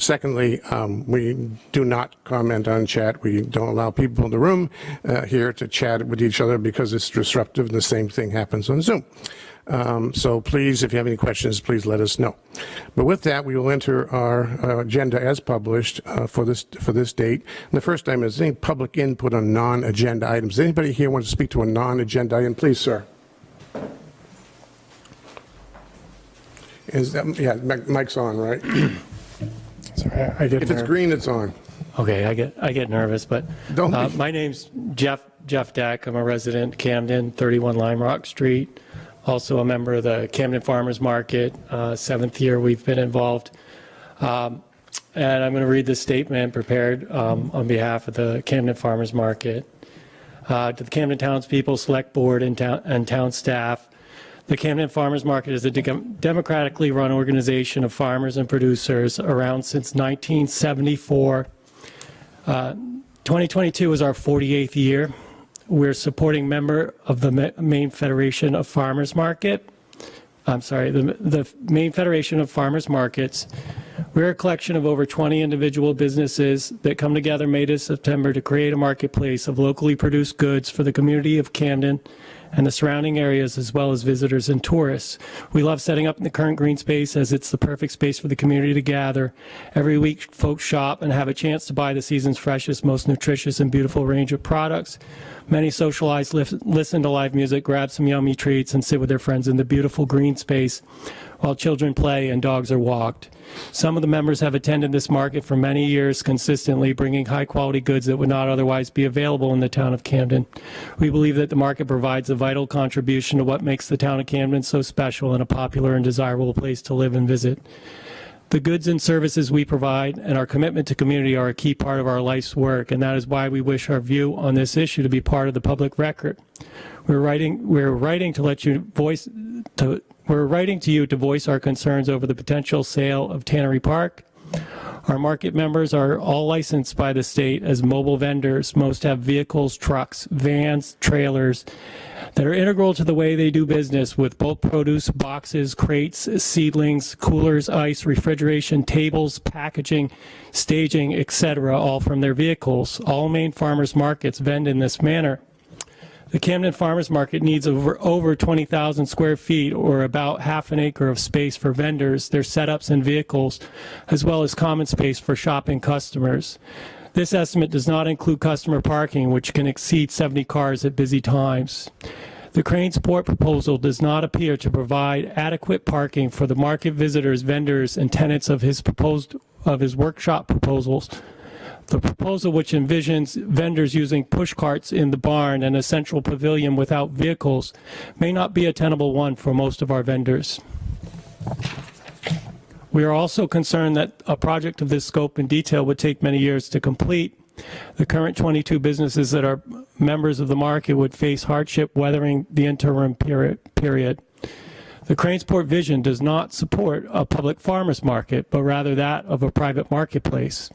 Secondly, um, we do not comment on chat. We don't allow people in the room uh, here to chat with each other because it's disruptive, and the same thing happens on Zoom. Um, So please, if you have any questions, please let us know. But with that, we will enter our uh, agenda as published uh, for this, for this date. And the first item is any public input on non-agenda items. Anybody here want to speak to a non-agenda item? Please, sir. Is that, yeah, mic- mic's on, right? Sorry, I get If it's green, it's on. Okay, I get, I get nervous, but Don't uh, be. my name's Jeff, Jeff Deck. I'm a resident Camden, 31 Lime Rock Street. Also a member of the Camden Farmers Market, uh, seventh year we've been involved. Um, And I'm going to read this statement prepared um, on behalf of the Camden Farmers Market. Uh, To the Camden Townspeople Select Board and town, and town staff, the Camden Farmers Market is a de- democratically run organization of farmers and producers around since 1974. Uh, 2022 is our 48th year. We're supporting member of the Ma- Maine Federation of Farmers Market. I'm sorry, the, the Maine Federation of Farmers Markets. We're a collection of over 20 individual businesses that come together May to September to create a marketplace of locally produced goods for the community of Camden and the surrounding areas, as well as visitors and tourists. We love setting up in the current green space as it's the perfect space for the community to gather. Every week, folks shop and have a chance to buy the season's freshest, most nutritious, and beautiful range of products. Many socialize, listen to live music, grab some yummy treats, and sit with their friends in the beautiful green space while children play and dogs are walked. Some of the members have attended this market for many years consistently, bringing high-quality goods that would not otherwise be available in the town of Camden. We believe that the market provides a vital contribution to what makes the town of Camden so special and a popular and desirable place to live and visit. The goods and services we provide and our commitment to community are a key part of our life's work, and that is why we wish our view on this issue to be part of the public record. We're writing, we're writing to let you voice, to, we're writing to you to voice our concerns over the potential sale of Tannery Park. Our market members are all licensed by the state as mobile vendors. Most have vehicles, trucks, vans, trailers that are integral to the way they do business with bulk produce, boxes, crates, seedlings, coolers, ice, refrigeration, tables, packaging, staging, etc., all from their vehicles. All Maine farmers markets vend in this manner. The Camden Farmers Market needs over, over 20,000 square feet or about half an acre of space for vendors, their setups and vehicles, as well as common space for shopping customers. This estimate does not include customer parking, which can exceed 70 cars at busy times. The Cranesport proposal does not appear to provide adequate parking for the market visitors, vendors, and tenants of his proposed, of his workshop proposals. The proposal, which envisions vendors using push carts in the barn and a central pavilion without vehicles, may not be a tenable one for most of our vendors. We are also concerned that a project of this scope and detail would take many years to complete. The current 22 businesses that are members of the market would face hardship weathering the interim period. The Cranesport vision does not support a public farmers market, but rather that of a private marketplace.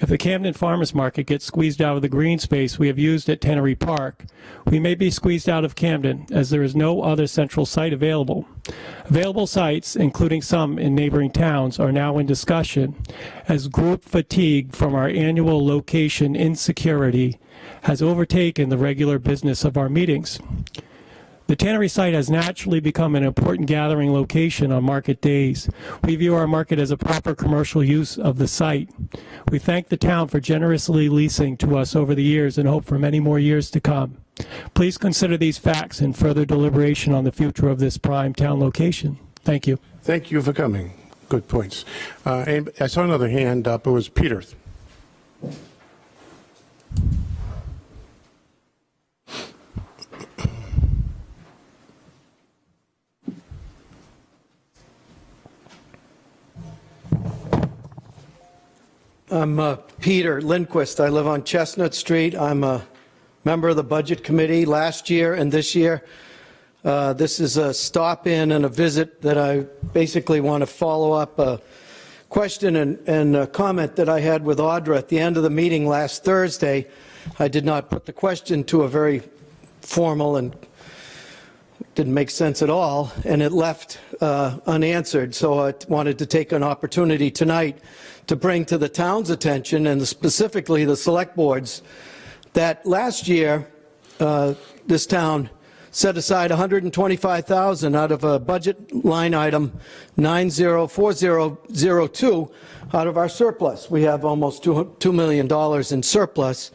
If the Camden Farmers Market gets squeezed out of the green space we have used at Tannery Park, we may be squeezed out of Camden as there is no other central site available. Available sites, including some in neighboring towns, are now in discussion as group fatigue from our annual location insecurity has overtaken the regular business of our meetings. The Tannery site has naturally become an important gathering location on market days. We view our market as a proper commercial use of the site. We thank the town for generously leasing to us over the years and hope for many more years to come. Please consider these facts in further deliberation on the future of this prime town location. Thank you. Thank you for coming. Good points. Uh, I saw another hand up. It was Peter. I'm uh, Peter Lindquist. I live on Chestnut Street. I'm a member of the Budget Committee last year and this year. Uh, This is a stop-in and a visit that I basically want to follow up a question and- and a comment that I had with Audra at the end of the meeting last Thursday. I did not put the question to a very formal and didn't make sense at all, and it left uh, unanswered. So I wanted to take an opportunity tonight to bring to the town's attention, and specifically the select boards, that last year, uh, this town set aside 125,000 out of a budget line item 904002 out of our surplus. We have almost 2 $2 million in surplus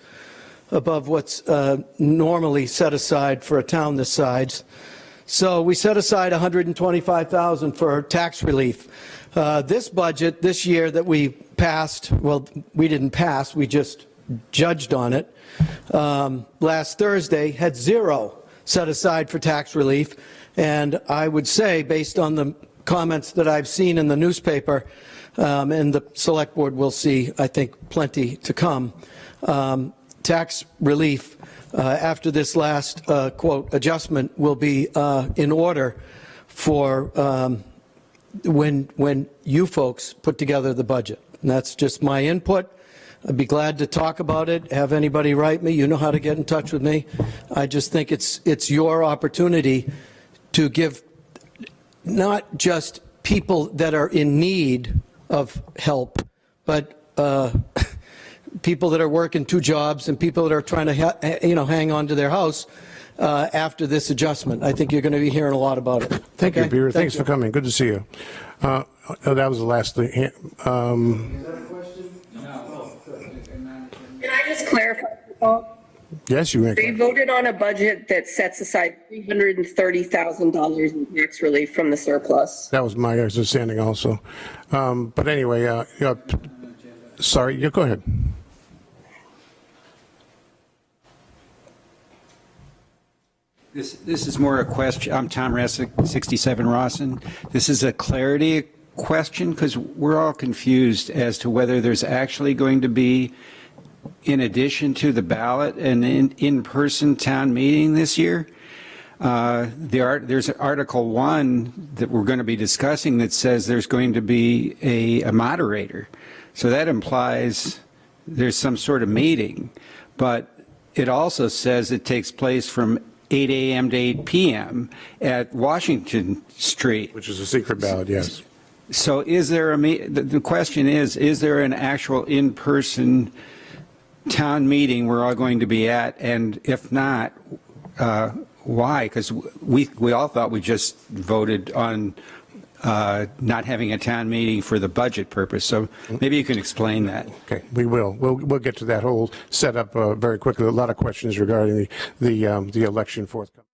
above what's uh, normally set aside for a town this size. So we set aside 125,000 for tax relief. Uh, This budget, this year that we passed, well, we didn't pass, we just judged on it, um, last Thursday, had zero set aside for tax relief. And I would say, based on the comments that I've seen in the newspaper, um, and the select board will see, I think, plenty to come, um, tax relief uh, after this last, uh, quote, adjustment will be uh, in order for um, when, when you folks put together the budget. And that's just my input. I'd be glad to talk about it, have anybody write me, you know how to get in touch with me. I just think it's, it's your opportunity to give not just people that are in need of help, but uh, people that are working two jobs and people that are trying to, you know, hang on to their house uh, after this adjustment. I think you're going to be hearing a lot about it. Thank you, Peter. Thank Thanks you. for coming. Good to see you. Uh, oh, That was the last thing. Um, Can I just clarify? Yes, you may. We voted on a budget that sets aside $330,000 in tax relief from the surplus. That was my understanding also. Um, But anyway, uh, yeah, sorry, yeah, go ahead. This, this is more a question, I'm Tom Resick, 67 Rawson. This is a clarity question because we're all confused as to whether there's actually going to be, in addition to the ballot, an in- in-person town meeting this year. Uh, there's Article 1 that we're going to be discussing that says there's going to be a a moderator. So that implies there's some sort of meeting. But it also says it takes place from 8 AM to 8 PM at Washington Street. Which is a secret ballot, yes. So is there a, me- the the question is, is there an actual in-person town meeting we're all going to be at? And if not, uh, why? Because we, we all thought we just voted on uh, not having a town meeting for the budget purpose. So maybe you can explain that. Okay, we will. We'll, we'll get to that whole setup uh, very quickly. A lot of questions regarding the, the, um, the election forthcoming.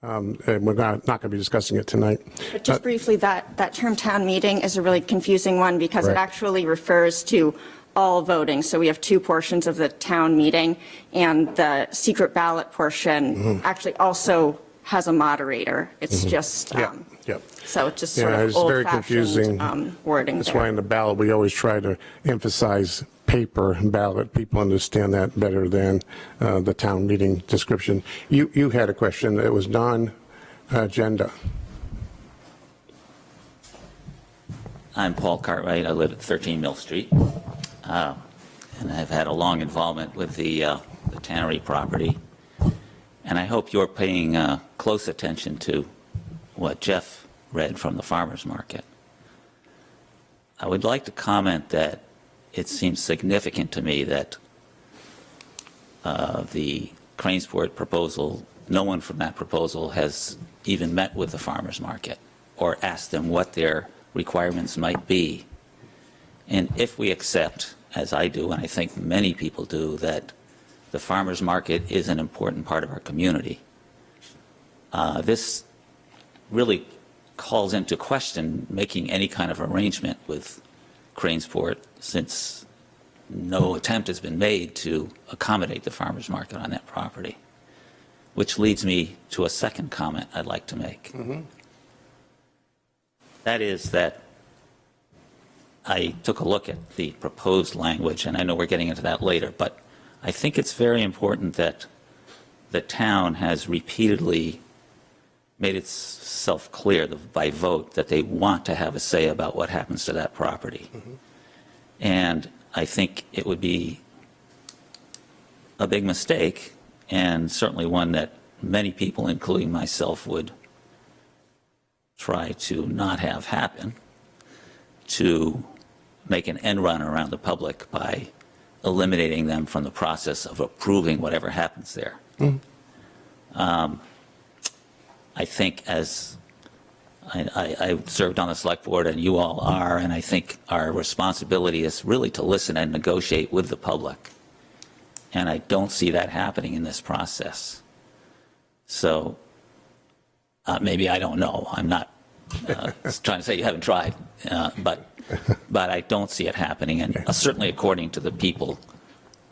Um, and we're not, not going to be discussing it tonight. But just briefly, that, that term town meeting is a really confusing one because it actually refers to all voting. So we have two portions of the town meeting, and the secret ballot portion Mm-hmm. actually also has a moderator. It's just, Yeah, um, yeah. So it's just sort Yeah, of it's very confusing. um, wording That's why in the ballot, we always try to emphasize paper ballot. People understand that better than uh, the town meeting description. You, you had a question that was non-agenda. I'm Paul Cartwright. I live at 13 Mill Street. Uh, And I've had a long involvement with the uh, the tannery property. And I hope you're paying uh, close attention to what Jeff read from the farmer's market. I would like to comment that it seems significant to me that uh, the Cranesport proposal, no one from that proposal has even met with the farmer's market or asked them what their requirements might be. And if we accept, as I do, and I think many people do, that the farmer's market is an important part of our community, uh, this really calls into question making any kind of arrangement with Cranesport since no attempt has been made to accommodate the farmer's market on that property. Which leads me to a second comment I'd like to make. Mm-hmm. That is that I took a look at the proposed language, and I know we're getting into that later, but I think it's very important that the town has repeatedly made itself clear by vote that they want to have a say about what happens to that property. And I think it would be a big mistake, and certainly one that many people, including myself, would try to not have happen, to make an end run around the public by eliminating them from the process of approving whatever happens there. Um, I think as I, I, I served on the select board and you all are, and I think our responsibility is really to listen and negotiate with the public. And I don't see that happening in this process. So uh, maybe I don't know. I'm not uh, trying to say you haven't tried, uh, but but I don't see it happening. And uh, certainly, according to the people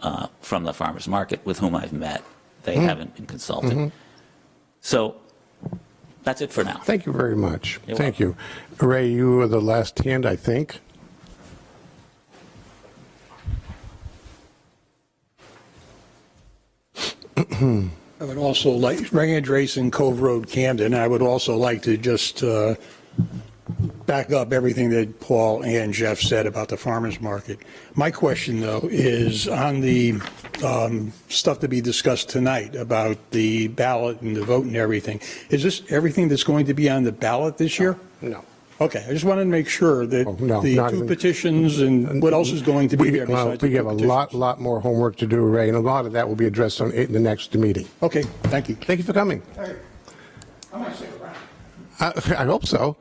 uh, from the farmers market with whom I've met, they haven't been consulted. So that's it for now. Thank you very much. You're Thank you. Ray, you were the last hand, I think. I would also like, Range Racing Cove Road, Camden, I would also like to just uh, back up everything that Paul and Jeff said about the farmer's market. My question, though, is on the um, stuff to be discussed tonight about the ballot and the vote and everything. Is this everything that's going to be on the ballot this year? No. Okay, I just wanted to make sure that Oh, no, the two even- petitions and what else is going to be We, there well, besides the we two have a petitions? lot, lot more homework to do, Ray, and a lot of that will be addressed on, in the next meeting. Okay, thank you. Thank you for coming. Hey, I might stick around. I, I hope so.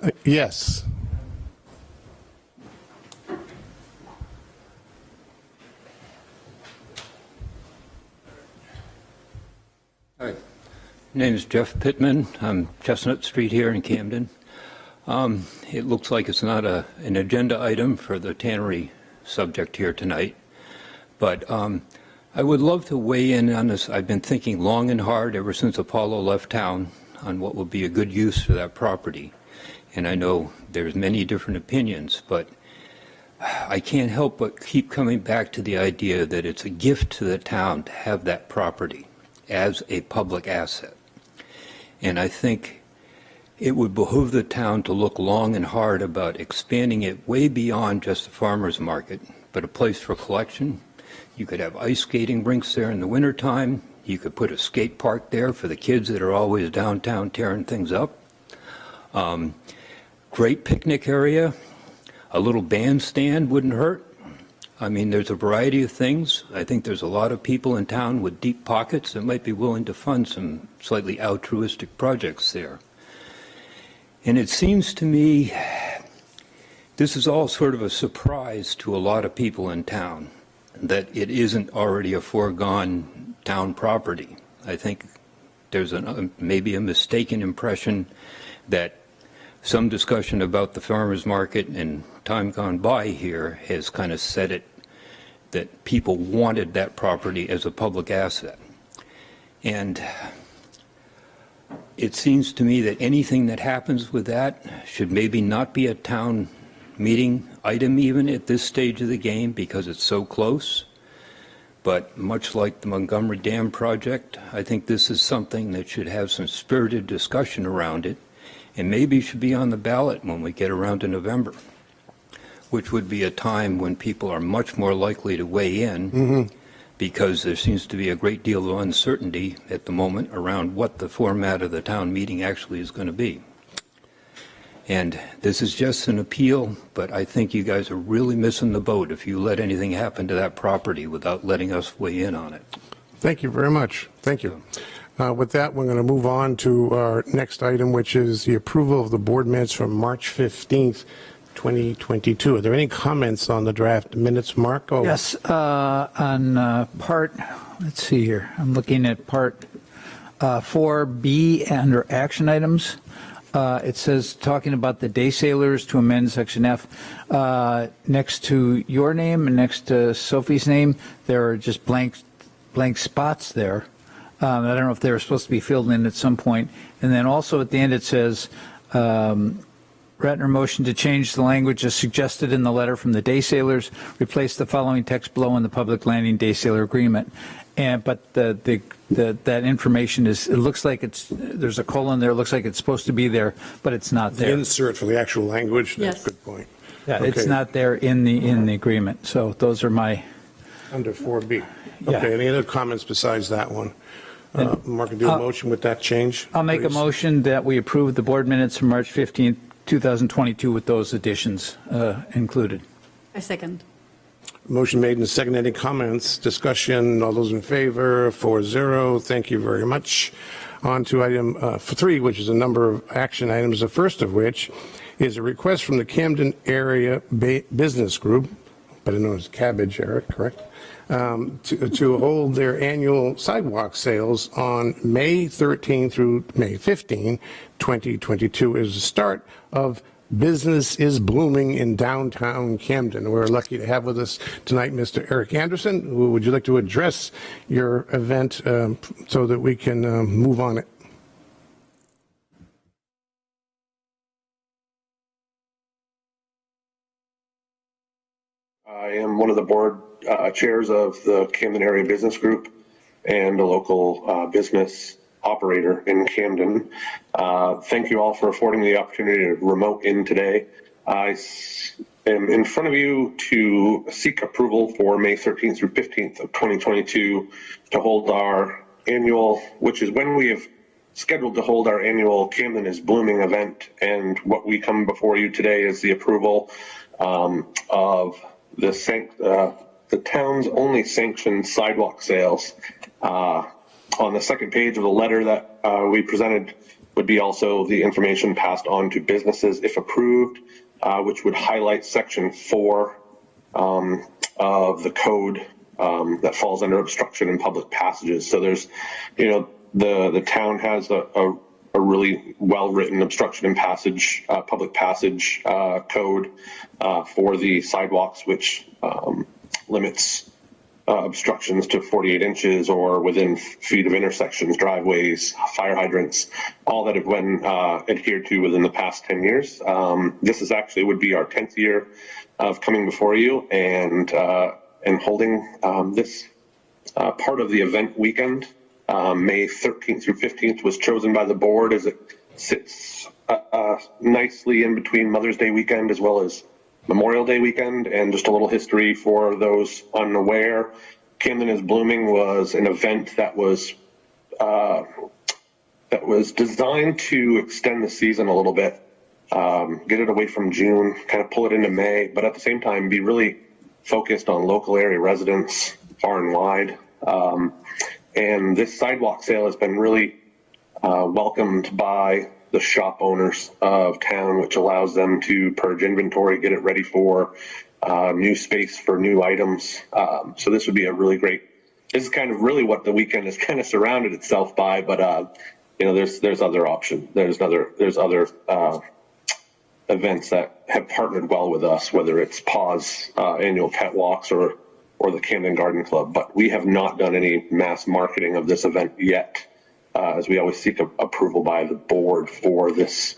Uh, Yes. Hi, name is Jeff Pittman. I'm Chestnut Street here in Camden. Um, It looks like it's not a, an agenda item for the tannery subject here tonight, but um, I would love to weigh in on this. I've been thinking long and hard ever since Apollo left town on what would be a good use for that property. And I know there's many different opinions, but I can't help but keep coming back to the idea that it's a gift to the town to have that property as a public asset. And I think it would behoove the town to look long and hard about expanding it way beyond just the farmer's market, but a place for collection. You could have ice skating rinks there in the wintertime. You could put a skate park there for the kids that are always downtown tearing things up. Um, great picnic area. A little bandstand wouldn't hurt. I mean, there's a variety of things. I think there's a lot of people in town with deep pockets that might be willing to fund some slightly altruistic projects there. And it seems to me this is all sort of a surprise to a lot of people in town that it isn't already a foregone town property. I think there's an, maybe a mistaken impression that some discussion about the farmer's market and time gone by here has kind of said it that people wanted that property as a public asset. And it seems to me that anything that happens with that should maybe not be a town meeting item even at this stage of the game because it's so close. But much like the Montgomery Dam project, I think this is something that should have some spirited discussion around it and maybe should be on the ballot when we get around to November, which would be a time when people are much more likely to weigh in mm-hmm. because there seems to be a great deal of uncertainty at the moment around what the format of the town meeting actually is going to be. And this is just an appeal, but I think you guys are really missing the boat if you let anything happen to that property without letting us weigh in on it. Thank you very much. Thank you. Uh, With that, we're going to move on to our next item, which is the approval of the board minutes from March 15th, 2022. Are there any comments on the draft minutes, Mark? Oh, Yes, uh, on uh, part, let's see here, I'm looking at part uh, 4B under action items. Uh, It says, talking about the day sailors to amend section F. uh, Next to your name and next to Sophie's name, there are just blank, blank spots there. Um, I don't know if they were supposed to be filled in at some point. And then also at the end, it says, um, Ratner motion to change the language as suggested in the letter from the day sailors, replace the following text below in the public landing day sailor agreement. And, but the, the, the, that information is, it looks like it's, there's a colon there, it looks like it's supposed to be there, but it's not The there. insert for the actual language? That's Yes. a good point. Yeah, it's Okay. not there in the, in the agreement. So those are my, Under 4B. Yeah. Okay, any other comments besides that one? Uh, Mark, do a motion with that change? I'll make a motion that we approve the board minutes from March 15th, 2022 with those additions uh, included. I second. Motion made and seconded. Any comments, discussion? All those in favor, 4-0. Thank you very much. On to item uh, three, which is a number of action items, the first of which is a request from the Camden Area Ba- Business Group, better known as Cabbage, Eric, correct? Um, To to hold their annual sidewalk sales on May 13 through May 15, 2022 is the start of Business is Blooming in downtown Camden. We're lucky to have with us tonight Mr. Eric Anderson. Would you like to address your event um, so that we can um, move on it? I am one of the board uh, chairs of the Camden Area Business Group and a local uh, business operator in Camden. Uh, Thank you all for affording me the opportunity to remote in today. I am in front of you to seek approval for May 13th through 15th of 2022 to hold our annual, which is when we have scheduled to hold our annual Camden is Blooming event. And what we come before you today is the approval um, of the uh, the town's only sanctioned sidewalk sales. Uh, on the second page of the letter that uh, we presented would be also the information passed on to businesses if approved, uh, which would highlight section four um, of the code um, that falls under obstruction in public passages. So there's, you know, the the town has a, a, a really well-written obstruction in passage, uh, public passage uh, code uh, for the sidewalks, which um, limits uh, obstructions to 48 inches or within feet of intersections, driveways, fire hydrants, all that have been uh, adhered to within the past 10 years. Um, this is actually would be our 10th year of coming before you and uh, and holding um, this uh, part of the event weekend. Um, May 13th through 15th was chosen by the board as it sits uh, uh, nicely in between Mother's Day weekend as well as Memorial Day weekend. And just a little history for those unaware, Camden is Blooming was an event that was uh, that was designed to extend the season a little bit, um, get it away from June, kind of pull it into May, but at the same time be really focused on local area residents far and wide. Um, and this sidewalk sale has been really uh, welcomed by the shop owners of town, which allows them to purge inventory, get it ready for uh, new space for new items. Um, so this would be a really great. This is kind of really what the weekend has kind of surrounded itself by, but uh, you know, there's there's other options. There's other there's other uh, events that have partnered well with us, whether it's Paws uh, annual pet walks or or the Camden Garden Club. But we have not done any mass marketing of this event yet, uh, as we always seek a, approval by the board for this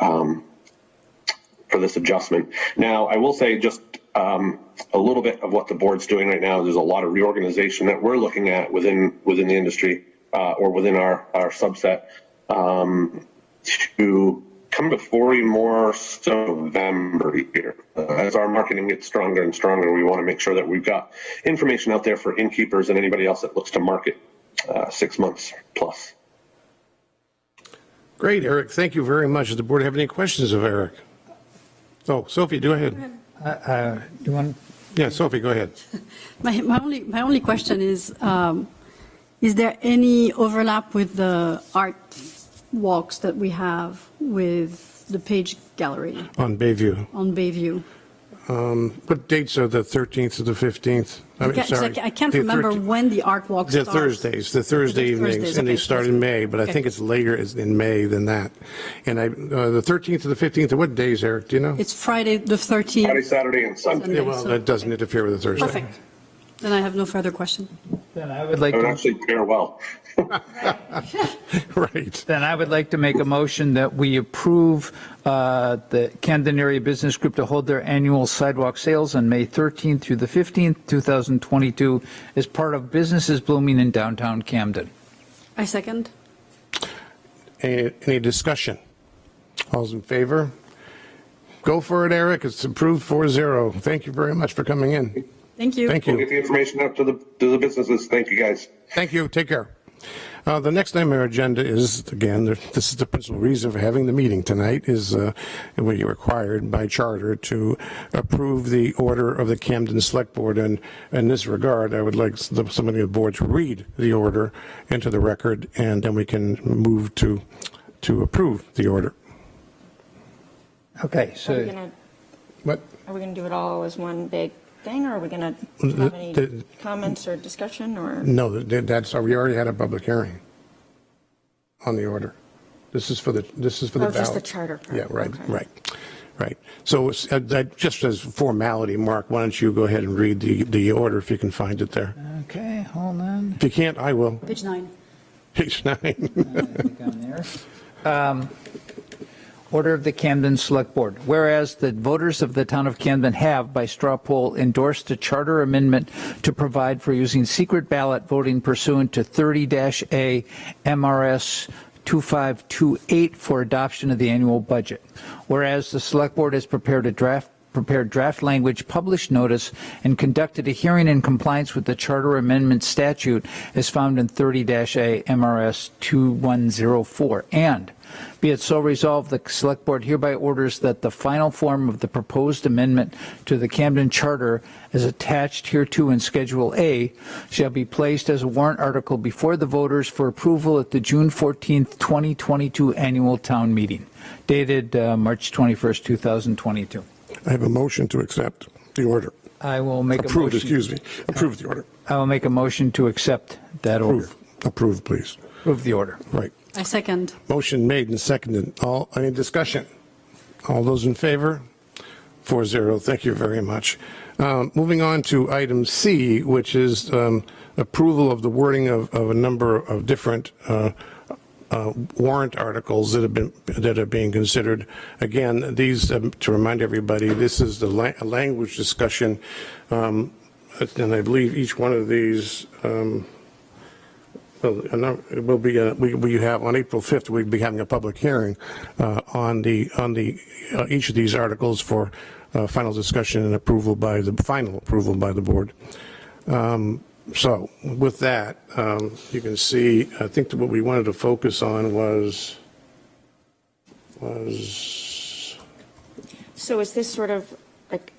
um, for this adjustment. Now, I will say just um, a little bit of what the board's doing right now. There's a lot of reorganization that we're looking at within within the industry uh, or within our our subset um, to come before you more so November here. Uh, as our marketing gets stronger and stronger, we want to make sure that we've got information out there for innkeepers and anybody else that looks to market uh, six months plus. Great, Eric. Thank you very much. Does the board have any questions of Eric? Oh, Sophie, go ahead. Uh, You want, Yeah, Sophie, go ahead. My, my only, my only question is, um, is there any overlap with the art walks that we have with the Page Gallery On Bayview. on Bayview? Um, What dates are the 13th to the 15th? I mean, can't- 'cause I sorry. ca- I can't The remember 13th when the art walk They're starts. Thursdays, the Thursday They're evenings, Thursdays, and they okay, start in May, but I okay. think it's later is in May than that. And I, uh, the 13th to the 15th, are what days, Eric, do you know? It's Friday, the 13th. Friday, Saturday, and Sunday. Sunday, Yeah, well, so- that doesn't interfere with the Thursday. Perfect. Then I have no further question. then I would like It would to, actually pair well. Right. then I would like to make a motion that we approve uh, the Camden Area Business Group to hold their annual sidewalk sales on May 13th through the 15th, 2022, as part of Businesses Blooming in downtown Camden. I second. Any, any discussion? All's in favor? Go for it, Eric. It's approved 4-0. Thank you very much for coming in. Thank you. Thank We'll you. get the information out to the to the businesses. Thank you, guys. Thank you. Take care. Uh, The next item on our agenda is, again, this is the principal reason for having the meeting tonight, is uh, we are required by charter to approve the order of the Camden Select Board. And in this regard, I would like the- somebody on the board to read the order into the record, and then we can move to, to approve the order. Okay, Are we so, gonna, What? are we gonna do it all as one big thing, or are we gonna have any The- comments or discussion, or? No, that- that's, we already had a public hearing on the order. This is for the, this is for the Oh, ballot. just the charter part. Yeah, right, Okay. right, right. So uh, that- just as formality, Mark, why don't you go ahead and read the, the order if you can find it there? okay, hold on. If you can't, I will. Page nine. Page nine. I think I'm there. Um, Order of the Camden Select Board. Whereas the voters of the town of Camden have, by straw poll, endorsed a charter amendment to provide for using secret ballot voting pursuant to 30-A MRS 2528 for adoption of the annual budget. Whereas the Select Board has prepared a draft prepared draft language, published notice, and conducted a hearing in compliance with the Charter Amendment statute as found in 30-A MRS 2104. And be it so resolved, the Select Board hereby orders that the final form of the proposed amendment to the Camden Charter as attached hereto in Schedule A shall be placed as a warrant article before the voters for approval at the June 14th, 2022 annual town meeting, dated uh, March 21st, 2022. I have a motion to accept the order. I will make a Approve, motion. excuse me. Approve the order. I will make a motion to accept that order. Approve. Approve, please. Approve the order. Right. I second. Motion made and seconded. All, any discussion? All those in favor? Four zero. Thank you very much. Um, Moving on to item C, which is um, approval of the wording of, of a number of different uh, uh, warrant articles that have been, that are being considered. Again, these, um, to remind everybody, this is the la- language discussion. um, And I believe each one of these um, well, it will be, uh, we, we have, on April 5th, we'll be having a public hearing uh, on the, on the, uh, each of these articles for uh, final discussion and approval by the, final approval by the board. Um, So with that, um, you can see, I think that what we wanted to focus on was, was, So is this sort of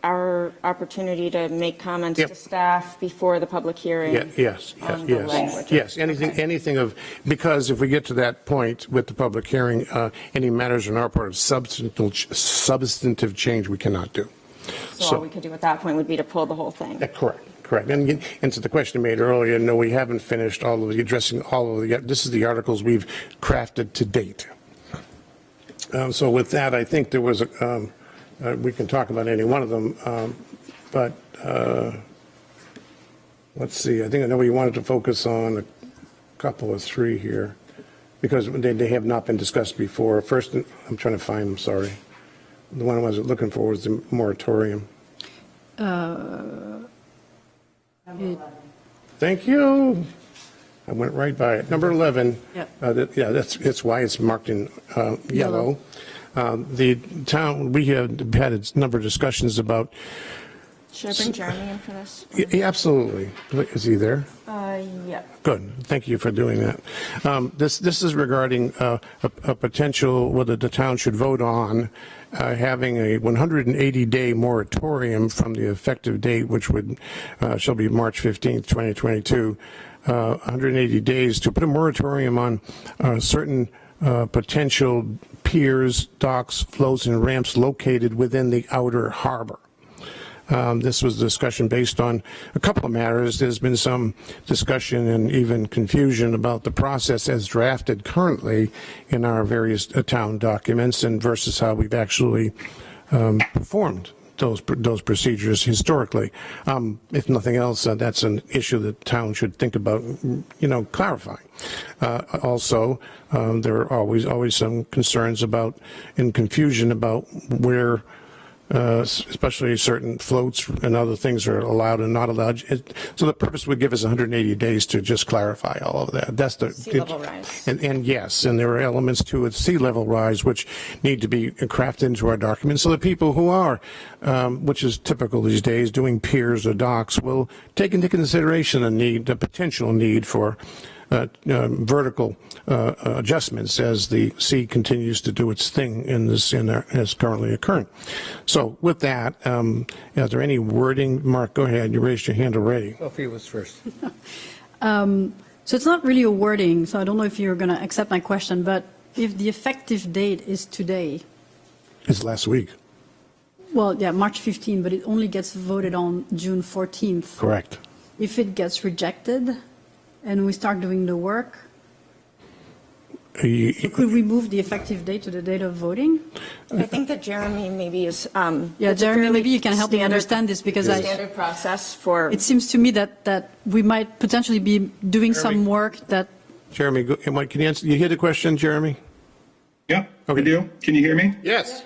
our opportunity to make comments Yep. to staff before the public hearing? Yeah, yes, yes, the language. yes, yes, anything, anything of, because if we get to that point with the public hearing, uh, any matters on our part of substantive, substantive change, we cannot do. So all we could do at that point would be to pull the whole thing? Yeah, Correct, correct. And, and to the question you made earlier, no, we haven't finished all of the, addressing all of the, this is the articles we've crafted to date. Um, So with that, I think there was, a, um, uh, we can talk about any one of them, um, but uh, let's see, I think I know we wanted to focus on a couple or three here, because they, they have not been discussed before. First, I'm trying to find them, sorry. The one I was looking for was the moratorium. Uh, it- Thank you. I went right by it. Number 11. Yep. uh, that- Yeah, that's, that's why it's marked in uh, yellow. Um, The town, we have had a number of discussions about, Should I bring Jeremy in for this? Yeah, absolutely. Is he there? Uh, yeah. Good. Thank you for doing that. Um, This, this is regarding uh, a a potential, whether the town should vote on uh, having a 180-day moratorium from the effective date, which would, uh, shall be March 15th, 2022, uh, 180 days to put a moratorium on uh, certain uh, potential piers, docks, floats, and ramps located within the outer harbor. Um, This was a discussion based on a couple of matters. There's been some discussion and even confusion about the process as drafted currently in our various uh, town documents and versus how we've actually um, performed those, those procedures historically. Um, If nothing else, uh, that's an issue that town should think about, you know, clarifying. Uh, Also, um, there are always, always some concerns about, and confusion about where uh, especially certain floats and other things are allowed and not allowed. It- So the purpose would give us 180 days to just clarify all of that. That's the. Sea level rise. And, and yes, and there are elements to it, sea level rise, which need to be crafted into our documents so that people who are, um, which is typical these days, doing piers or docks will take into consideration a need, a potential need for vertical uh, adjustments as the sea continues to do its thing in this, in our, as currently occurring. So with that, um, is there any wording? Mark, go ahead. You raised your hand already. Sophie was first. Um, So it's not really a wording, so I don't know if you're going to accept my question, but if the effective date is today, It's last week. well, yeah, March 15, but it only gets voted on June 14th. Correct. If it gets rejected and we start doing the work, You- could we move the effective date to the date of voting? I think that Jeremy maybe is. um, Yeah, Jeremy, maybe you can help me understand this because I, Standard process for. it seems to me that, that we might potentially be doing some work that, Jeremy, go- am I- can you answer, you hear the question, Jeremy? Yep, I do. Can you hear me? Yes.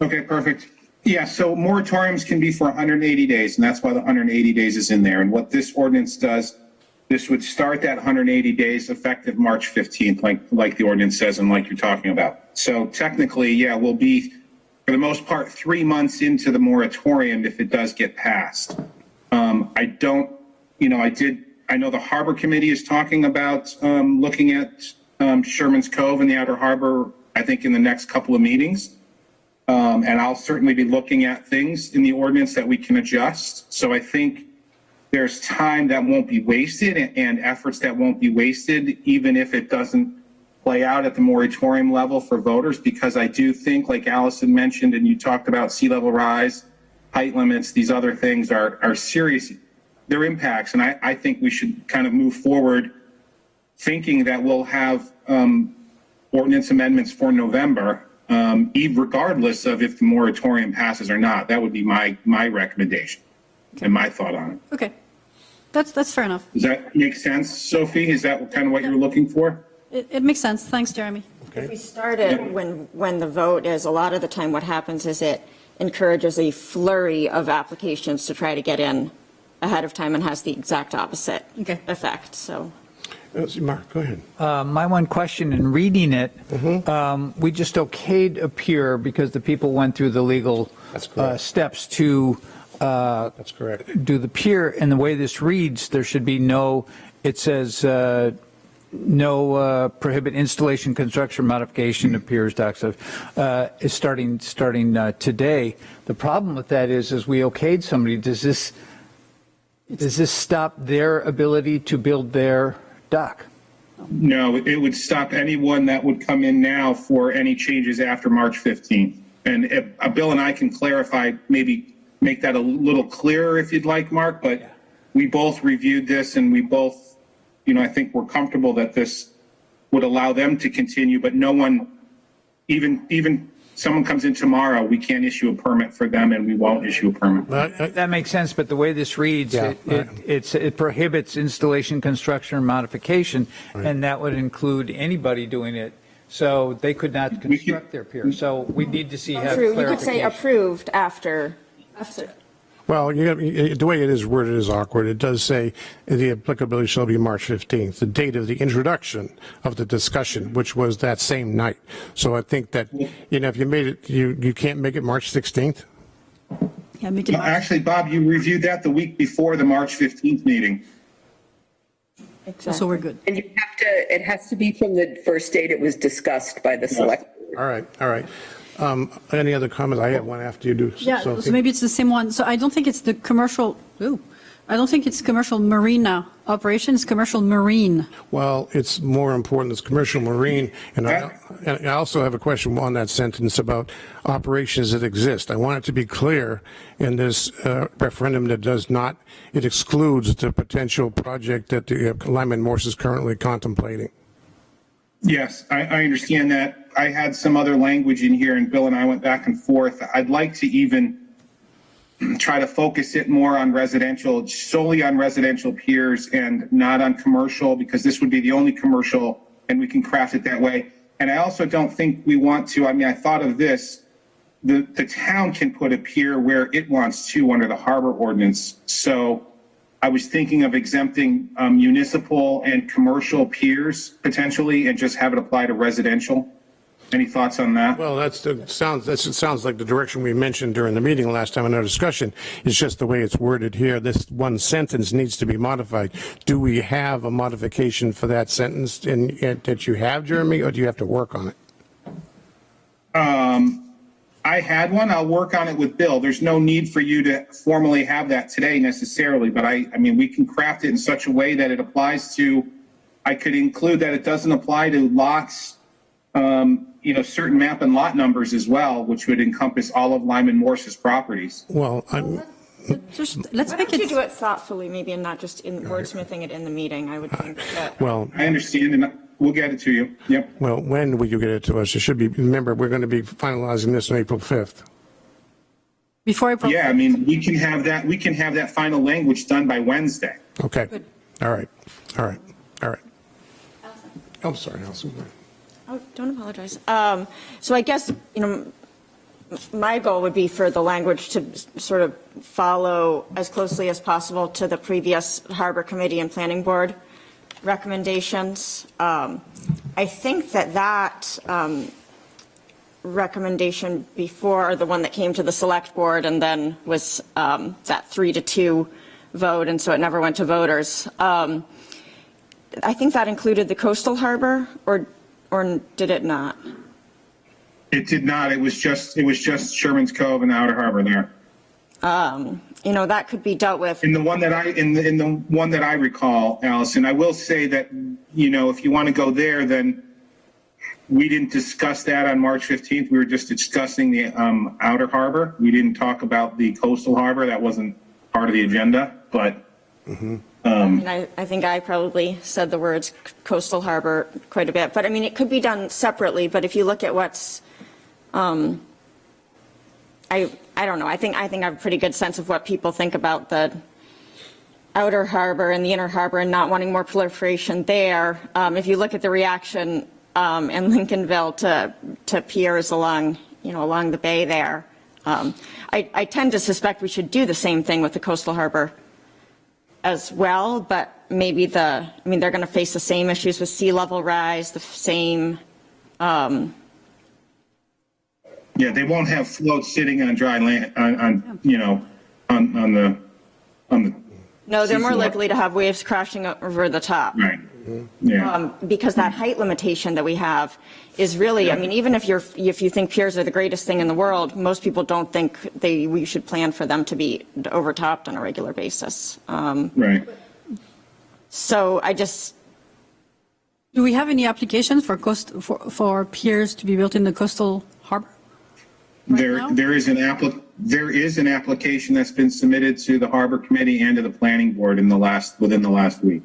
Okay, perfect. Yeah, so moratoriums can be for 180 days, and that's why the 180 days is in there. And what this ordinance does, this would start that 180 days effective March 15th, like, like the ordinance says and like you're talking about. So technically, yeah, we'll be, for the most part, three months into the moratorium if it does get passed. Um, I don't, you know, I did, I know the Harbor Committee is talking about um, looking at um, Sherman's Cove and the Outer Harbor, I think, in the next couple of meetings. Um, and I'll certainly be looking at things in the ordinance that we can adjust. So I think there's time that won't be wasted and, and efforts that won't be wasted, even if it doesn't play out at the moratorium level for voters, because I do think, like Allison mentioned, and you talked about sea level rise, height limits, these other things are, are serious, their impacts. And I, I think we should kind of move forward thinking that we'll have um, ordinance amendments for November, um, regardless of if the moratorium passes or not. That would be my, my recommendation and my thought on it. okay, that's, that's fair enough. Does that make sense, Sophie? Is that kind of what you're looking for? It, it makes sense. Thanks, Jeremy. If we start it when, when the vote is, a lot of the time what happens is it encourages a flurry of applications to try to get in ahead of time and has the exact opposite Okay. effect, so. Mark, go ahead. Uh, My one question in reading it, um, we just okayed a pier because the people went through the legal uh, steps to uh, That's correct. do the pier. And the way this reads, there should be no, it says, uh, no uh, prohibit installation, construction, modification of piers, docks, of, uh, is starting, starting uh, today. The problem with that is, is we okayed somebody, does this, does this stop their ability to build their dock? No, it would stop anyone that would come in now for any changes after March 15th. And if, uh, Bill and I can clarify, maybe make that a little clearer if you'd like, Mark, but we both reviewed this and we both, you know, I think we're comfortable that this would allow them to continue, but no one, even, even someone comes in tomorrow, we can't issue a permit for them and we won't issue a permit. But I- That makes sense, but the way this reads, Yeah, it, it, it's, it prohibits installation, construction, or modification, and that would include anybody doing it. So they could not construct their pier. So we need to see have True, you could say approved after. Well, you know, the way it is worded is awkward. It does say the applicability shall be March 15th, the date of the introduction of the discussion, which was that same night. So I think that, you know, if you made it, you, you can't make it March 16th? Yeah, make it. No, Actually, Bob, you reviewed that the week before the March 15th meeting. So we're good. And you have to, it has to be from the first date it was discussed by the select. All right, all right. Um, Any other comments? I have one after you do. Yeah, Sophie. so maybe it's the same one. So I don't think it's the commercial, ooh, I don't think it's commercial marina now. Operation is commercial marine. Well, it's more important, it's commercial marine, and I, and I also have a question on that sentence about operations that exist. I want it to be clear in this uh, referendum that does not, it excludes the potential project that the uh, Lyman Morse is currently contemplating. Yes, I, I understand that. I had some other language in here and Bill and I went back and forth. I'd like to even try to focus it more on residential, solely on residential piers and not on commercial because this would be the only commercial and we can craft it that way. And I also don't think we want to, I mean, I thought of this, the, the town can put a pier where it wants to under the harbor ordinance. So I was thinking of exempting um, municipal and commercial piers potentially and just have it apply to residential. Any thoughts on that? Well, that's the, sounds, that's, it sounds like the direction we mentioned during the meeting last time in our discussion. It's just the way it's worded here. This one sentence needs to be modified. Do we have a modification for that sentence in, in- that you have, Jeremy, or do you have to work on it? Um, I had one. I'll work on it with Bill. There's no need for you to formally have that today necessarily, but I, I mean, we can craft it in such a way that it applies to, I could include that it doesn't apply to lots, um, you know, certain map and lot numbers as well, which would encompass all of Lyman Morse's properties. Well, I'm, Just, let's Why make don't you it, do it thoughtfully, maybe, and not just in wordsmithing it in the meeting, I would think that. well, I understand, and we'll get it to you. Yep. well, when will you get it to us? It should be, remember, we're going to be finalizing this on April 5th. before April. Yeah, I mean, we can have that, we can have that final language done by Wednesday. Okay. Good. All right. All right. All right. Allison. I'm sorry, Allison. Oh, don't apologize. Um, So I guess, you know, m- my goal would be for the language to sort of follow as closely as possible to the previous Harbor Committee and Planning Board recommendations. Um, I think that that um, recommendation before, the one that came to the Select Board and then was um, that three to two vote, and so it never went to voters. Um, I think that included the coastal harbor, or, or did it not? It did not. It was just, it was just Sherman's Cove and the Outer Harbor there. Um, You know, that could be dealt with. In the one that I, in the, in the one that I recall, Allison, I will say that, you know, if you want to go there, then we didn't discuss that on March 15th. We were just discussing the um, Outer Harbor. We didn't talk about the coastal harbor. That wasn't part of the agenda, but I mean, I, I think I probably said the words coastal harbor quite a bit, but I mean, it could be done separately, but if you look at what's, um, I, I don't know, I think, I think I have a pretty good sense of what people think about the outer harbor and the inner harbor and not wanting more proliferation there. Um, if you look at the reaction, um, in Lincolnville to, to piers along, you know, along the bay there, um, I, I tend to suspect we should do the same thing with the coastal harbor as well, but maybe the, I mean, they're going to face the same issues with sea level rise, the same, um, yeah, they won't have floats sitting on dry land, on, on, you know, on, on the, on the, no, they're more Seafloor. likely to have waves crashing over the top. right. Yeah. Um, because that height limitation that we have is really, I mean, even if you're, if you think piers are the greatest thing in the world, most people don't think they, we should plan for them to be overtopped on a regular basis. Um, Right. so I just, Do we have any applications for coast, for, for piers to be built in the coastal harbor? now? There, there is an applic, there is an application that's been submitted to the Harbor Committee and to the Planning Board in the last, within the last week.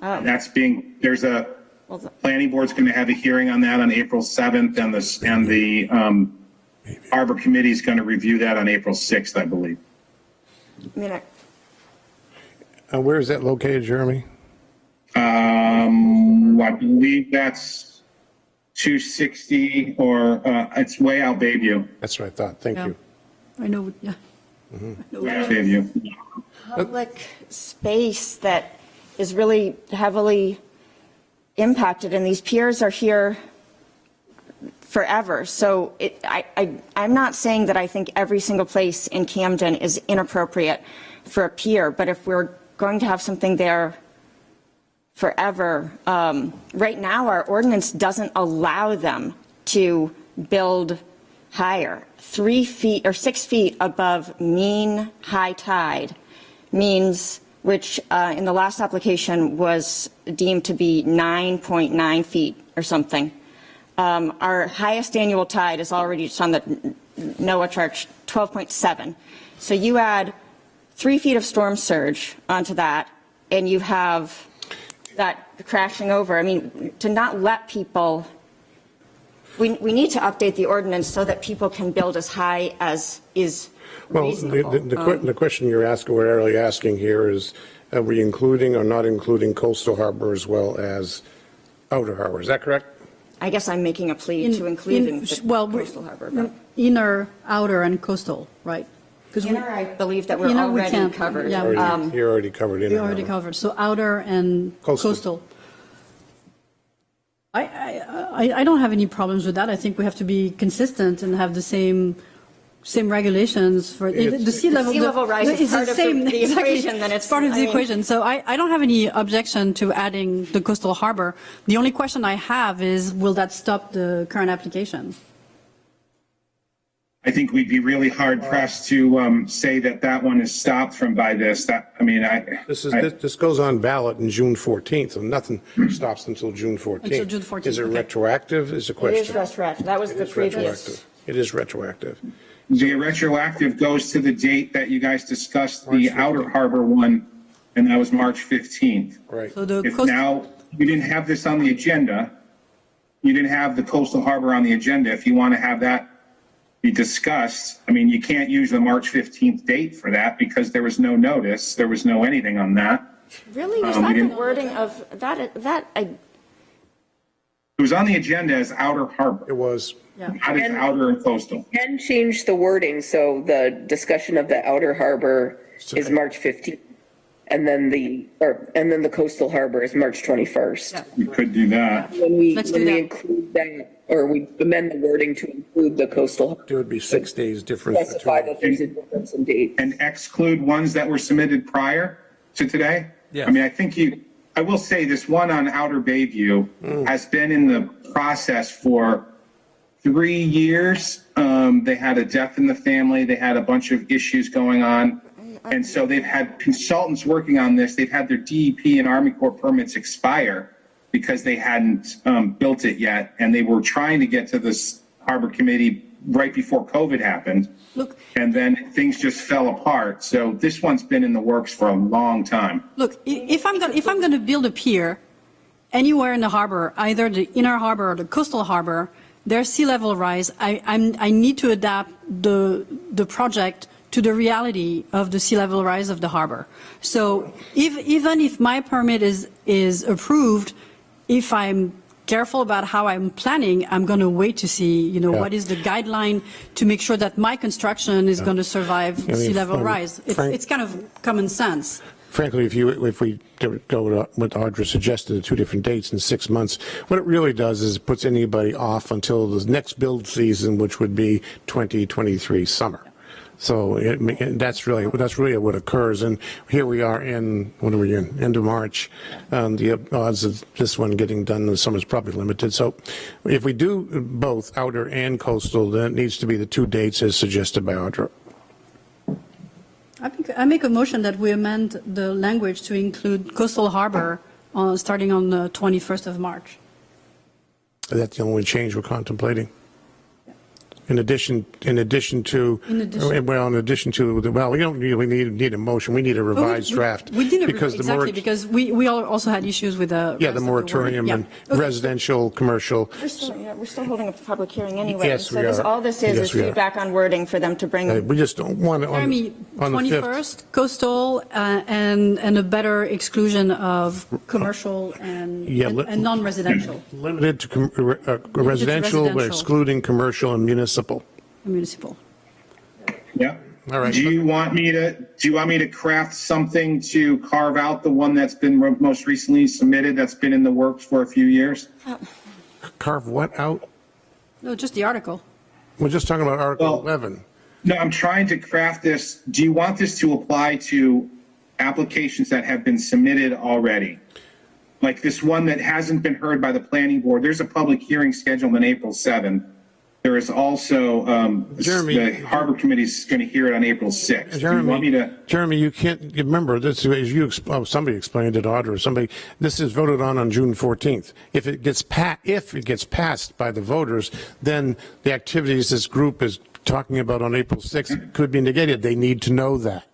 That's being, there's a, Planning Board's going to have a hearing on that on April 7th, and the, and the um, Harbor Committee's going to review that on April 6th, I believe. I mean, I- Uh, where is that located, Jeremy? Um, I believe that's 260, or uh, it's way out Bayview. That's what I thought. Thank Yeah. you. I know, yeah. I know. Way out Bayview. public space that is really heavily impacted, and these piers are here forever. So it, I, I, I'm not saying that I think every single place in Camden is inappropriate for a pier, but if we're going to have something there forever, um, right now, our ordinance doesn't allow them to build higher. Three feet or six feet above mean high tide means, which uh, in the last application was deemed to be 9.9 feet or something. Um, Our highest annual tide is already, it's on the NOAA chart, 12.7. So you add three feet of storm surge onto that, and you have that crashing over. I mean, to not let people, we, we need to update the ordinance so that people can build as high as is Well, the, reasonable. the, the que- Um, the question you're asking, we're really asking here is, are we including or not including coastal harbor as well as outer harbor? Is that correct? I guess I'm making a plea In- to include in in- the well, coastal harbor. but- Inner, outer, and coastal, right? 'Cause we- Inner, I believe that we're Inner we already can't, covered. yeah. Um, You're already covered in. We already covered, so outer and Coastal. coastal. I, I, I- I don't have any problems with that. I think we have to be consistent and have the same, same regulations for, it- the sea level. Sea level rise the- is it's the part of the- same- the exactly. equation, then it's- Part of I the mean- equation. So I, I don't have any objection to adding the coastal harbor. The only question I have is, will that stop the current application? I think we'd be really hard pressed to um, say that that one is stopped from by this. That, I mean, I. This is, I- this this goes on ballot in June 14th, and nothing stops until June 14th. Until June 14th, Is it okay. retroactive, is the It question? is retroactive. That was It the is previous. retroactive. It is retroactive. The retroactive goes to the date that you guys discussed the March Outer Harbor one, and that was March 15th. Right. So the If coast, now you didn't have this on the agenda, you didn't have the coastal harbor on the agenda, if you want to have that be discussed, I mean, you can't use the March 15th date for that because there was no notice, there was no anything on that. Really? Was Um, that the wording of, that, that, I, It was on the agenda as Outer harbor. It was, yeah. not as Outer and Coastal. Can change the wording, so the discussion of the outer harbor is March 15th. And then the, or, and then the coastal harbor is March 21st. Yeah. You could do that. When we, Let's when do we that. include that, or we amend the wording to include the coastal, there would be six days difference specify between. that there's a difference in date. and exclude ones that were submitted prior to today? Yes. I mean, I think you, I will say this one on Outer Bayview has been in the process for three years. Um, they had a death in the family. They had a bunch of issues going on. And so they've had consultants working on this. They've had their DEP and Army Corps permits expire because they hadn't um, built it yet. And they were trying to get to this harbor committee right before COVID happened. Look, And then things just fell apart. So this one's been in the works for a long time. Look, if I'm going, if I'm going to build a pier anywhere in the harbor, either the inner harbor or the coastal harbor, there's sea level rise. I, I'm, I need to adapt the, the project to the reality of the sea level rise of the harbor. So if, even if my permit is, is approved, if I'm careful about how I'm planning, I'm going to wait to see, you know, Yeah. what is the guideline to make sure that my construction is going to survive I mean, sea level um, rise. It's, it's kind of common sense. Frankly, if you, if we go with what Audra suggested, the two different dates in six months, what it really does is it puts anybody off until the next build season, which would be 2023 summer. So it, that's really, that's really what occurs. And here we are in, what are we in, end of March. Um, the odds of this one getting done in the summer is probably limited. So if we do both outer and coastal, then it needs to be the two dates as suggested by Audra. I make, I make a motion that we amend the language to include coastal harbor uh, starting on the 21st of March. That's the only change we're contemplating. In addition, in addition to, In addition. well, in addition to, the well, we don't really need, need a motion, we need a Well, we- revised we- draft. We did, a- because the exactly, because we, we all also had issues with the. Yeah, the moratorium wording. and Yeah. Okay. residential, commercial. we're still, yeah, we're still holding a public hearing anyway. Yes, So we this, are. all this is, Yes, is we are. feedback on wording for them to bring. Uh, We just don't want it on, Jeremy, on the 5th. 21st, coastal, uh, and, and a better exclusion of commercial and, Yeah, and let- and non-residential Limited to com- uh, uh, residential, but residential. excluding commercial and municipal. Municipal. Yeah. All right. Do you want me to, do you want me to craft something to carve out the one that's been most recently submitted, that's been in the works for a few years? Uh, carve what out? No, just the article. We're just talking about Article Well- 11. No, I'm trying to craft this. Do you want this to apply to applications that have been submitted already? Like this one that hasn't been heard by the planning board. There's a public hearing scheduled on April 7th. There is also, um, Jeremy- the Harbor Committee is going to hear it on April 6th. Do you Jeremy, to? Jeremy, you can't, remember, this, as you, oh, somebody explained it, Audra, somebody, this is voted on on June 14th. If it gets pa, if it gets passed by the voters, then the activities this group is talking about on April 6th could be negated. They need to know that.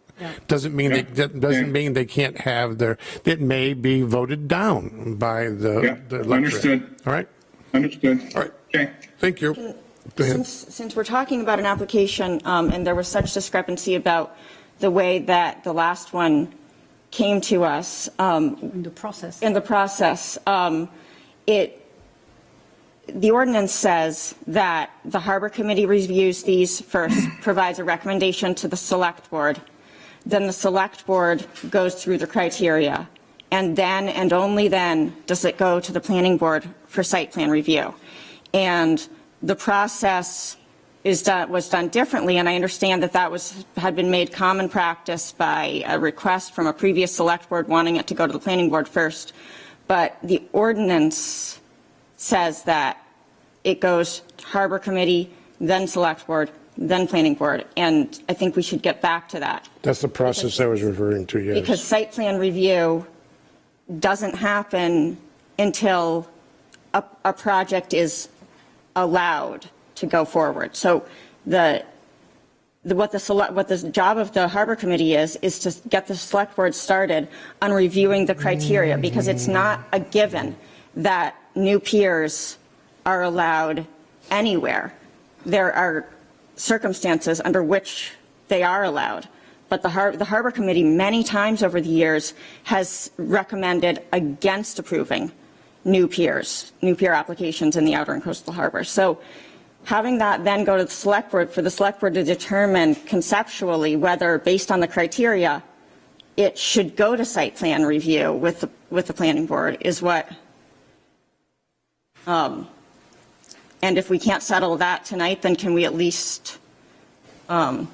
Doesn't mean, they that doesn't mean they can't have their, it may be voted down by the. Yeah, the electorate. understood. All right, Understood. All right. Okay. thank you. Go ahead. Since, since we're talking about an application, um, and there was such discrepancy about the way that the last one came to us, um, in the process. in the process, um, it, the ordinance says that the Harbor Committee reviews these first, provides a recommendation to the Select Board. Then the Select Board goes through the criteria And then, and only then, does it go to the planning board for site plan review. And the process is done, was done differently, and I understand that that was, had been made common practice by a request from a previous select board wanting it to go to the planning board first. But the ordinance says that it goes harbor committee, then select board, then planning board, and I think we should get back to that. That's the process I was referring to, yes. Because site plan review doesn't happen until a, a project is allowed to go forward. So the, the, what the select, what the job of the harbor committee is, is to get the select board started on reviewing the criteria, because it's not a given that new piers are allowed anywhere. There are circumstances under which they are allowed. But the, har- the harbor committee, many times over the years, has recommended against approving new piers, new pier applications in the outer and coastal harbor. So having that then go to the select board, for the select board to determine conceptually whether, based on the criteria, it should go to site plan review with the, with the planning board is what, um, and if we can't settle that tonight, then can we at least, um,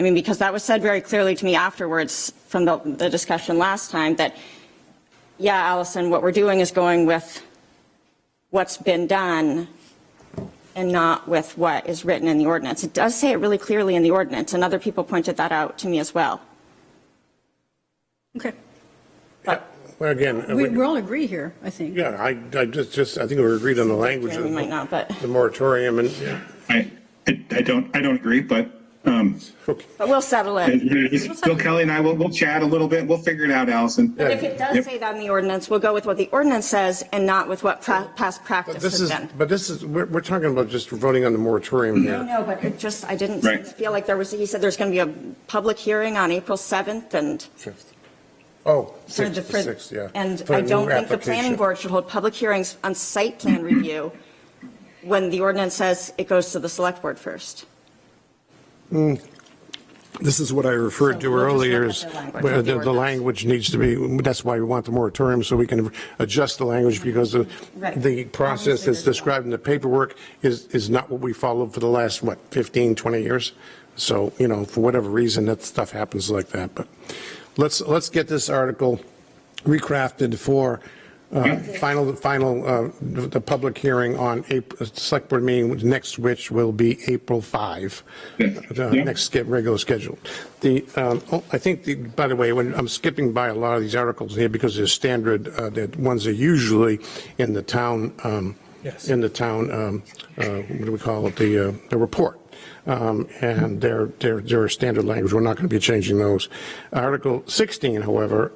I mean, because that was said very clearly to me afterwards from the, the discussion last time that, yeah, Allison, what we're doing is going with what's been done and not with what is written in the ordinance. It does say it really clearly in the ordinance, and other people pointed that out to me as well. Okay. Uh, well, again, uh, We, we all agree here, I think. yeah, I, I just, just, I think we agreed on the language Yeah, of we might not, but, the moratorium and, yeah. I, I I don't, I don't agree, but, um, okay. but we'll settle it. Bill Kelly and I will, we'll chat a little bit. We'll figure it out, Allison. But if it does Yep. say that in the ordinance, we'll go with what the ordinance says and not with what pra- past But practice this has is, been. but this is, we're, we're talking about just voting on the moratorium I No, know, but it just, I didn't Right. feel like there was, he said there's going to be a public hearing on April 7th and. Fifth. Oh, for the- sixth, for- sixth, yeah. And For a I don't think the planning board should hold public hearings on site plan review when the ordinance says it goes to the select board first. Hmm. This is what I referred to we'll earlier, is the the the, language needs to be, that's why we want the moratorium, so we can adjust the language, because the, Right. the process that's described in the paperwork is, is not what we followed for the last, what, 15, 20 years? So, you know, for whatever reason, that stuff happens like that, but let's, let's get this article recrafted for uh, final, final, uh, the the public hearing on April, select board meeting next, which will be April 5, the Yeah. next ske- regular schedule. The, um, oh, I think, the- by the way, when I'm skipping by a lot of these articles here because they're standard, uh, the ones are usually in the town, um, in the town, um, uh, what do we call it, the, uh, the report. Um, And they're, they're, they're standard language. We're not going to be changing those. Article 16, however,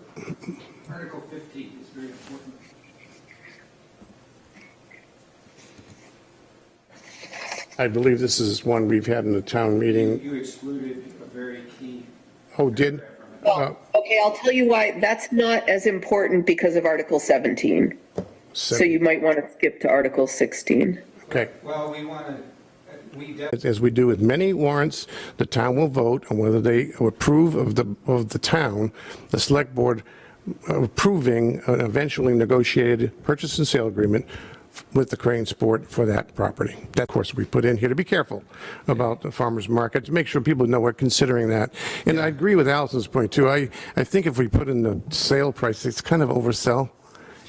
Article 15 is very important. I believe this is one we've had in the town meeting. You excluded a very key. Oh, did? Uh, okay, I'll tell you why. That's not as important because of Article 17. So you might want to skip to Article 16. Okay. Well, we want to. As we do with many warrants, the town will vote on whether they approve of the, of the town, the select board approving an eventually negotiated purchase and sale agreement with the Cranesport for that property. That, of course, we put in here to be careful about the farmer's market, to make sure people know we're considering that. And I agree with Allison's point, too. I, I think if we put in the sale price, it's kind of oversell.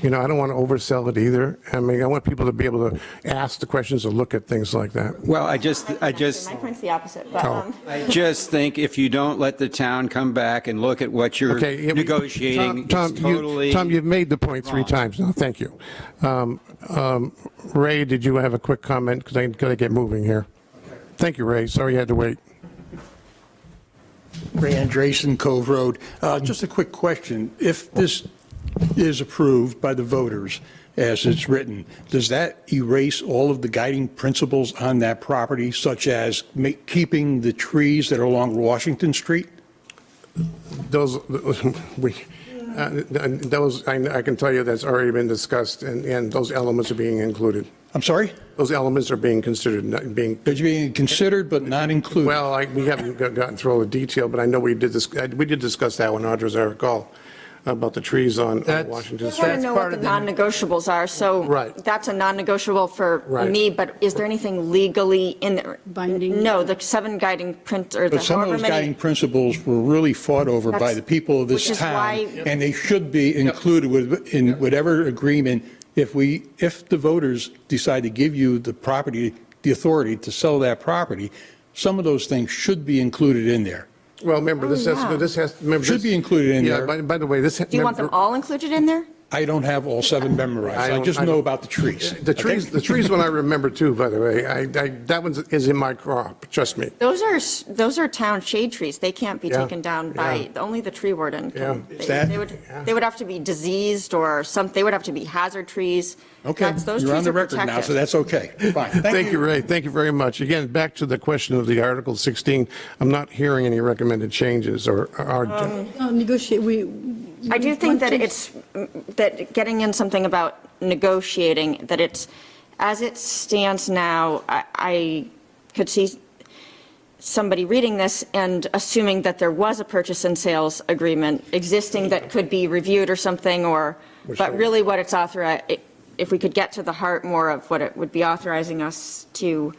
You know, I don't want to oversell it either. I mean, I want people to be able to ask the questions or look at things like that. Well, I just, I just, My point's the opposite, but, Oh. um, I just think if you don't let the town come back and look at what you're Okay. negotiating, Tom, it's Tom, you, Tom, you've made the point three wrong. times now. Thank you. Um, um, Ray, did you have a quick comment? Because I got to get moving here. Thank you, Ray. Sorry you had to wait. Ray Andreessen, Cove Road. Uh, Just a quick question. If this is approved by the voters as it's written, does that erase all of the guiding principles on that property, such as ma- keeping the trees that are along Washington Street? Those, we, uh, those, I I can tell you that's already been discussed, and, and those elements are being included. I'm sorry? Those elements are being considered, not being, They're being considered but not included? well, I- we haven't gotten through all the detail, but I know we did this, uh, we did discuss that one, Audra, as I recall. About the trees on on That's- Washington I Street. want to know what the non-negotiables are, so Right. that's a non-negotiable for Right. me, but is there anything legally in there? Binding? No, the seven guiding print, or the But some of however those guiding many. principles were really fought over by That's- the people of this which is town, why- and they should be included with, in whatever agreement, if we, if the voters decide to give you the property, the authority to sell that property, some of those things should be included in there. Well, remember, this oh, has, yeah. this has, remember. Should this- be included in Yeah, there. by, by the way, this. Do you want them all included in there? I don't have all seven memorized. I I don't- just I know don't- about the trees. The trees, okay? the trees one I remember too, by the way. I, I, that one is in my crop, trust me. Those are, s- those are town shade trees. They can't be Yeah, taken down by, only the tree warden. can- Yeah. they- Is that- They would, they would have to be diseased or some, they would have to be hazard trees. Okay, That's- Those you're on trees the are record now, so protected. that's okay. Fine, Thank you, Ray. Thank you very much. Again, back to the question of the Article 16. I'm not hearing any recommended changes or, or, um, No, uh, Negotiate, we. I do think that it's, that getting in something about negotiating, that it's, as it stands now, I, I could see somebody reading this and assuming that there was a purchase and sales agreement existing that could be reviewed or something, or, but really what it's authorized, if we could get to the heart more of what it would be authorizing us to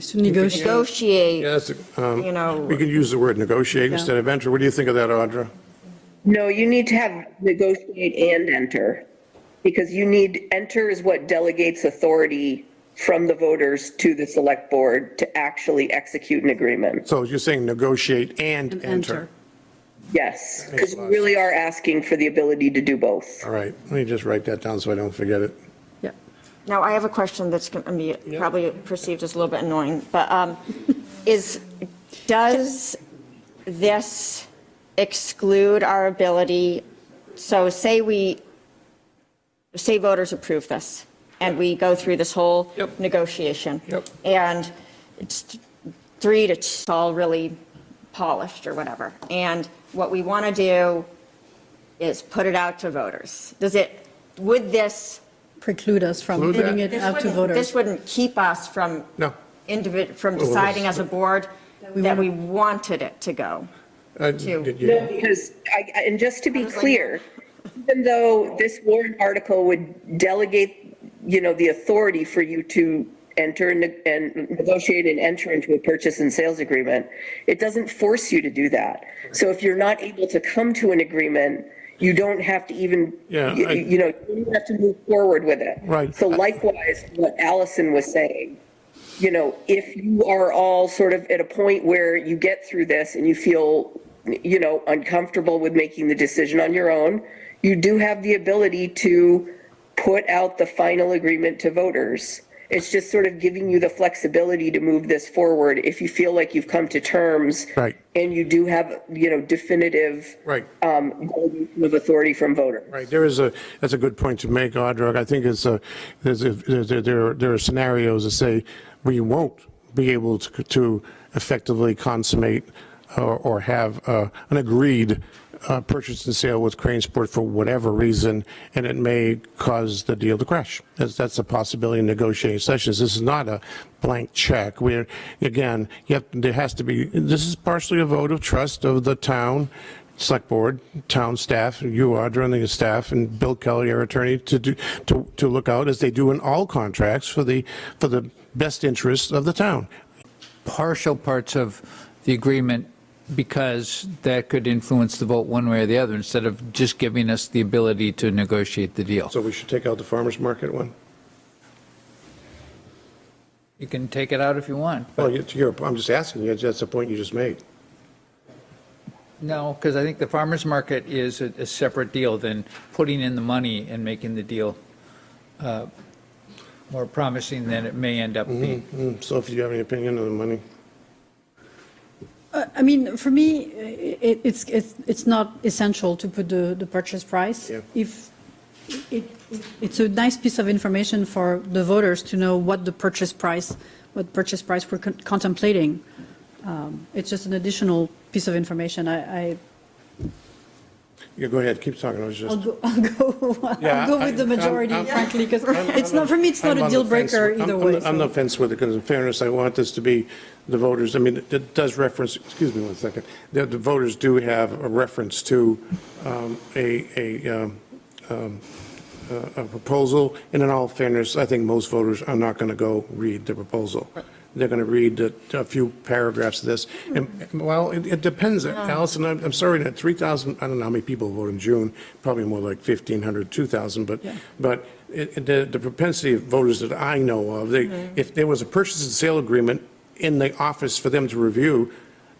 To negotiate. negotiate, yes, um, you know. we can use the word negotiate instead of enter. What do you think of that, Audra? No, you need to have negotiate and enter, because you need, enter is what delegates authority from the voters to the select board to actually execute an agreement. So you're saying negotiate and And enter. enter. Yes, because we really are asking for the ability to do both. All right, let me just write that down so I don't forget it. Yeah. Now, I have a question that's going to be probably perceived as a little bit annoying, but um, is, does this exclude our ability, so say we, say voters approve this, and we go through this whole Yep. negotiation. Yep. And it's three to, it's all really polished or whatever, and what we want to do is put it out to voters. Does it, would this Preclude us from Preclude putting that? it out to voters? This wouldn't keep us from, No. individ, from deciding as a board we that we wanted it to go. Uh, Two. did you- No, because, I- I- and just to be clear, even though this warrant article would delegate, you know, the authority for you to enter and and negotiate and enter into a purchase and sales agreement, it doesn't force you to do that. So if you're not able to come to an agreement, you don't have to even, Yeah, you I- you know, you don't have to move forward with it. Right. So likewise, what Allison was saying, you know, if you are all sort of at a point where you get through this and you feel, you know, uncomfortable with making the decision on your own, you do have the ability to put out the final agreement to voters. It's just sort of giving you the flexibility to move this forward if you feel like you've come to terms. Right. And you do have, you know, definitive. Right. Um, of authority from voters. Right, there is a, that's a good point to make, Audra. I think it's a, there's a, there, there there are scenarios that say we won't be able to, to effectively consummate or, or have uh, an agreed uh, purchase and sale with Cranesport for whatever reason, and it may cause the deal to crash. That's, that's a possibility in negotiating sessions. This is not a blank check. We're, again, have, there has to be, this is partially a vote of trust of the town, select board, town staff, you, Audra, and the staff, and Bill Kelly, our attorney, to do, to, to look out, as they do in all contracts, for the, for the best interests of the town. partial parts of the agreement because that could influence the vote one way or the other instead of just giving us the ability to negotiate the deal. So we should take out the farmer's market one? You can take it out if you want. Well, you- you're, I'm just asking you, that's the point you just made. No, because I think the farmer's market is a, a separate deal than putting in the money and making the deal uh, more promising than it may end up being. Mm, So if you have any opinion on the money? Uh, I mean, for me, it, it's, it's, it's not essential to put the, the purchase price. Yeah. If, it, it's a nice piece of information for the voters to know what the purchase price, what purchase price we're con- contemplating. Um, It's just an additional piece of information. I, I, Yeah, go ahead, keep talking, I was I'll go, I'll go, Yeah, I'll go I- with the I'm- majority, I'm- frankly, because it's I'm not, for me, it's not I'm a deal the fence. breaker I'm- either I'm- way. I'm so. on the fence with it, because in fairness, I want this to be the voters, I mean, it- it does reference, excuse me one second, the, the voters do have a reference to um, a, a, um, um, a a proposal, and in all fairness, I think most voters are not going to go read the proposal. They're going to read a a few paragraphs of this, and, well, it, it depends, Allison, I'm, I'm sorry, that 3,000, I don't know how many people vote in June, probably more like 1,500, 2,000, but, but it, it- the, the propensity of voters that I know of, they, if there was a purchase and sale agreement in the office for them to review,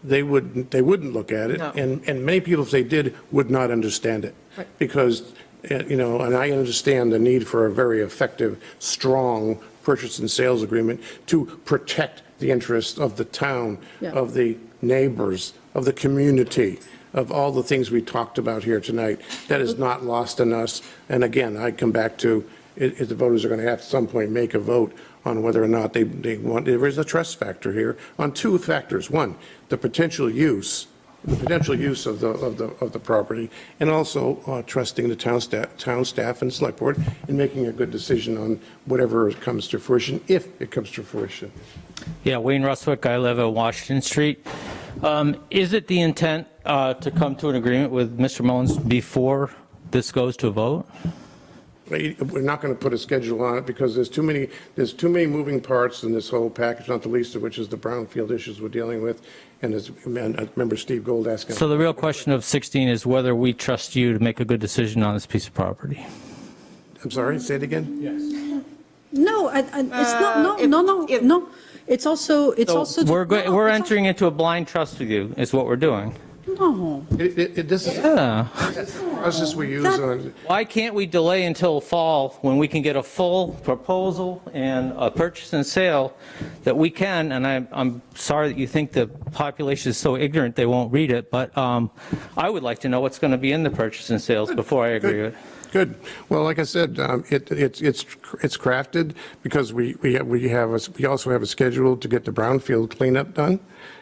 they wouldn't, they wouldn't look at it, No. and, and many people, if they did, would not understand it. Because, uh, you know, and I understand the need for a very effective, strong purchase and sales agreement to protect the interests of the town, Yeah. of the neighbors, of the community, of all the things we talked about here tonight. That is not lost on us. And again, I come back to, if if the voters are going to have at some point make a vote on whether or not they, they want, there is a trust factor here on two factors. One, the potential use, the potential use of the, of the, of the property, and also uh, trusting the town staff, town staff and select board in making a good decision on whatever comes to fruition, if it comes to fruition. Yeah, Wayne Rustwick, I live at Washington Street. Um, Is it the intent uh, to come to an agreement with Mr. Mullins before this goes to a vote? We- We're not going to put a schedule on it because there's too many, there's too many moving parts in this whole package, not the least of which is the brownfield issues we're dealing with. And as, and I remember Steve Gold asking. So the real question of 16 is whether we trust you to make a good decision on this piece of property. I'm sorry, say it again? Yes. No, I, I, it's not, no, uh, no, no, no. It's also, it's So also. we're, go- no, we're it's entering into a blind trust with you, is what we're doing. Al- No. It, it, it- this is Yeah. the process we use That- on, Why can't we delay until fall when we can get a full proposal and a purchase and sale that we can, and I'm, I'm sorry that you think the population is so ignorant they won't read it, but um, I would like to know what's going to be in the purchase and sales before I agree with it. Good. Well, like I said, um, it, it's, it's, it's crafted because we, we, have- we have, a- we also have a schedule to get the brownfield cleanup done.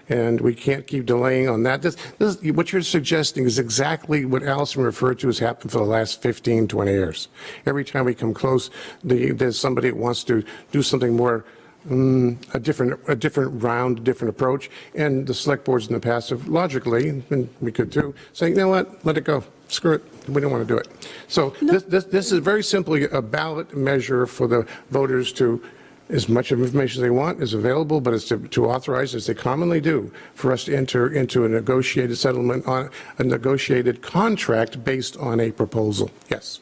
And we can't keep delaying on that. This, this, what you're suggesting is exactly what Allison referred to as happened for the last 15, 20 years. Every time we come close, the, there's somebody that wants to do something more mm, a different, a different round, a different approach. And the select boards in the past have logically, and we could too, saying, you know what, let it go, screw it, we don't want to do it. So this, this, this is very simply a ballot measure for the voters to, as much information as they want is available, but it's to, to authorize, as they commonly do, for us to enter into a negotiated settlement on, a negotiated contract based on a proposal. Yes.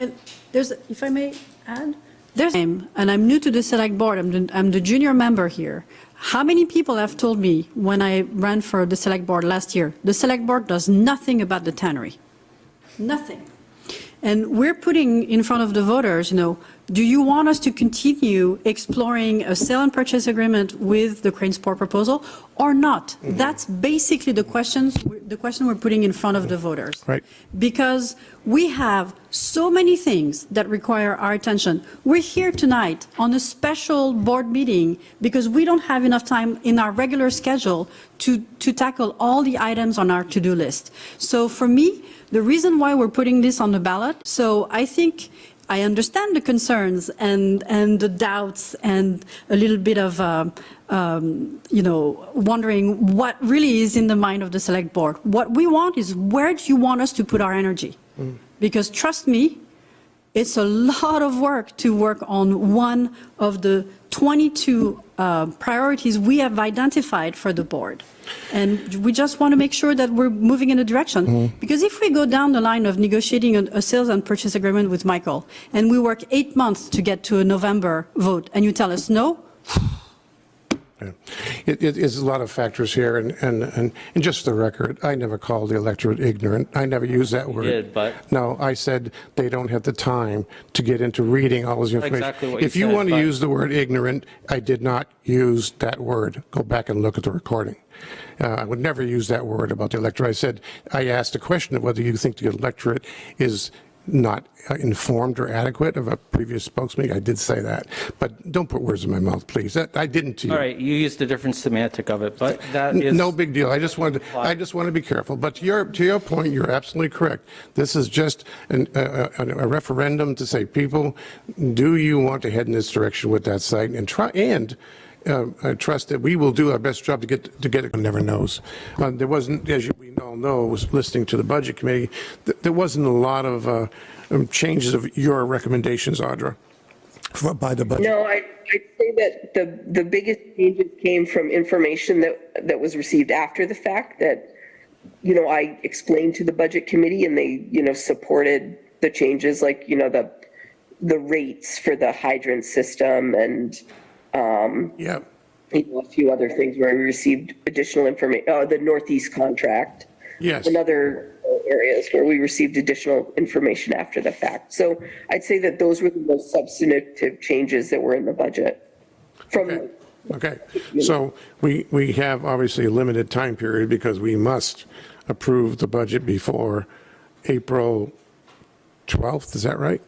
And there's, if I may add, there's, and I'm new to the select board, I'm the, I'm the junior member here. How many people have told me when I ran for the select board last year, the select board does nothing about the tannery? Nothing. And we're putting in front of the voters, you know, do you want us to continue exploring a sale and purchase agreement with the Cranesport proposal or not? Mm-hmm. That's basically the questions, the question we're putting in front of the voters. Right. Because we have so many things that require our attention. We're here tonight on a special board meeting because we don't have enough time in our regular schedule to, to tackle all the items on our to-do list. So for me, the reason why we're putting this on the ballot, so I think I understand the concerns and, and the doubts and a little bit of, uh, um, you know, wondering what really is in the mind of the select board. What we want is where do you want us to put our energy? Because trust me, it's a lot of work to work on one of the 22 uh, priorities we have identified for the board. And we just want to make sure that we're moving in a direction. Because if we go down the line of negotiating a, a sales and purchase agreement with Michael, and we work eight months to get to a November vote, and you tell us no, Yeah. It, it is a lot of factors here, and, and, and and just for the record, I never called the electorate ignorant. I never used that word. did, but- No, I said they don't have the time to get into reading all this information. Exactly what you If you said, want to use the word ignorant, I did not use that word. Go back and look at the recording. Uh, I would never use that word about the electorate. I said, I asked a question of whether you think the electorate is not uh, informed or adequate of a previous spokesman. I did say that, but don't put words in my mouth, please. That- I didn't to you. All right, you used a different semantic of it, but that is. No big deal. I just wanted, to- I just want to be careful. But to your, to your point, you're absolutely correct. This is just an- a a- a referendum to say, people, do you want to head in this direction with that site? And try, and uh, I trust that we will do our best job to get, to get it, one never knows. Uh, There wasn't, as you- we all know, was listening to the Budget Committee, th- there wasn't a lot of uh, um, changes of your recommendations, Audra, for- by the budget. No, I, I'd say that the, the biggest changes came from information that, that was received after the fact that, you know, I explained to the budget committee and they, you know, supported the changes like, you know, the, the rates for the hydrant system and, um, Yeah. you know, a few other things where we received additional information, uh, the Northeast contract. Yes. And other areas where we received additional information after the fact. So I'd say that those were the most substantive changes that were in the budget. From, Okay, so we, we have obviously a limited time period because we must approve the budget before April 12th, is that right?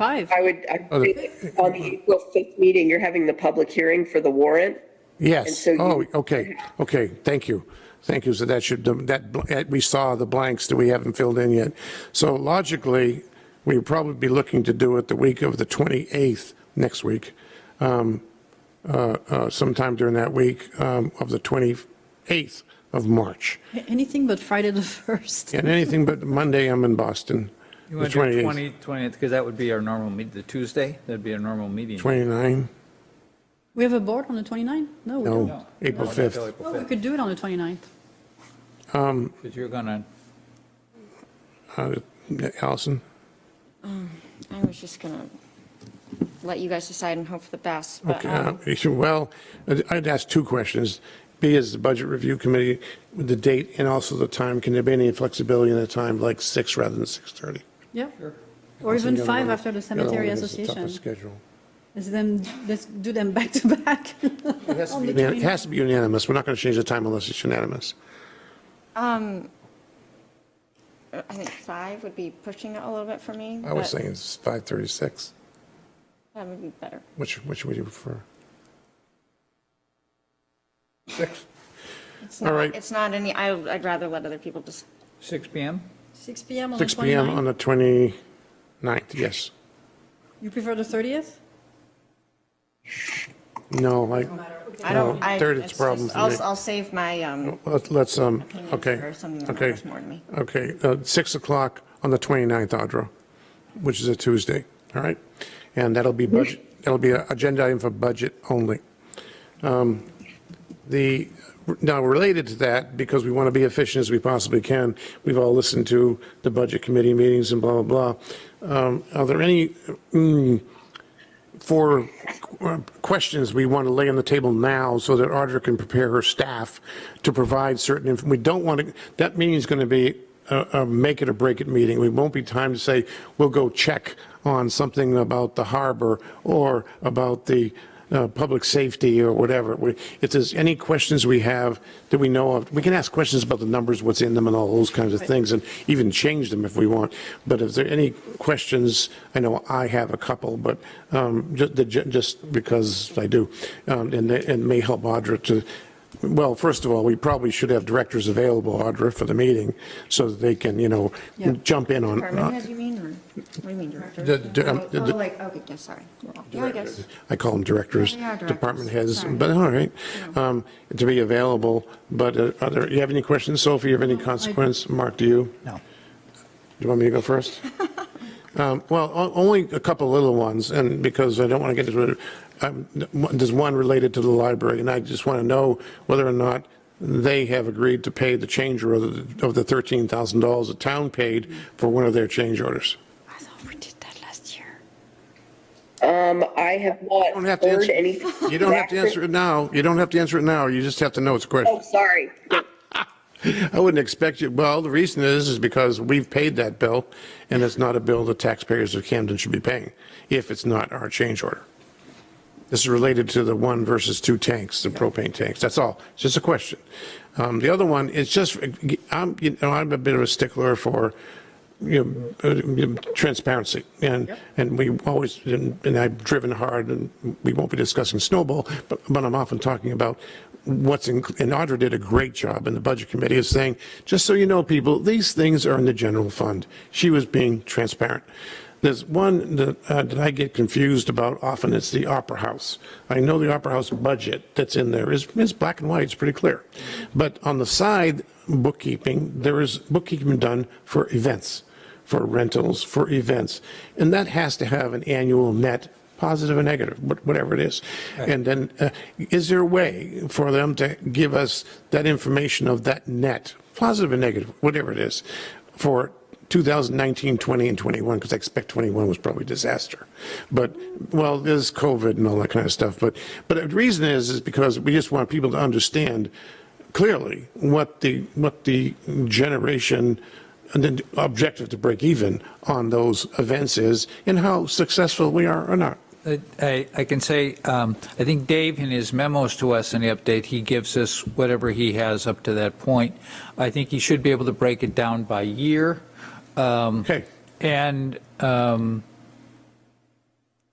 Five. I would, I'd say that on the April 5th meeting, you're having the public hearing for the warrant. And Yes, so you- oh, okay, okay, thank you. Thank you, so that should, that, bl- we saw the blanks that we haven't filled in yet. So logically, we'd probably be looking to do it the week of the 28th, next week, um, uh, uh, sometime during that week um, of the 28th of March. Anything but Friday the 1st. And anything but Monday, I'm in Boston. You The want to do 20, 20th, because that would be our normal meet, the Tuesday, that'd be our normal meeting. 29, We have a board on the 29th? No, we don't. no, April No, that's 5th. April Well, we could do it on the 29th. Um, Because you're gonna, uh, Allison? I was just going to let you guys decide and hope for the best. but, Okay, um, uh, you- well, I'd I'd ask two questions. B is the Budget Review Committee, with the date and also the time, can there be any flexibility in the time, like 6 rather than 6:30? Yeah. Or even five one- after the the other Cemetery one a Association. tougher schedule. Let's them, let's do them back to back. On the It has to be unanimous, we're not going to change the time unless it's unanimous. Um, I think five would be pushing it a little bit for me. I was saying it's 5:36. That would be better. Which, which would you prefer? 6? It's All not- right. It's not any, I- I'd rather let other people just, 6 PM? 6 PM on the 6 PM on 29th? the 29th, yes. You prefer the 30th? No, I, I don't, I. third it's a problem just- for I'll, me. I'll save my, um, Let- Let's, um, Opinions okay, or something that okay, matters more to me. okay, uh, 6 o'clock on the 29th, Audra, which is a Tuesday, all right? And that'll be budget, that'll be an agenda item for budget only. Um, The, now, related to that, because we want to be efficient as we possibly can, we've all listened to the Budget Committee meetings and blah, blah, blah. Um, Are there any, mm, for uh, questions we want to lay on the table now so that Audra can prepare her staff to provide certain, inf- we don't want to, that meeting is going to be a, a make it or break it meeting. We won't be time to say, we'll go check on something about the harbor or about the uh, public safety or whatever. We- If there's any questions we have that we know of, we can ask questions about the numbers, what's in them and all those kinds of things and even change them if we want. But if there are any questions, I know I have a couple, but um, ju- the- just because I do, um, and it and may help Audra to, well, first of all, we probably should have directors available, Audra, for the meeting so that they can, you know, Yeah. jump in on. department uh, heads, you mean, or, what do you mean, director? The- the- um, Oh, the- oh, like, okay, yeah, sorry. Yeah, I guess. I call them directors, they are directors. department heads, Sorry. but all right, um, to be available. But uh, are there, you have any questions, Sophie, you have any consequence? Mark, do you? No. Do you want me to go first? Um, Well, o- only a couple little ones, and because I don't want to get into it, um, there's one related to the library, and I just want to know whether or not they have agreed to pay the change order of the $13,000 the town paid for one of their change orders. I thought we did that last year. Um, I have not don't have to heard answer- anything. You don't have to answer it now, you don't have to answer it now, you just have to know it's a question. Oh, sorry. I wouldn't expect you, well, the reason is, is because we've paid that bill, and it's not a bill the taxpayers of Camden should be paying, if it's not our change order. This is related to the one versus two tanks, the propane tanks, that's all, it's just a question. Um, The other one is just, I'm, you know, I'm a bit of a stickler for you know, uh, transparency. And, and we always, and and I've driven hard, and we won't be discussing snowball, but, but I'm often talking about what's in, and Audra did a great job in the budget committee of saying, just so you know, people, these things are in the general fund. She was being transparent. There's one that, uh, that I get confused about often, it's the Opera House. I know the Opera House budget that's in there is, is black and white, it's pretty clear. But on the side, bookkeeping, there is bookkeeping done for events, for rentals, for events. And that has to have an annual net, positive or negative, whatever it is. And then, uh, is there a way for them to give us that information of that net, positive or negative, whatever it is, for 2019, 20, and 21, because I expect 21 was probably disaster. But, well, there's COVID and all that kind of stuff. But, but the reason is, is because we just want people to understand clearly what the, what the generation and the objective to break even on those events is and how successful we are or not. I, I can say, um, I think Dave, in his memos to us in the update, he gives us whatever he has up to that point. I think he should be able to break it down by year. Um, Okay. And, um,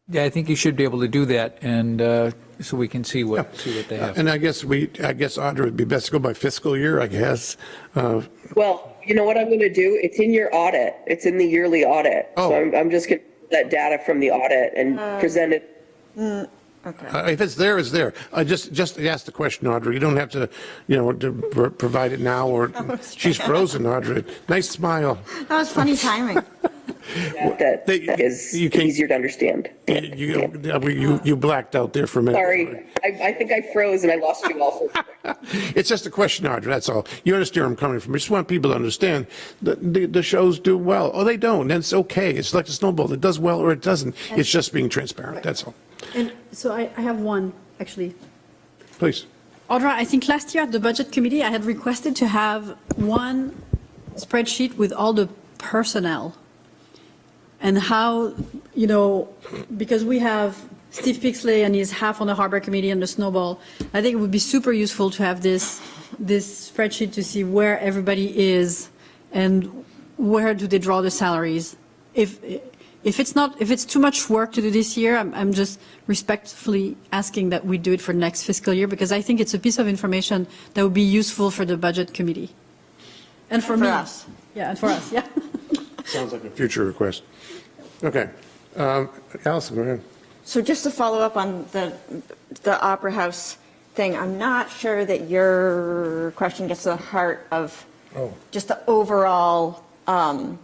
yeah, I think you should be able to do that, and uh, so we can see what, see what they have. And I guess we, I guess Audra would be best to go by fiscal year, I guess. Uh, Well, you know what I'm going to do? It's in your audit. It's in the yearly audit. Oh. So I'm, I'm just going to that data from the audit and present it. Uh, If it's there, it's there. I just, just ask the question, Audrey. You don't have to, you know, to pro- provide it now or, she's frozen, Audrey. Nice smile. That was funny timing. That They- is you can't- easier to understand. You, you, you blacked out there for a minute. Sorry, I, I think I froze and I lost you all. for- It's just a question, Audrey, that's all. You understand where I'm coming from. I just want people to understand that the, the shows do well. Oh, they don't, and it's okay. It's like a snowball. It does well or it doesn't. It's just being transparent, that's all. And so I, I have one, actually. Please. Audra, I think last year at the Budget Committee, I had requested to have one spreadsheet with all the personnel and how, you know, because we have Steve Pixley and he's half on the Harbor Committee and the Snow Bowl, I think it would be super useful to have this, this spreadsheet to see where everybody is and where do they draw the salaries. If, if it's not, if it's too much work to do this year, I'm, I'm just respectfully asking that we do it for next fiscal year because I think it's a piece of information that would be useful for the Budget Committee. And for For me. us. Yeah, and for us, yeah. Sounds like a future request. Okay. Um, Allison, go ahead. So just to follow up on the, the Opera House thing, I'm not sure that your question gets to the heart of Oh. just the overall, um,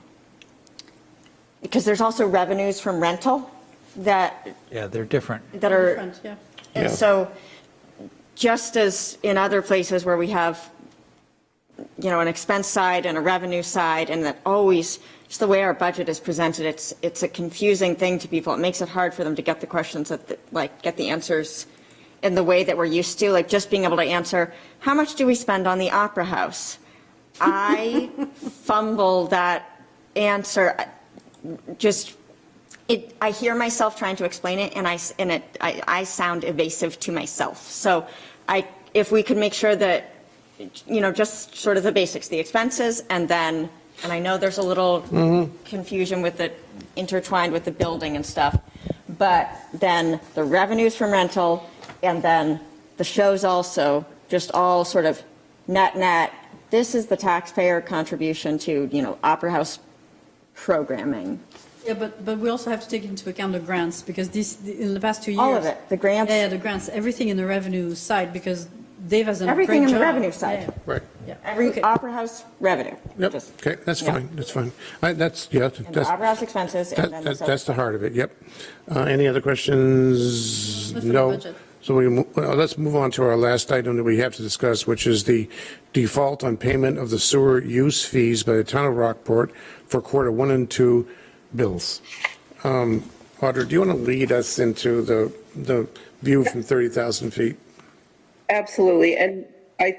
because there's also revenues from rental that, Yeah, they're different. that are, Different, yeah. and Yeah. so just as in other places where we have, you know, an expense side and a revenue side, and that always, just the way our budget is presented, it's, it's a confusing thing to people. It makes it hard for them to get the questions that, the- like, get the answers in the way that we're used to, like just being able to answer, how much do we spend on the Opera House? I fumble that answer, just, it, I hear myself trying to explain it, and I, and it, I, I sound evasive to myself. So I, if we could make sure that, you know, just sort of the basics, the expenses, and then, and I know there's a little mm-hmm. confusion with it intertwined with the building and stuff, but then the revenues from rental, and then the shows also, just all sort of net, net, this is the taxpayer contribution to, you know, Opera House programming. Yeah, but, but we also have to take into account the grants, because this, in the past two years. All of it, the grants. Yeah, yeah, the grants, everything in the revenue side, because Dave has done a. Everything in the revenue side. Yeah, Right. Yeah, Every okay. Opera House revenue. Yep, Just- okay, that's Yeah. fine, that's fine. I- That's, yeah, And the that's, Opera House expenses, that- and then that- the. that's the heart of it, yep. Uh, Any other questions? That's for the No. budget. So we, well, let's move on to our last item that we have to discuss, which is the default on payment of the sewer use fees by the town of Rockport for quarter one and two bills. Um, Audra, do you want to lead us into the, the view from 30,000 feet? Absolutely. And I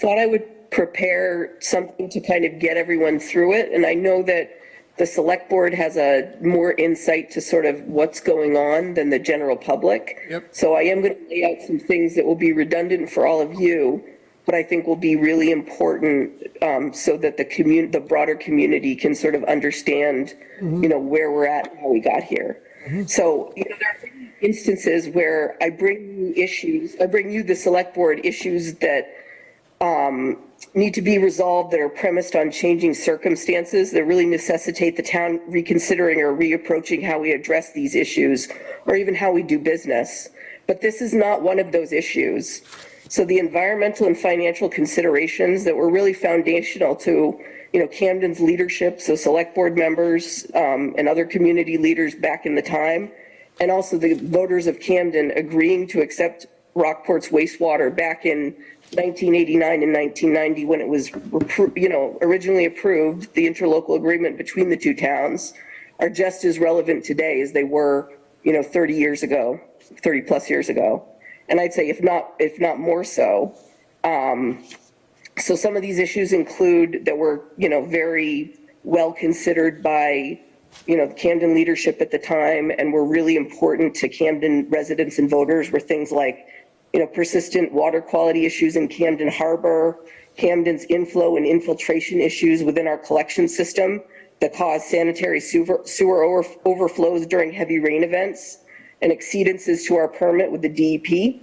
thought I would prepare something to kind of get everyone through it. And I know that the select board has a more insight to sort of what's going on than the general public. Yep. So I am going to lay out some things that will be redundant for all of you. but I think will be really important um, so that the commun, the broader community can sort of understand, you know, where we're at and how we got here. So, you know, there are instances where I bring you issues, I bring you, the select board, issues that um, need to be resolved that are premised on changing circumstances that really necessitate the town reconsidering or reapproaching how we address these issues or even how we do business. But this is not one of those issues. So the environmental and financial considerations that were really foundational to, you know, Camden's leadership, so select board members um, and other community leaders back in the time, and also the voters of Camden agreeing to accept Rockport's wastewater back in 1989 and 1990 when it was, you know, originally approved, the interlocal agreement between the two towns are just as relevant today as they were, you know, 30 years ago, 30 plus years ago. And I'd say if not, if not more so. Um, so some of these issues include that were, you know, very well considered by, you know, the Camden leadership at the time and were really important to Camden residents and voters were things like, you know, persistent water quality issues in Camden Harbor, Camden's inflow and infiltration issues within our collection system that cause sanitary sewer, sewer over, overflows during heavy rain events and exceedances to our permit with the DEP.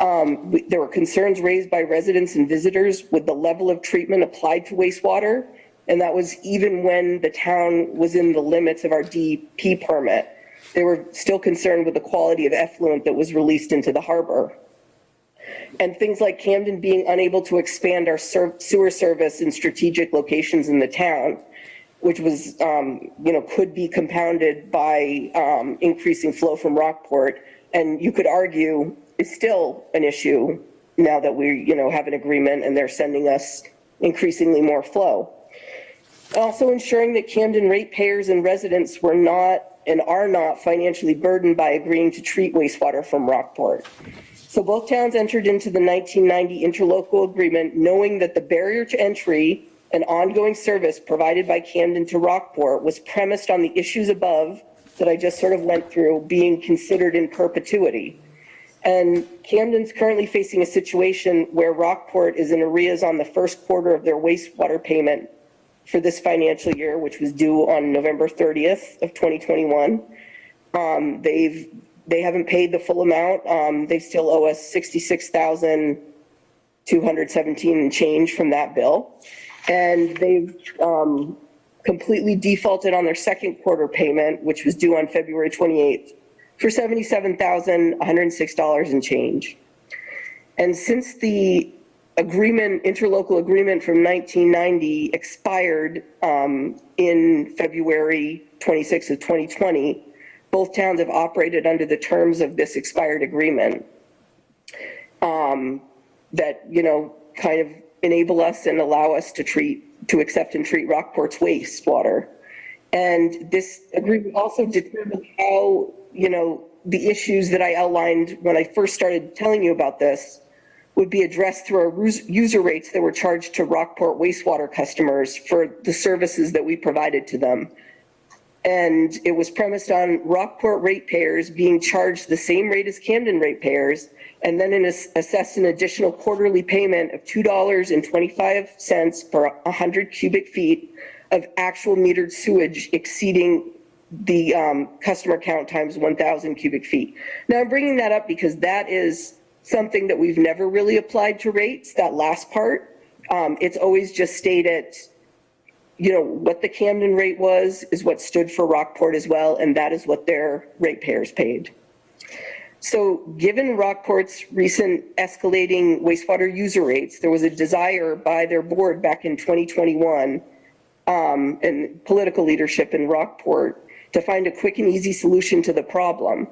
Um, we- There were concerns raised by residents and visitors with the level of treatment applied to wastewater. And that was even when the town was in the limits of our DEP permit. They were still concerned with the quality of effluent that was released into the harbor. And things like Camden being unable to expand our sewer service in strategic locations in the town, which was, um, you know, could be compounded by um, increasing flow from Rockport. And you could argue is still an issue now that we, you know, have an agreement and they're sending us increasingly more flow. Also ensuring that Camden ratepayers and residents were not and are not financially burdened by agreeing to treat wastewater from Rockport. So both towns entered into the 1990 interlocal agreement knowing that the barrier to entry and ongoing service provided by Camden to Rockport was premised on the issues above that I just sort of went through being considered in perpetuity. And Camden's currently facing a situation where Rockport is in arrears on the first quarter of their wastewater payment for this financial year, which was due on November 30th of 2021. Um, they've, they haven't paid the full amount. Um, they still owe us 66,217 and change from that bill. And they've, um, completely defaulted on their second quarter payment, which was due on February 28th for $77,106 and change. And since the agreement, interlocal agreement from 1990 expired um, in February 26th of 2020, both towns have operated under the terms of this expired agreement um, that, you know, kind of enable us and allow us to treat, to accept and treat Rockport's wastewater. And this agreement also determined how, you know, the issues that I outlined when I first started telling you about this would be addressed through our user rates that were charged to Rockport wastewater customers for the services that we provided to them. And it was premised on Rockport ratepayers being charged the same rate as Camden ratepayers, and then an ass- assessed an additional quarterly payment of $2.25 per 100 cubic feet of actual metered sewage exceeding the um, customer count times 1,000 cubic feet. Now, I'm bringing that up because that is something that we've never really applied to rates, that last part. Um, It's always just stated, you know, what the Camden rate was is what stood for Rockport as well, and that is what their ratepayers paid. So given Rockport's recent escalating wastewater user rates, there was a desire by their board back in 2021 um, and political leadership in Rockport to find a quick and easy solution to the problem.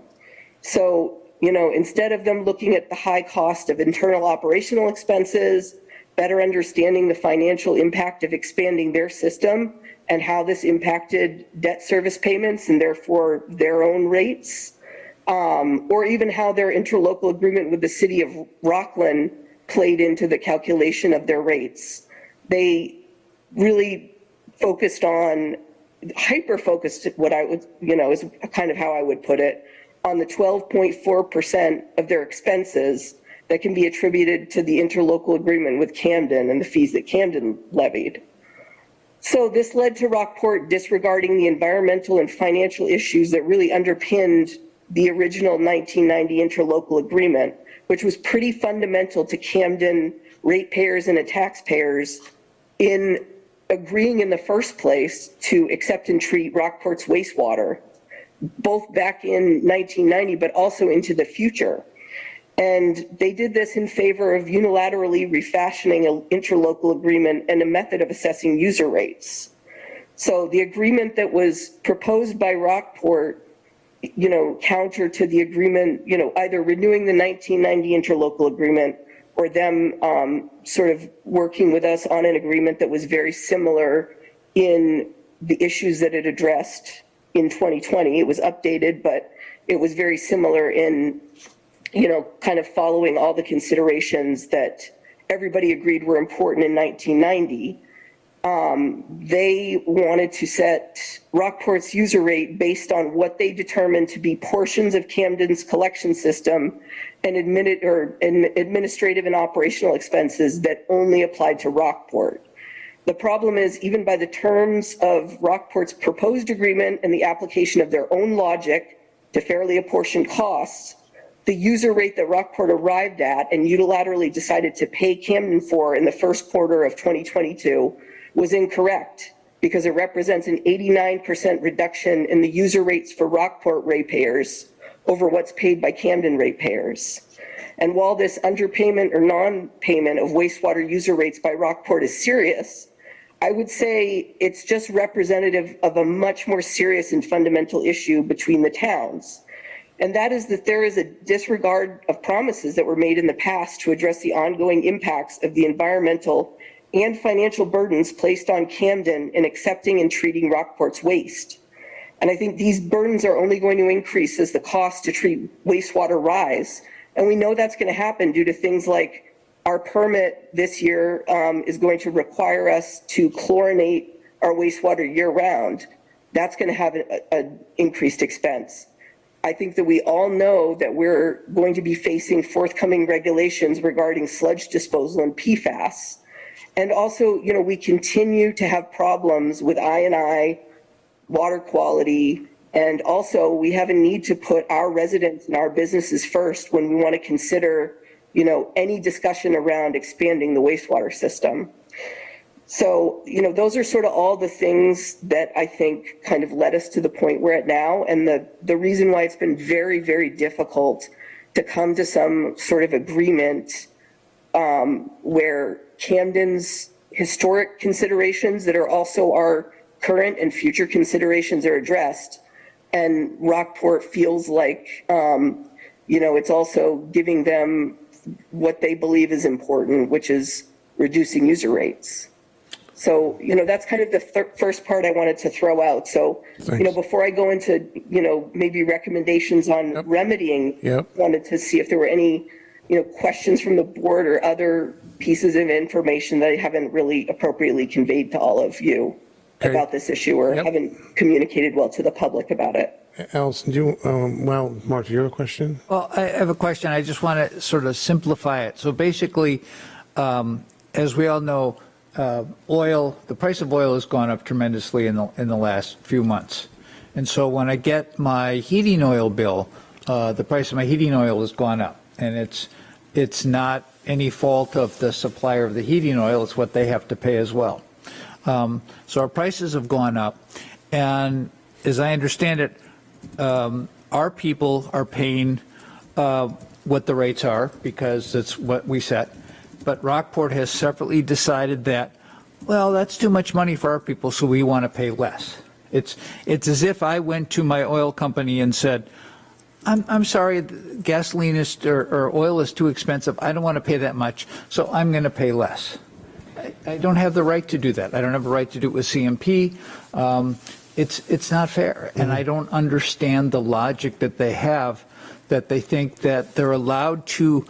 So, you know, instead of them looking at the high cost of internal operational expenses, better understanding the financial impact of expanding their system and how this impacted debt service payments and therefore their own rates, um, or even how their interlocal agreement with the city of Rockland played into the calculation of their rates. They really focused on, hyper focused, what I would, you know, is kind of how I would put it, on the 12.4% of their expenses that can be attributed to the interlocal agreement with Camden and the fees that Camden levied. So this led to Rockport disregarding the environmental and financial issues that really underpinned the original 1990 interlocal agreement, which was pretty fundamental to Camden ratepayers and taxpayers in agreeing in the first place to accept and treat Rockport's wastewater, both back in 1990, but also into the future. And they did this in favor of unilaterally refashioning an interlocal agreement and a method of assessing user rates. So the agreement that was proposed by Rockport, you know, counter to the agreement, you know, either renewing the 1990 interlocal agreement or them um, sort of working with us on an agreement that was very similar in the issues that it addressed in 2020. It was updated, but it was very similar in you know, kind of following all the considerations that everybody agreed were important in 1990, um, they wanted to set Rockport's user rate based on what they determined to be portions of Camden's collection system and administrative and operational expenses that only applied to Rockport. The problem is even by the terms of Rockport's proposed agreement and the application of their own logic to fairly apportion costs, the user rate that Rockport arrived at and unilaterally decided to pay Camden for in the first quarter of 2022 was incorrect because it represents an 89% reduction in the user rates for Rockport ratepayers over what's paid by Camden ratepayers. And while this underpayment or non-payment of wastewater user rates by Rockport is serious, I would say it's just representative of a much more serious and fundamental issue between the towns. And that is that there is a disregard of promises that were made in the past to address the ongoing impacts of the environmental and financial burdens placed on Camden in accepting and treating Rockport's waste. And I think these burdens are only going to increase as the cost to treat wastewater rise. And we know that's going to happen due to things like our permit this year um, is going to require us to chlorinate our wastewater year round. That's going to have an increased expense. I think that we all know that we're going to be facing forthcoming regulations regarding sludge disposal and PFAS. And also, you know, we continue to have problems with I&I, water quality, and also we have a need to put our residents and our businesses first when we want to consider, you know, any discussion around expanding the wastewater system. So, you know, those are sort of all the things that I think kind of led us to the point we're at now. And the, the reason why it's been very, very difficult to come to some sort of agreement um, where Camden's historic considerations that are also our current and future considerations are addressed. And Rockport feels like, um, you know, it's also giving them what they believe is important, which is reducing user rates. So, you know, that's kind of the first part I wanted to throw out. So, you know, before I go into, you know, maybe recommendations on Yep. remedying, Yep. wanted to see if there were any, you know, questions from the board or other pieces of information that I haven't really appropriately conveyed to all of you Okay. about this issue or Yep. haven't communicated well to the public about it. Allison, do you, um, well, Mark, you have a question? Well, I have a question. I just want to sort of simplify it. So basically, um, as we all know, uh, oil, the price of oil has gone up tremendously in the, in the last few months. And so when I get my heating oil bill, uh, the price of my heating oil has gone up. And it's, it's not any fault of the supplier of the heating oil, it's what they have to pay as well. Um, So our prices have gone up. And as I understand it, um, our people are paying uh, what the rates are because that's what we set. But Rockport has separately decided that, well, that's too much money for our people, so we want to pay less. It's, it's as if I went to my oil company and said, I'm, I'm sorry, gasoline is, or, or oil is too expensive. I don't want to pay that much, so I'm going to pay less. I, I don't have the right to do that. I don't have a right to do it with CMP. Um, it's, it's not fair. And I don't understand the logic that they have, that they think that they're allowed to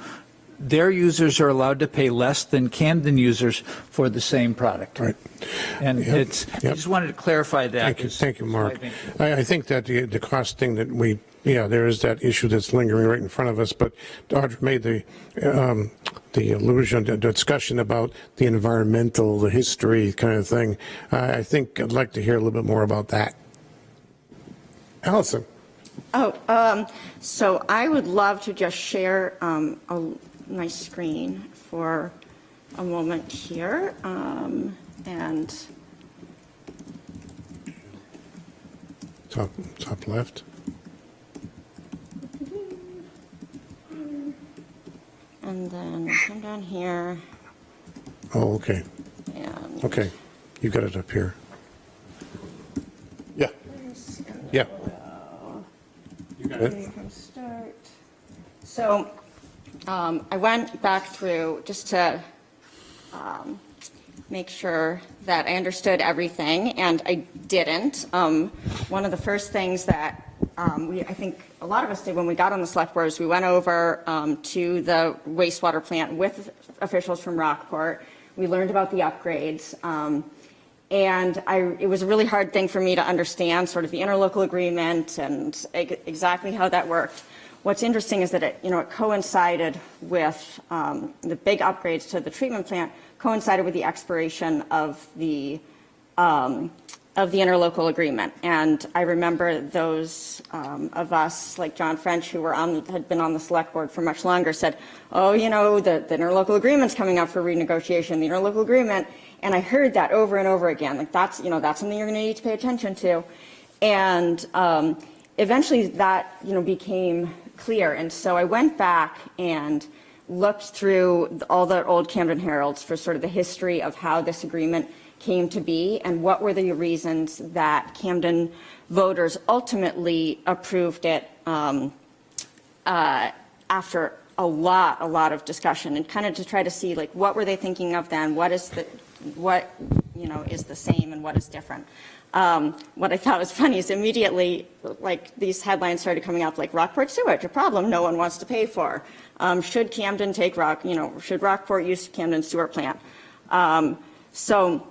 their users are allowed to pay less than Camden users for the same product. Right. And Yep, it's, I just wanted to clarify that. Thank you, thank you, Mark. I think- I, I think that the, the cost thing that we, yeah, there is that issue that's lingering right in front of us, but Audra made the, um, the allusion, the discussion about the environmental, the history kind of thing. I, I think I'd like to hear a little bit more about that. Allison? Oh, um, so I would love to just share, um, a, my screen for a moment here, um, and, Top, top left. And then come down here, Oh, okay, and. okay. You got it up here. Yeah, yeah. You got it. From start. So um, I went back through just to um, make sure that I understood everything, and I didn't. Um, One of the first things that um, we, I think a lot of us did when we got on the select board is we went over um, to the wastewater plant with officials from Rockport. We learned about the upgrades. um, and I, it was a really hard thing for me to understand, sort of the interlocal agreement and exactly how that worked. What's interesting is that it, you know, it coincided with um, the big upgrades to the treatment plant coincided with the expiration of the um, of the interlocal agreement. And I remember those um, of us, like John French, who were on, had been on the select board for much longer, said, oh, you know, the, the interlocal agreement's coming up for renegotiation, the interlocal agreement. And I heard that over and over again, like that's, you know, that's something you're going to need to pay attention to. And um, eventually that, you know, became clear. And so I went back and looked through all the old Camden Heralds for sort of the history of how this agreement came to be and what were the reasons that Camden voters ultimately approved it um, uh, after a lot, a lot of discussion and kind of to try to see like what were they thinking of then, what is the, what you know is the same and what is different. Um, what I thought was funny is immediately like these headlines started coming up like Rockport sewage, a problem no one wants to pay for. Um, should Camden take Rock, you know, should Rockport use Camden sewer plant? Um, so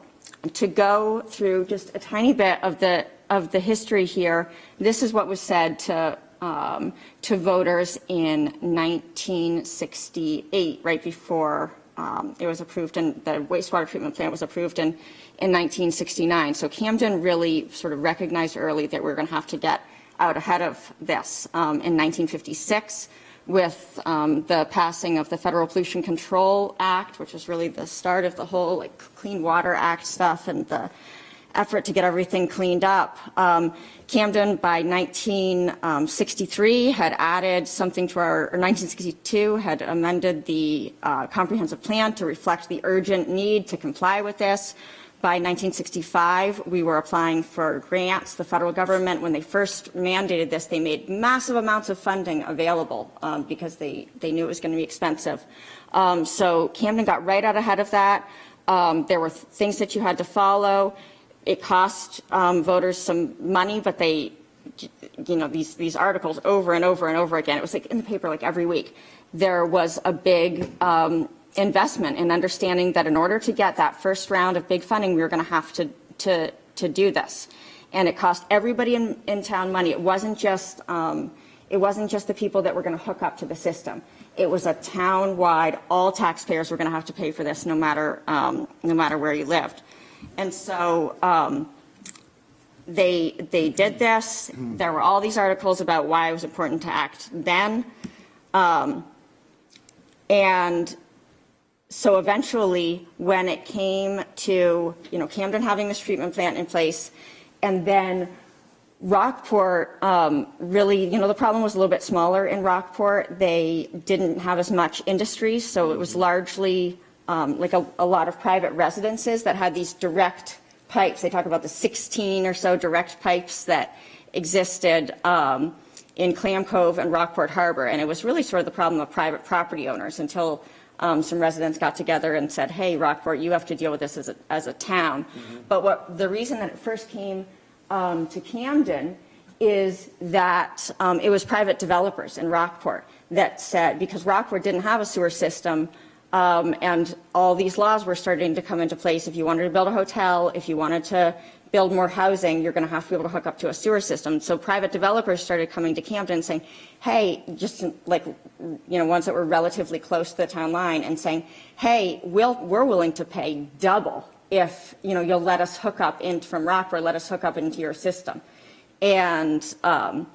to go through just a tiny bit of the of the history here, this is what was said to um, to voters in 1968, right before um, it was approved, and the wastewater treatment plant was approved in in 1969. So Camden really sort of recognized early that we are going to have to get out ahead of this. Um, in 1956, with um, the passing of the Federal Pollution Control Act, which was really the start of the whole like Clean Water Act stuff and the effort to get everything cleaned up. Um, Camden, by 1963, had added something to our, or 1962, had amended the uh, comprehensive plan to reflect the urgent need to comply with this. By 1965, we were applying for grants. The federal government, when they first mandated this, they made massive amounts of funding available um, because they, they knew it was going to be expensive. Um, so Camden got right out ahead of that. Um, there were th- things that you had to follow. It cost um, voters some money, but they, you know, these, these articles over and over and over again. It was like in the paper like every week. There was a big um, investment in understanding that in order to get that first round of big funding, we were going to have to, to, to do this. And it cost everybody in, in town money. It wasn't just, um, it wasn't just the people that were going to hook up to the system. It was a town-wide, all taxpayers were going to have to pay for this no matter, um, no matter where you lived. And so um, they, they did this. There were all these articles about why it was important to act then. Um, and so eventually, when it came to, you know, Camden having this treatment plant in place, and then Rockport, um, really, you know, the problem was a little bit smaller in Rockport. They didn't have as much industry, so it was largely um, like a, a lot of private residences that had these direct pipes. They talk about the 16 or so direct pipes that existed um, in Clam Cove and Rockport Harbor, and it was really sort of the problem of private property owners until um, some residents got together and said, hey, Rockport, you have to deal with this as a, as a town. But what the reason that it first came um, to Camden is that um, it was private developers in Rockport that said, because Rockport didn't have a sewer system, um, and all these laws were starting to come into place. If you wanted to build a hotel, if you wanted to build more housing, you're going to have to be able to hook up to a sewer system. So private developers started coming to Camden saying, hey, just like, you know, ones that were relatively close to the town line and saying, hey, we'll, we're willing to pay double if, you know, you'll let us hook up in from Rockport, let us hook up into your system. And um,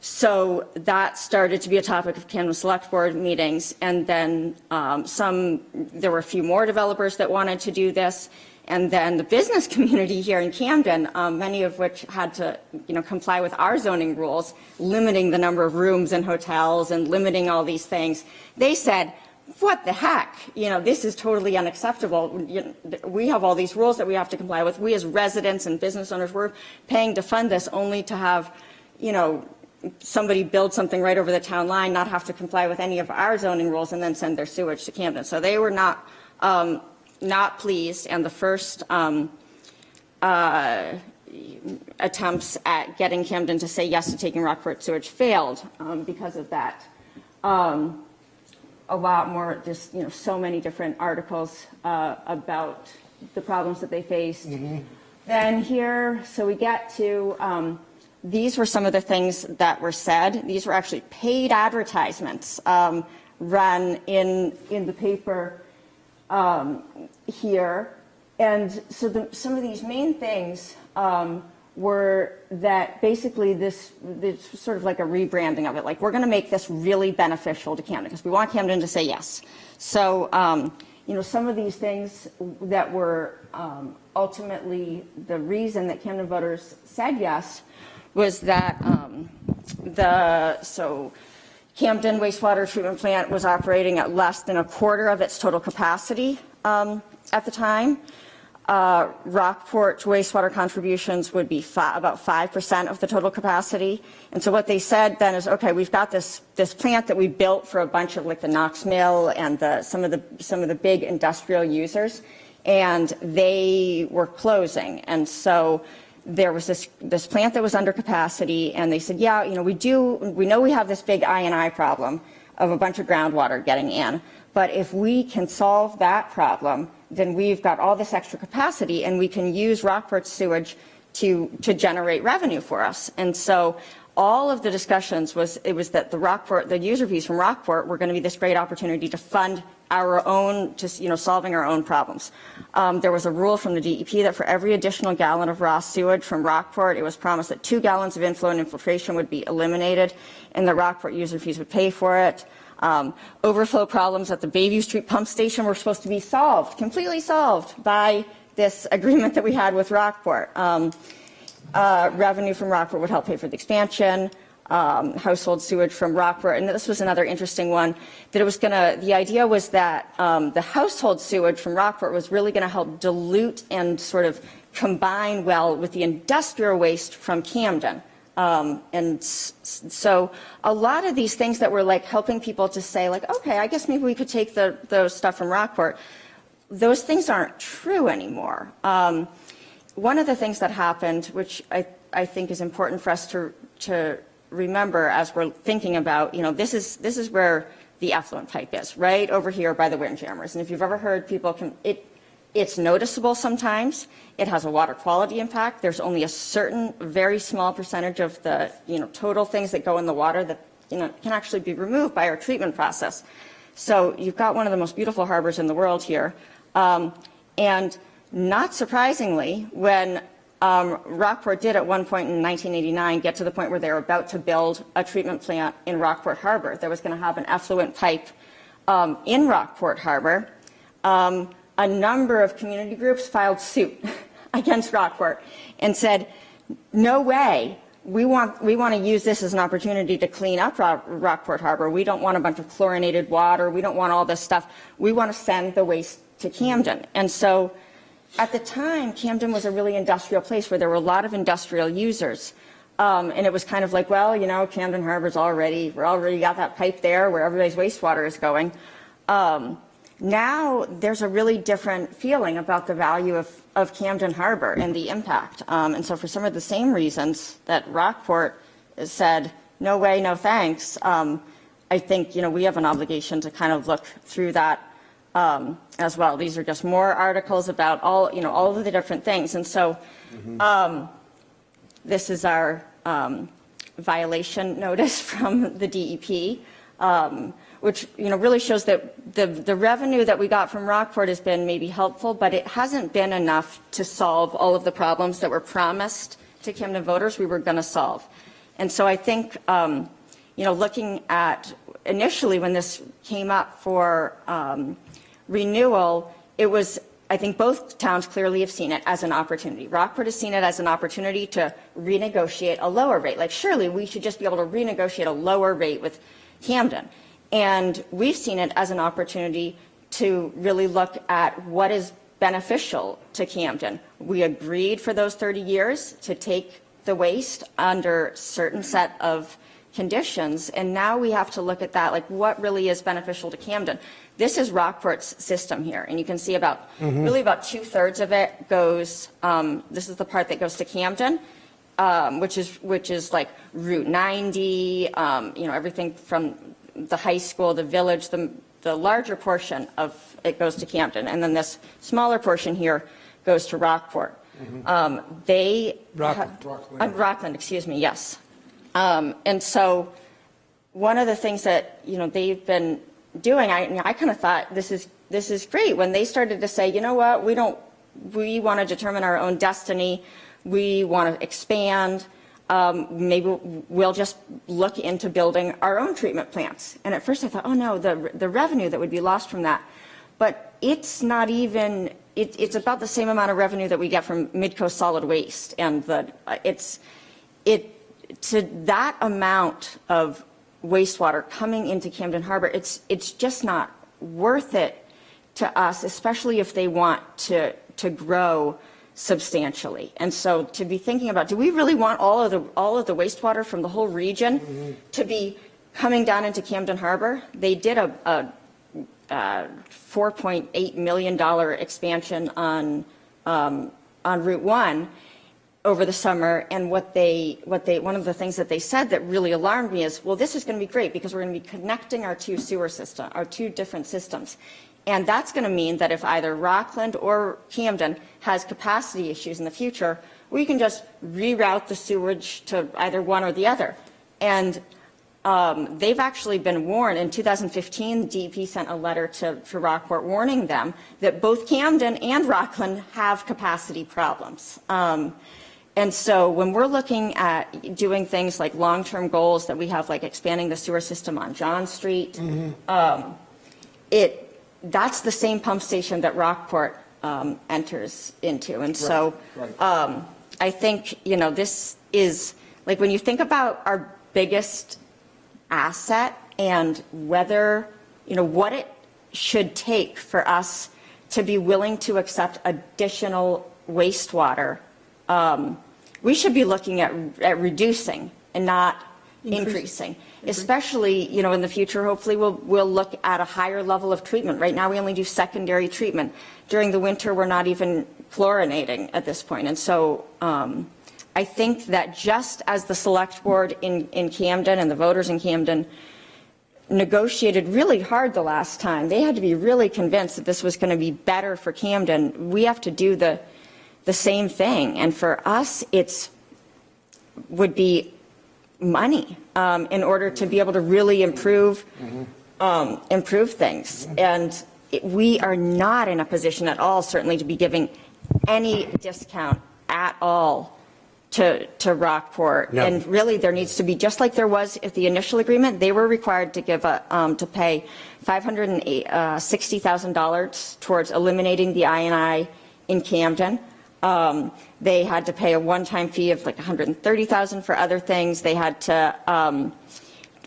so that started to be a topic of Camden Select Board meetings. And then um, some, there were a few more developers that wanted to do this. And then the business community here in Camden, um, many of which had to, you know, comply with our zoning rules, limiting the number of rooms in hotels and limiting all these things. They said, what the heck? You know, this is totally unacceptable. You know, we have all these rules that we have to comply with. We as residents and business owners, we're paying to fund this only to have, you know, somebody build something right over the town line, not have to comply with any of our zoning rules, and then send their sewage to Camden. So they were not um, not pleased, and the first um, uh, attempts at getting Camden to say yes to taking Rockport sewage failed um, because of that. Um, a lot more, just, you know, so many different articles uh, about the problems that they faced. Then here, so we get to, um, these were some of the things that were said. These were actually paid advertisements um, run in, in the paper um, here. And so the, some of these main things um, were that basically this, this sort of like a rebranding of it. Like we're going to make this really beneficial to Camden because we want Camden to say yes. So, um, you know, some of these things that were um, ultimately the reason that Camden voters said yes was that um, the, so Camden wastewater treatment plant was operating at less than a quarter of its total capacity um, at the time. Uh, Rockport wastewater contributions would be about 5% of the total capacity. And so what they said then is, okay, we've got this, this plant that we built for a bunch of like the Knox Mill and the, some, of the, some of the big industrial users, and they were closing. And so there was this, this plant that was under capacity, and they said, yeah, you know, we do, we know we have this big I&I problem of a bunch of groundwater getting in, but if we can solve that problem, then we've got all this extra capacity and we can use Rockport sewage to, to generate revenue for us. And so all of the discussions was, it was that the Rockport, the user fees from Rockport were going to be this great opportunity to fund our own, just, you know, solving our own problems. Um, there was a rule from the DEP that for every additional gallon of raw sewage from Rockport, it was promised that two gallons of inflow and infiltration would be eliminated and the Rockport user fees would pay for it. Um, overflow problems at the Bayview Street pump station were supposed to be solved, completely solved by this agreement that we had with Rockport. Um, uh, revenue from Rockport would help pay for the expansion. Um, household sewage from Rockport, and this was another interesting one. That it was going to. The idea was that um, the household sewage from Rockport was really going to help dilute and sort of combine well with the industrial waste from Camden. Um, and so a lot of these things that were like helping people to say like, okay, I guess maybe we could take the, the stuff from Rockport. Those things aren't true anymore. Um, one of the things that happened, which I, I think is important for us to, to remember as we're thinking about, you know, this is, this is where the effluent pipe is, right over here by the windjammers. And if you've ever heard people, can, it, it's noticeable sometimes. It has a water quality impact. There's only a certain, very small percentage of the, you know, total things that go in the water that, you know, can actually be removed by our treatment process. So you've got one of the most beautiful harbors in the world here. Um, and not surprisingly, when um, Rockport did at one point in 1989 get to the point where they were about to build a treatment plant in Rockport Harbor. There was going to have an effluent pipe um, in Rockport Harbor. Um, a number of community groups filed suit against Rockport and said, no way, we want, we want to use this as an opportunity to clean up Rockport Harbor. We don't want a bunch of chlorinated water. We don't want all this stuff. We want to send the waste to Camden. And so at the time, Camden was a really industrial place where there were a lot of industrial users. Um, and it was kind of like, well, you know, Camden Harbor's already, we're already got that pipe there where everybody's wastewater is going. Um, now there's a really different feeling about the value of, of Camden Harbor and the impact. Um, And so for some of the same reasons that Rockport said, no way, no thanks, um, I think, you know, we have an obligation to kind of look through that um, as well. These are just more articles about all, you know, all of the different things. And so um, this is our um, violation notice from the DEP, um, which, you know, really shows that the, the revenue that we got from Rockport has been maybe helpful, but it hasn't been enough to solve all of the problems that were promised to Camden voters we were going to solve. And so I think, um, you know, looking at initially when this came up for um, renewal, it was, I think both towns clearly have seen it as an opportunity. Rockport has seen it as an opportunity to renegotiate a lower rate. Like surely we should just be able to renegotiate a lower rate with Camden. And we've seen it as an opportunity to really look at what is beneficial to Camden. We agreed for those 30 years to take the waste under certain set of conditions, and now we have to look at that, like what really is beneficial to Camden. This is Rockport's system here, and you can see about, really about two-thirds of it goes, um, this is the part that goes to Camden, um, which is, which is like Route 90, um, you know, everything from the high school, the village, the, the larger portion of it goes to Camden, and then this smaller portion here goes to Rockport. Um, They. Rockland. Uh, Rockland, excuse me, yes. Um, And so, one of the things that, you know, they've been doing, I, I kind of thought, this is, this is great, when they started to say, you know what, we don't, we want to determine our own destiny, we want to expand, um, maybe we'll just look into building our own treatment plants. And at first I thought, oh no, the, the revenue that would be lost from that. But it's not even, it, it's about the same amount of revenue that we get from Midco Solid Waste. And the, it's, it, to that amount of wastewater coming into Camden Harbor, it's, it's just not worth it to us, especially if they want to, to grow substantially. And so to be thinking about, do we really want all of the, all of the wastewater from the whole region to be coming down into Camden Harbor? They did a, a uh, $4.8 million expansion on, um, on Route 1 over the summer, and what they, what they, one of the things that they said that really alarmed me is, well, this is going to be great because we're going to be connecting our two sewer system, our two different systems. And that's going to mean that if either Rockland or Camden has capacity issues in the future, we can just reroute the sewage to either one or the other. And um, they've actually been warned. In 2015, DEP sent a letter to, to Rockport warning them that both Camden and Rockland have capacity problems. Um, and so when we're looking at doing things like long-term goals that we have, like expanding the sewer system on John Street, um, it, that's the same pump station that Rockport um, enters into. And so um, I think, you know, this is, like, when you think about our biggest asset and whether, you know, what it should take for us to be willing to accept additional wastewater, um, we should be looking at, at reducing and not increasing. Especially, you know, in the future, hopefully we'll, we'll look at a higher level of treatment. Right now, we only do secondary treatment. During the winter, we're not even chlorinating at this point. And so um, I think that just as the select board in, in Camden and the voters in Camden negotiated really hard the last time, they had to be really convinced that this was going to be better for Camden. We have to do the, the same thing. And for us, it's would be money um, in order to be able to really improve um, improve things. And it, we are not in a position at all, certainly, to be giving any discount at all to to Rockport. No. And really, there needs to be just like there was at the initial agreement. They were required to give a um, to pay five hundred and uh, sixty thousand dollars towards eliminating the I&I in Camden. Um, they had to pay a one-time fee of like 130,000 for other things. They had to um,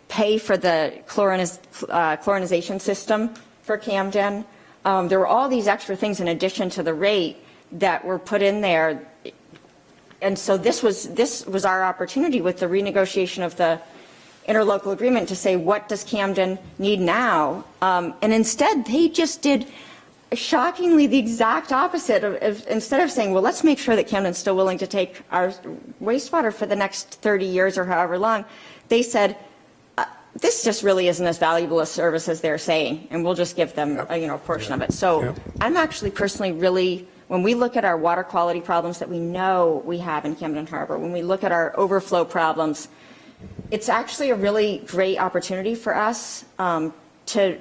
pay for the chloriniz, uh, chlorinization system for Camden. Um, there were all these extra things in addition to the rate that were put in there. And so this was this was our opportunity with the renegotiation of the interlocal agreement to say what does Camden need now, um, and instead they just did shockingly the exact opposite of, of, instead of saying, well, let's make sure that Camden's still willing to take our wastewater for the next 30 years or however long, they said, uh, this just really isn't as valuable a service as they're saying, and we'll just give them, a, you know, a portion of it. So Yep. I'm actually personally really, when we look at our water quality problems that we know we have in Camden Harbor, when we look at our overflow problems, it's actually a really great opportunity for us um, to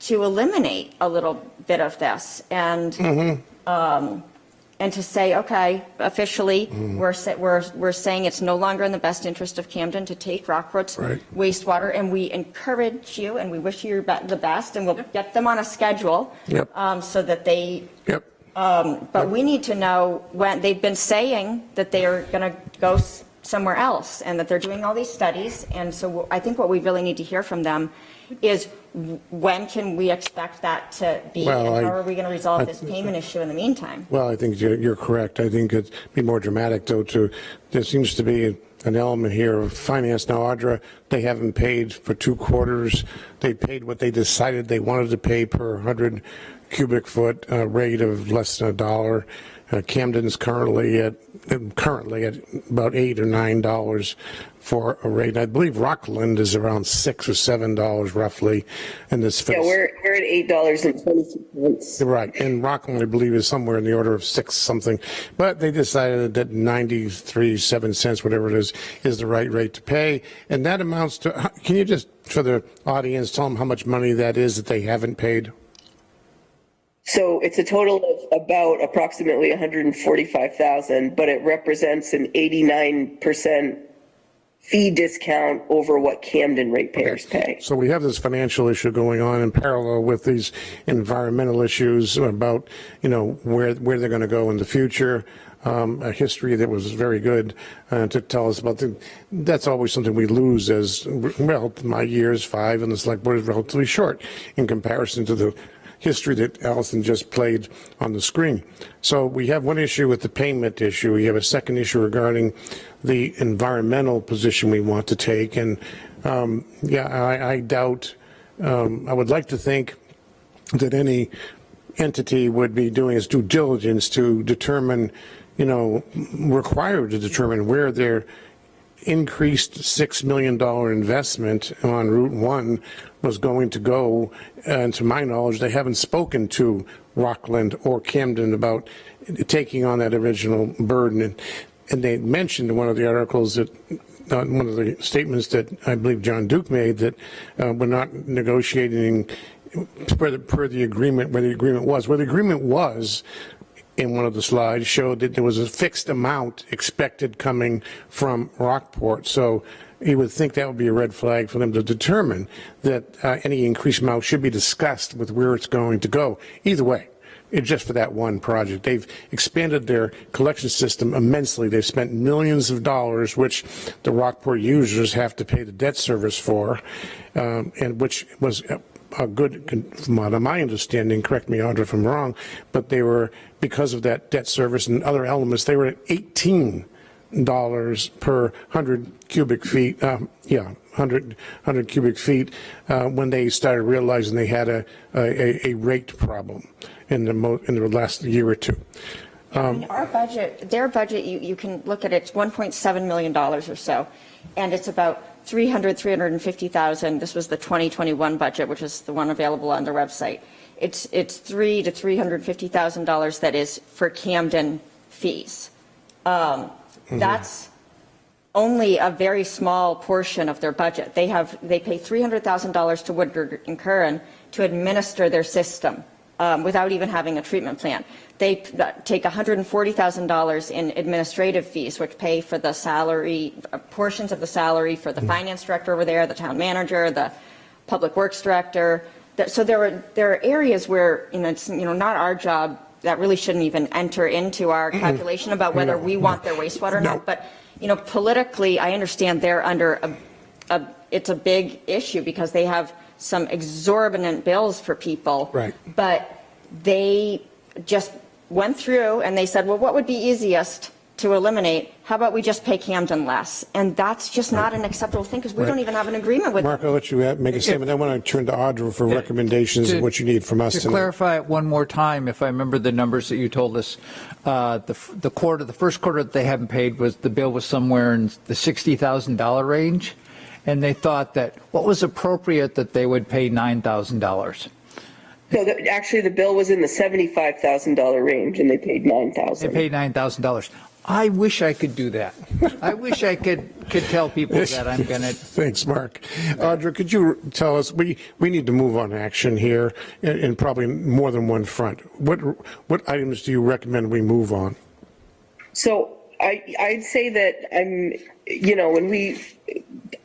to eliminate a little bit of this and um, and to say, okay, officially, we're, sa- we're we're saying it's no longer in the best interest of Camden to take Rockport's Right. wastewater, and we encourage you and we wish you be- the best, and we'll get them on a schedule Yep. um, so that they Yep. um, But we need to know when, they've been saying that they are going to go s- somewhere else and that they're doing all these studies. And so I think what we really need to hear from them is when can we expect that to be? Well, And I- how are we going to resolve I- this payment issue in the meantime? Well, I think you're, you're correct. I think it'd be more dramatic, though, to, there seems to be an element here of finance. Now, Audra, they haven't paid for two quarters. They paid what they decided they wanted to pay per 100 cubic foot uh, rate of less than a dollar. Uh, Camden's currently at, Um, currently at about eight or nine dollars for a rate. I believe Rockland is around six or seven dollars roughly in this. Yeah, we're, we're at eight dollars and twenty cents. Right, and Rockland, I believe, is somewhere in the order of six something, but they decided that 93, seven cents, whatever it is, is the right rate to pay, and that amounts to, can you just, for the audience, tell them how much money that is that they haven't paid? So it's a total of about approximately 145,000, but it represents an 89% fee discount over what Camden ratepayers pay. So we have this financial issue going on in parallel with these environmental issues about, you know, where, where they're going to go in the future. Um, a history that was very good uh, to tell us about the, that's always something we lose as, well, my years, five, and the select board is relatively short in comparison to the history that Allison just played on the screen. So we have one issue with the payment issue. We have a second issue regarding the environmental position we want to take. And um, yeah, I, I doubt, um, I would like to think that any entity would be doing its due diligence to determine, you know, required to determine where their increased $6 million investment on Route 1 was going to go. And to my knowledge, they haven't spoken to Rockland or Camden about taking on that original burden. And, and they mentioned in one of the articles that uh, one of the statements that I believe John Duke made that uh, we're not negotiating per the, per the agreement where the agreement was. Where the agreement was in one of the slides showed that there was a fixed amount expected coming from Rockport. So you would think that would be a red flag for them to determine that uh, any increased amount should be discussed with where it's going to go. Either way, it's just for that one project. They've expanded their collection system immensely. They've spent millions of dollars, which the Rockport users have to pay the debt service for, um, and which was a, good, from my understanding, correct me, Audra, if I'm wrong, but they were, because of that debt service and other elements, they were at 18 dollars per 100 cubic feet, um, yeah, 100, 100 cubic feet, uh, when they started realizing they had a, a, a rate problem in the in the last year or two. Mean, Our budget, their budget, you, you can look at it, it's $1.7 million or so, and it's about 300, 350,000. This was the 2021 budget, which is the one available on their website. It's, it's three to $350,000 that is for Camden fees. Um, That's only a very small portion of their budget. They have, they pay $300,000 to Woodard and Curran to administer their system um, without even having a treatment plan. They take $140,000 in administrative fees, which pay for the salary, uh, portions of the salary for the finance director over there, the town manager, the public works director. That- So there are, there are areas where, you know, it's, you know, not our job, that really shouldn't even enter into our calculation about whether No, we want their wastewater or No. not. But, you know, politically, I understand they're under a, a, it's a big issue because they have some exorbitant bills for people. Right. But they just went through and they said, well, what would be easiest to eliminate, how about we just pay Camden less? And that's just not an acceptable thing because we Right. don't even have an agreement with them. Mark, I'll let you uh, make a statement. I want to turn to Audra for recommendations of what you need from us To tonight. clarify it one more time, if I remember the numbers that you told us, uh, the the quarter, the first quarter that they haven't paid was, the bill was somewhere in the $60,000 range, and they thought that, what was appropriate that they would pay $9,000? So the- actually, the bill was in the $75,000 range and they paid nine thousand. They paid $9,000. I wish I could do that. I wish I could, could tell people that I'm going to Thanks, Mark. Audra, could you tell us, we, we need to move on action here in, in probably more than one front. What, what items do you recommend we move on? So I, I'd say that I'm, you know, when we,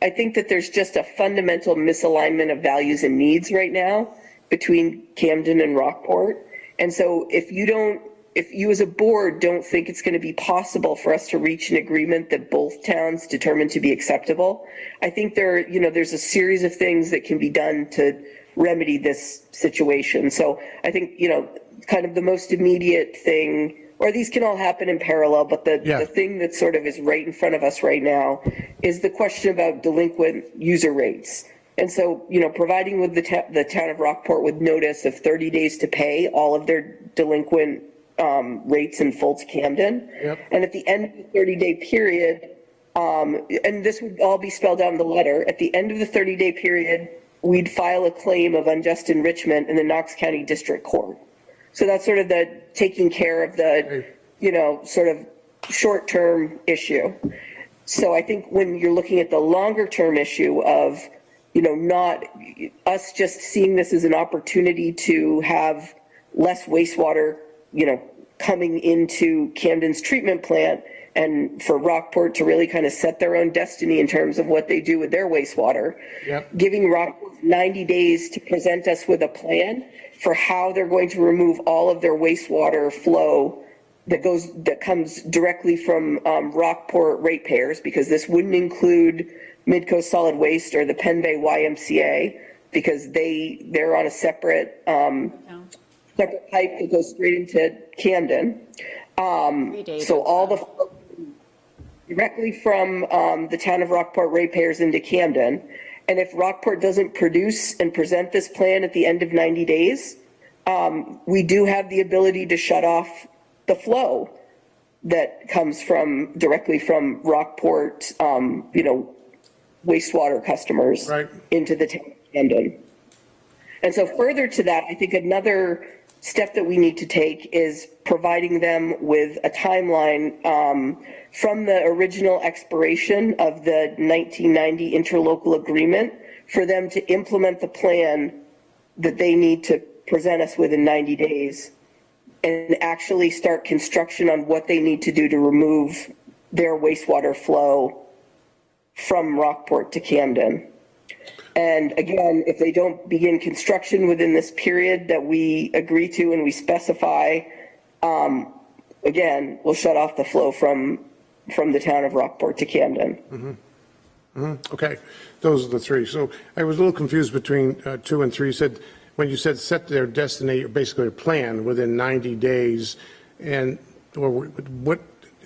I think that there's just a fundamental misalignment of values and needs right now between Camden and Rockport. And so if you don't, if you as a board don't think it's going to be possible for us to reach an agreement that both towns determine to be acceptable, I think there, you know, there's a series of things that can be done to remedy this situation. So I think, you know, kind of the most immediate thing, or these can all happen in parallel, but the, Yeah. the thing that sort of is right in front of us right now is the question about delinquent user rates. And so, you know, providing with the, the town of Rockport with notice of 30 days to pay all of their delinquent um, rates in full to Camden. Yep. And at the end of the 30-day period, um, and this would all be spelled out in the letter, at the end of the 30-day period, we'd file a claim of unjust enrichment in the Knox County District Court. So that's sort of the taking care of the, you know, sort of short-term issue. So I think when you're looking at the longer-term issue of, you know, not us just seeing this as an opportunity to have less wastewater, you know, coming into Camden's treatment plant and for Rockport to really kind of set their own destiny in terms of what they do with their wastewater. Yep. Giving Rockport 90 days to present us with a plan for how they're going to remove all of their wastewater flow that goes, that comes directly from um, Rockport ratepayers, because this wouldn't include Midco Solid Waste or the Penn Bay YMCA, because they, they're on a separate, um, separate pipe that goes straight into Camden. Um, so all the, directly from, um, the town of Rockport ratepayers into Camden. And if Rockport doesn't produce and present this plan at the end of 90 days, um, we do have the ability to shut off the flow that comes from, directly from Rockport, um, you know, wastewater customers Right. into the town of Camden. And so further to that, I think another step that we need to take is providing them with a timeline um, from the original expiration of the 1990 interlocal agreement for them to implement the plan that they need to present us within 90 days and actually start construction on what they need to do to remove their wastewater flow from Rockport to Camden. And again, if they don't begin construction within this period that we agree to and we specify, um, again, we'll shut off the flow from, from the town of Rockport to Camden. Mm -hmm. Mm -hmm. Okay, those are the three. So I was a little confused between uh, two and three. You said, when you said set their destiny, basically a plan within 90 days, and, or what,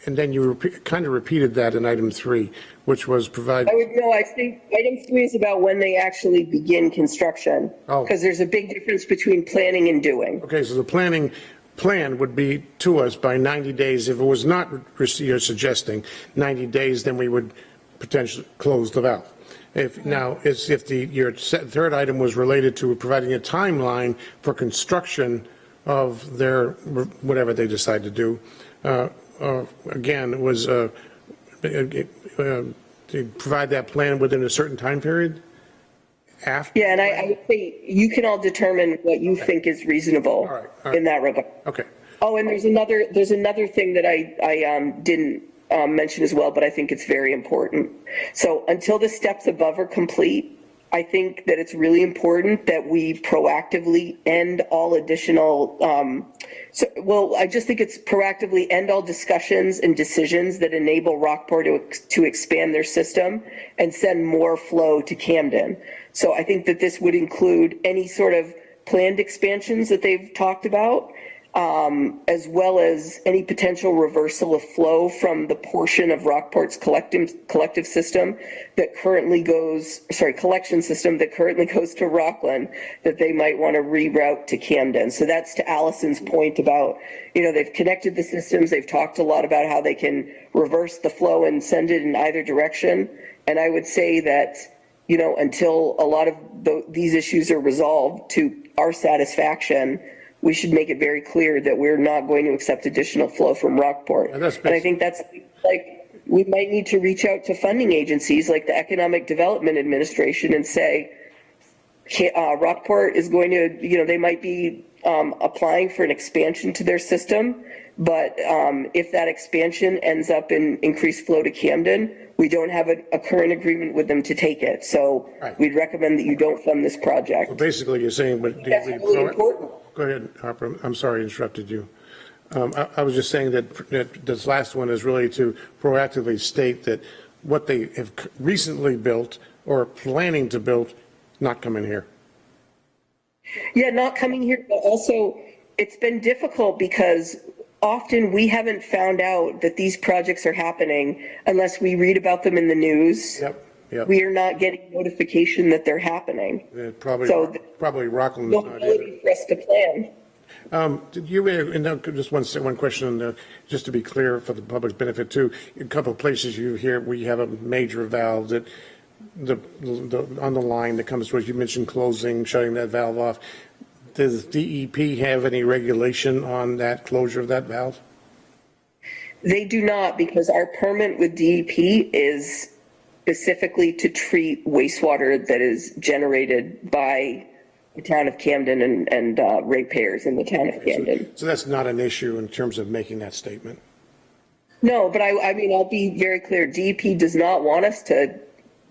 and then you kind of repeated that in item three, which was provide, I would, no, I think item three is about when they actually begin construction. Oh. Because there's a big difference between planning and doing. okay, so the planning plan would be to us by 90 days. If it was not, you're suggesting 90 days, then we would potentially close the valve. If, now, it's if the, your third item was related to providing a timeline for construction of their, whatever they decide to do, uh, uh, again, it was, uh, uh, uh, to provide that plan within a certain time period? After? Yeah, and I, I would say you can all determine what you think is reasonable All right, all right. in that regard. Okay, Oh, and there's another, there's another thing that I, I um, didn't um, mention as well, but I think it's very important. So until the steps above are complete, I think that it's really important that we proactively end all additional, um, so, well, I just think it's proactively end all discussions and decisions that enable Rockport to, to expand their system and send more flow to Camden. So I think that this would include any sort of planned expansions that they've talked about, um, as well as any potential reversal of flow from the portion of Rockport's collective, collective system that currently goes, sorry, collection system that currently goes to Rockland, that they might want to reroute to Camden. So that's to Allison's point about, you know, they've connected the systems, they've talked a lot about how they can reverse the flow and send it in either direction. And I would say that, you know, until a lot of the, these issues are resolved to our satisfaction, we should make it very clear that we're not going to accept additional flow from Rockport. And And I think that's like, we might need to reach out to funding agencies like the Economic Development Administration and say, uh, Rockport is going to, you know, they might be um, applying for an expansion to their system, but um, if that expansion ends up in increased flow to Camden, we don't have a, a current agreement with them to take it. So Right. we'd recommend that you don't fund this project. Well, basically, you're saying, but. That's really important. Go ahead, Harper. I'm sorry I interrupted you. Um, I, I was just saying that, that this last one is really to proactively state that what they have recently built or are planning to build, not coming here. Yeah, not coming here, but also it's been difficult because often we haven't found out that these projects are happening unless we read about them in the news. Yep, yep. We are not getting notification that they're happening. Uh, Probably, So probably Rockland No not either. ability for us to plan. Um, Did you, uh, and now, just one, one question, uh, just to be clear for the public's benefit too. A couple of places you hear, we have a major valve that, the, the, on the line that comes towards, you mentioned closing, shutting that valve off. Does DEP have any regulation on that closure of that valve? They do not because our permit with DEP is specifically to treat wastewater that is generated by the town of Camden and, and uh, ratepayers in the town of Camden. So that's not an issue in terms of making that statement? No, but I, I mean, I'll be very clear. DEP does not want us to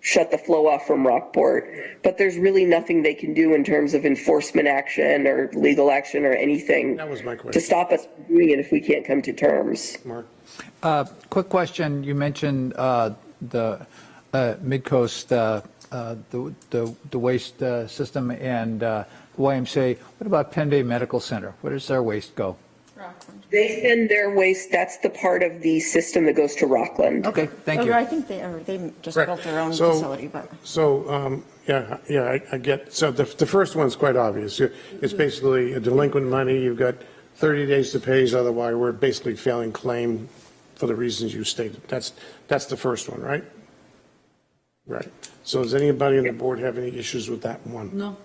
shut the flow off from Rockport, but there's really nothing they can do in terms of enforcement action or legal action or anything That was my question. to stop us from doing it if we can't come to terms. Mark? Uh, Quick question, you mentioned uh, the Midcoast, uh, uh, the the the waste uh, system and uh, YMCA. What about Penn Bay Medical Center? Where does their waste go? Rockland. They send their waste, that's the part of the system that goes to Rockland. Okay, thank Oh, you. I think they, or they just Correct. built their own So- facility, but. So, um, yeah, yeah, I, I get, so the, the first one's quite obvious. It's basically a delinquent money, you've got 30 days to pay, otherwise we're basically failing claim for the reasons you stated. That's, that's the first one, right? Right. So does anybody on the board have any issues with that one? No.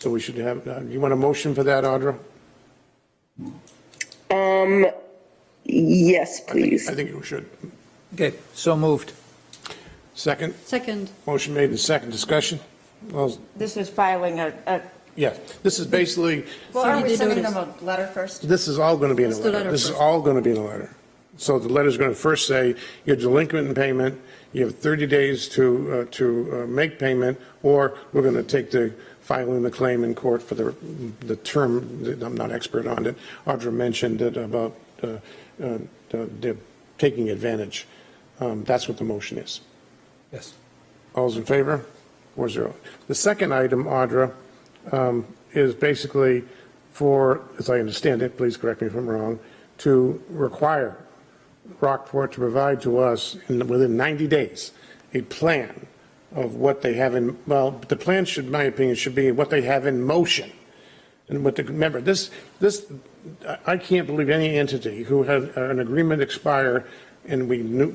So we should have, uh, you want a motion for that, Audra? Um, yes, please. I think you should. Okay, so moved. Second, Second. motion made and second discussion? Well, This is filing a, a, yes, this is basically, well, are we sending notice. them a letter first? This is all going to be in a What's the letter. letter This is first? all going to be in a letter. So the letter's going to first say, you're delinquent in payment, you have 30 days to, uh, to uh, make payment, or we're going to take the, filing the claim in court for the, the term, that I'm not expert on it. Audra mentioned it about uh, uh, the the taking advantage. Um, That's what the motion is. Yes. All's in favor? Four zero. The second item, Audra, um, is basically for, as I understand it, please correct me if I'm wrong, to require Rockport to provide to us in, within 90 days, a plan of what they have in, well, the plan should, in my opinion, should be what they have in motion. And what the, remember, this, this, I- can't believe any entity who had an agreement expire and we knew,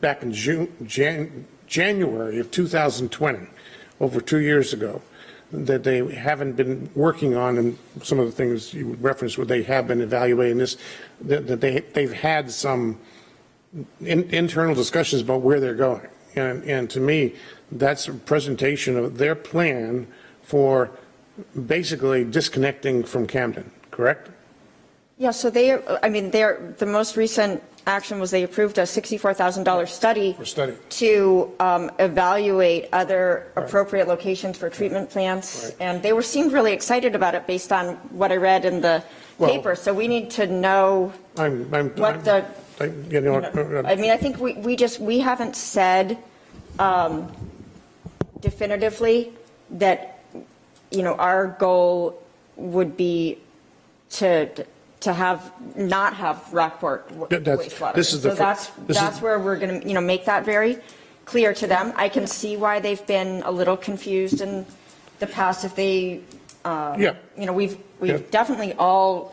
back in June, Jan, January of 2020, over two years ago, that they haven't been working on, and some of the things you referenced, where they have been evaluating this, that, that they, they've had some in, internal discussions about where they're going. And, and to me, that's a presentation of their plan for basically disconnecting from Camden, correct? Yeah, so they, I mean, they're, the most recent action was they approved a $64,000 study study. to um, evaluate other appropriate locations for treatment plants. Right. And they were, seemed really excited about it based on what I read in the Well- paper. So we need to know, I'm, I'm. What the- I- You know, uh, I mean, I think we, we just, we haven't said um, definitively that, you know, our goal would be to, to have, not have Rockport that's- wastewater. this is the So that's, this is- that's where we're going to, you know, make that very clear to them. I can see why they've been a little confused in the past if they, uh, Yeah. you know, we've, we've definitely all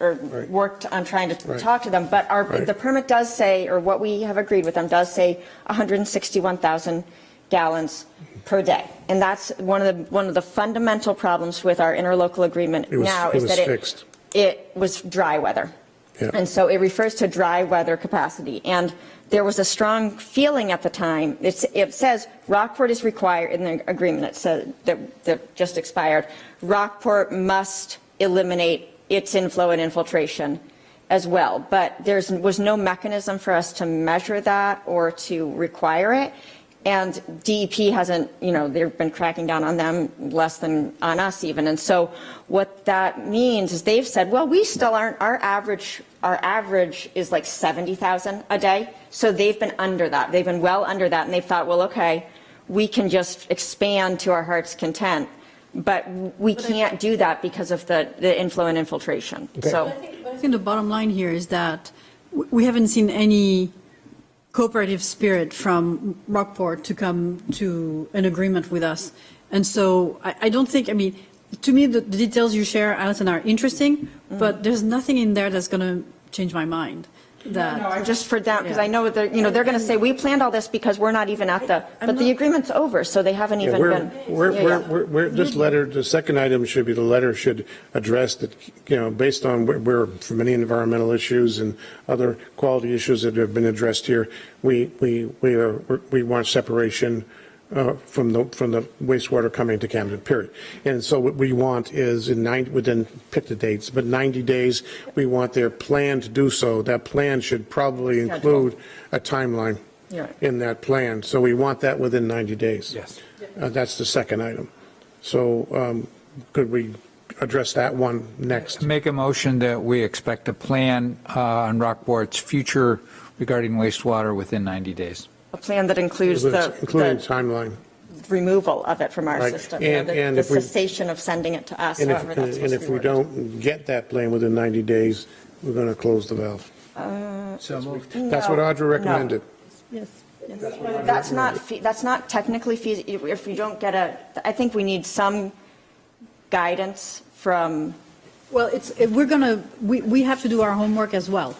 or Right. worked on trying to Right. talk to them, but our, Right. the permit does say, or what we have agreed with them does say 161,000 gallons per day. And that's one of the, one of the fundamental problems with our interlocal agreement was- now is that fixed. it was dry weather. Yeah. And so it refers to dry weather capacity. And there was a strong feeling at the time, it's, it says Rockport is required, in the agreement, it said, that, that just expired, Rockport must eliminate its inflow and infiltration as well. But there was no mechanism for us to measure that or to require it. And DEP hasn't, you know, they've been cracking down on them less than on us even. And so what that means is they've said, well, we still aren't, our average, our average is like 70,000 a day. So they've been under that. They've been well under that. And they thought, well, okay, we can just expand to our heart's content. But we can't do that because of the, the inflow and infiltration. So. But I think the bottom line here is that we haven't seen any cooperative spirit from Rockport to come to an agreement with us. And so I, I don't think, I mean, to me, the, the details you share, Alison, are interesting, but there's nothing in there that's going to change my mind. That No, just for them, because Yeah. I know they're, you know, they're going to say, we planned all this because we're not even at the, but the agreement's over, so they haven't Yeah, even we're, been. we're, Yeah, we're, yeah. we're, we're- this letter, the second item should be, the letter should address that, you know, based on where- where, for many environmental issues and other quality issues that have been addressed here, we, we, we are, we want separation uh, from the, from the wastewater coming to Camden, period. And so what we want is in 90, within, pick the dates, but 90 days, we want their plan to do so. That plan should probably include a timeline Yeah. in that plan. So we want that within 90 days. Yes. Uh, That's the second item. So um, could we address that one next? Make a motion that we expect a plan uh, on Rockport's future regarding wastewater within 90 days. A plan that includes the, Including the timeline. removal of it from our Right. system, you know, And- the and the if we- cessation of sending it to us, And if, however that's and supposed to if be we worded. don't get that plan within 90 days, we're going to close the valve. Uh, so moved. That's what No, Audra no. recommended. Yes. That's not, fe- that's not technically feasible, if you don't get a, I think we need some guidance from, Well, it's, if we're going to, we, we have to do our homework as well.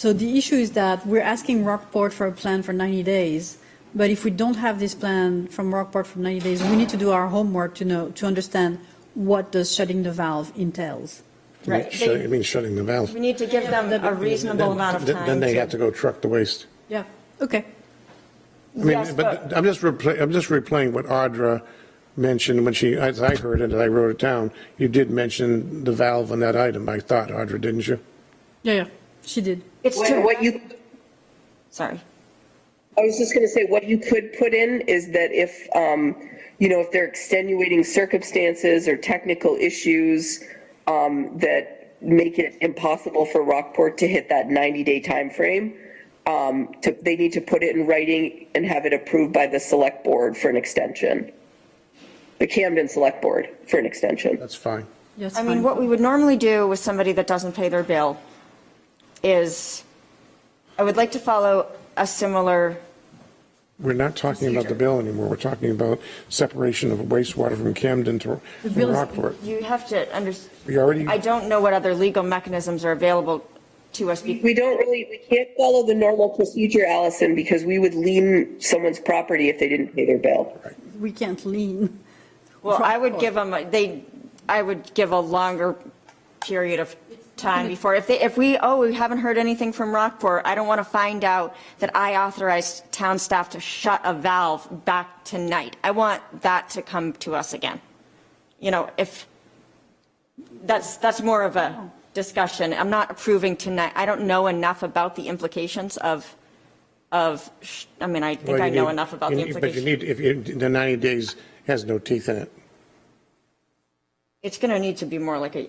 So the issue is that we're asking Rockport for a plan for 90 days, but if we don't have this plan from Rockport for 90 days, we need to do our homework to know, to understand what does shutting the valve entails. You mean Right. shut- You mean shutting the valve? we need to give them a reasonable amount of time. Then they have to go truck the waste. Yeah, okay. I mean, Yes, but I'm just, repla- I'm just replaying what Audra mentioned when she, as I heard it, and I wrote it down, you did mention the valve on that item, I thought, Audra, didn't you? Yeah, yeah, she did. It's What to, what you, sorry. I was just going to say, what you could put in is that if, um, you know, if there are extenuating circumstances or technical issues um, that make it impossible for Rockport to hit that 90-day timeframe, um, to, they need to put it in writing and have it approved by the select board for an extension. The Camden Select Board for an extension. That's fine. Yes, I mean, what we would normally do with somebody that doesn't pay their bill is, I would like to follow a similar, We're not talking about the bill anymore, we're talking about separation of wastewater from Camden to from Rockport. you have to understand. We already, I don't know what other legal mechanisms are available to us. be- We don't really, we can't follow the normal procedure, Allison, because we would lien someone's property if they didn't pay their bill. We can't lean. Well, I would give them, they, I would give a longer period of time before, if they, if we, oh, we haven't heard anything from Rockport, I don't want to find out that I authorized town staff to shut a valve back tonight. I want that to come to us again. You know, if, that's, that's more of a oh. discussion. I'm not approving tonight. I don't know enough about the implications of, of, sh- I mean, I think you I know need- enough about the need- But you need, if you, the 90 days has no teeth in it. It's going to need to be more like a,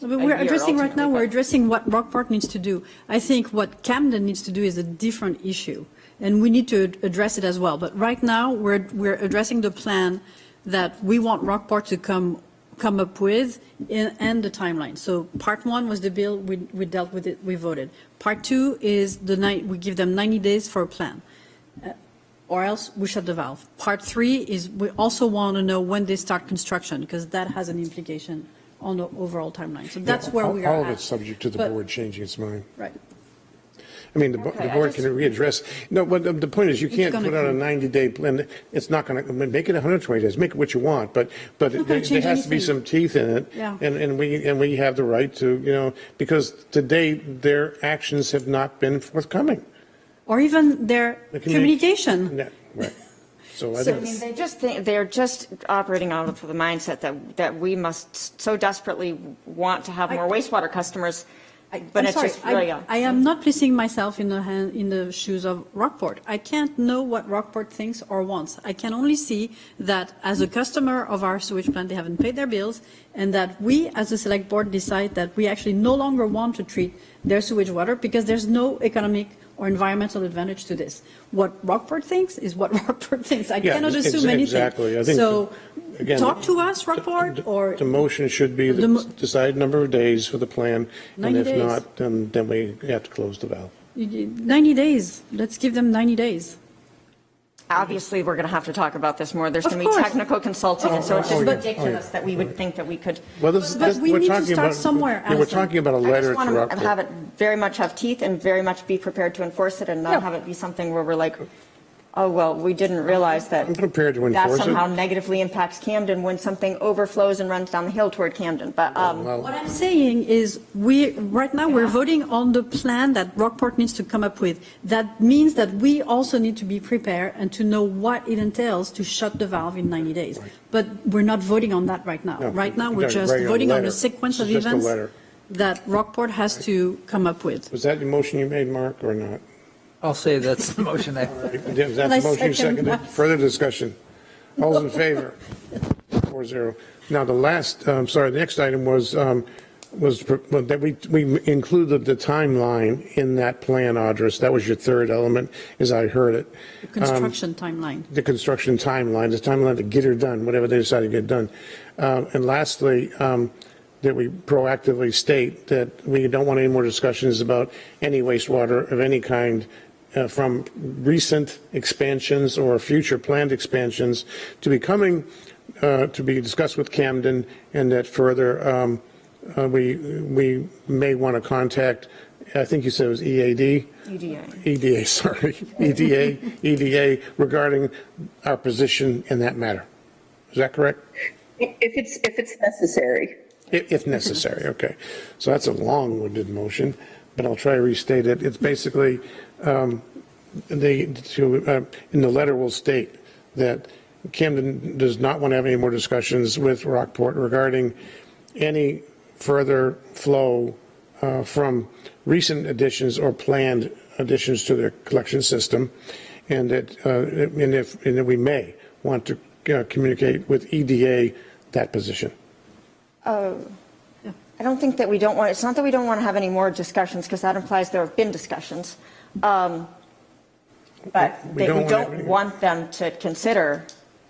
we're addressing right now, we're addressing what Rockport needs to do. I think what Camden needs to do is a different issue, and we need to address it as well. But right now, we're, we're addressing the plan that we want Rockport to come come up with in- and the timeline. So part one was the bill, we, we dealt with it, we voted. Part two is the night, we give them 90 days for a plan. Uh, Or else we shut the valve. Part three is we also want to know when they start construction because that has an implication on the overall timeline. So that's where we are All of at. it's subject to the But- board changing its mind. Right. I mean, the, Okay, the board just- can readdress, no, but the, the point is, you can't put out a 90-day plan. It's not going to, make it 120 days, make it what you want, but, but there there has to be some teeth in it. Yeah. And, and we, and we have the right to, you know, because to date, their actions have not been forthcoming. Or even their The communi- communication. Yeah, Right. So I So, I mean, think, they just think, they're just operating out of the mindset that, that we must so desperately want to have more wastewater customers, but I'm it's sorry, just really, I, a- I am not placing myself in the hand, in the shoes of Rockport. I can't know what Rockport thinks or wants. I can only see that as a customer of our sewage plant, they haven't paid their bills, and that we, as a select board, decide that we actually no longer want to treat their sewage water because there's no economic or environmental advantage to this. What Rockport thinks is what Rockport thinks. I Yeah, cannot assume anything. exactly. I think So, again, talk to us, Rockport, or the motion should be The the decided number of days for the plan, and if days. not, then, then we have to close the valve. 90 days. Let's give them 90 days. Obviously, we're going to have to talk about this more. There's going to be course. technical consulting, and so it's Oh, just yeah. Oh, yeah. ridiculous that we would oh, think that we could. Well, this, But this, we we're need to start about. somewhere, Yeah, we're talking about a letter just want to have it very much have teeth and very much be prepared to enforce it and not have it be something where we're like, oh, well, we didn't realize that I'm prepared to that enforce somehow it. negatively impacts Camden when something overflows and runs down the hill toward Camden. But, um, Well, What I'm saying is, we, right now, we're voting on the plan that Rockport needs to come up with. That means that we also need to be prepared and to know what it entails to shut the valve in 90 days. But we're not voting on that right now. No, Right now, we've we're got a just regular voting on letter. a sequence of It's just a events letter. that Rockport has to come up with. Was that the motion you made, Mark, or not? I'll say that's the motion I, Is that And I the motion you second seconded? that. Further discussion? All's in favor? Four zero. Now, the last, um, sorry, the next item was, um, was pr- well, that we, we included the timeline in that plan, Address. That was your third element, as I heard it. The Construction timeline. the construction timeline, the timeline to get her done, whatever they decide to get done. Um, And lastly, um, that we proactively state that we don't want any more discussions about any wastewater of any kind uh, from recent expansions or future planned expansions to be coming, uh, to be discussed with Camden, and that further, um, uh, we, we may want to contact, I think you said it was E EAD? EDA. EDA, sorry, E EDA, EDA regarding our position in that matter. Is that correct? If it's, if it's necessary. If, if necessary, okay. So that's a long-winded motion, but I'll try to restate it. It's basically, um, the, to, uh, in the letter will state that Camden does not want to have any more discussions with Rockport regarding any further flow uh, from recent additions or planned additions to their collection system, and that, uh, and if, and that we may want to uh, communicate with EDA that position. I don't think that we don't want, it's not that we don't want to have any more discussions, because that implies there have been discussions. Um, But We that don't we don't want them to consider,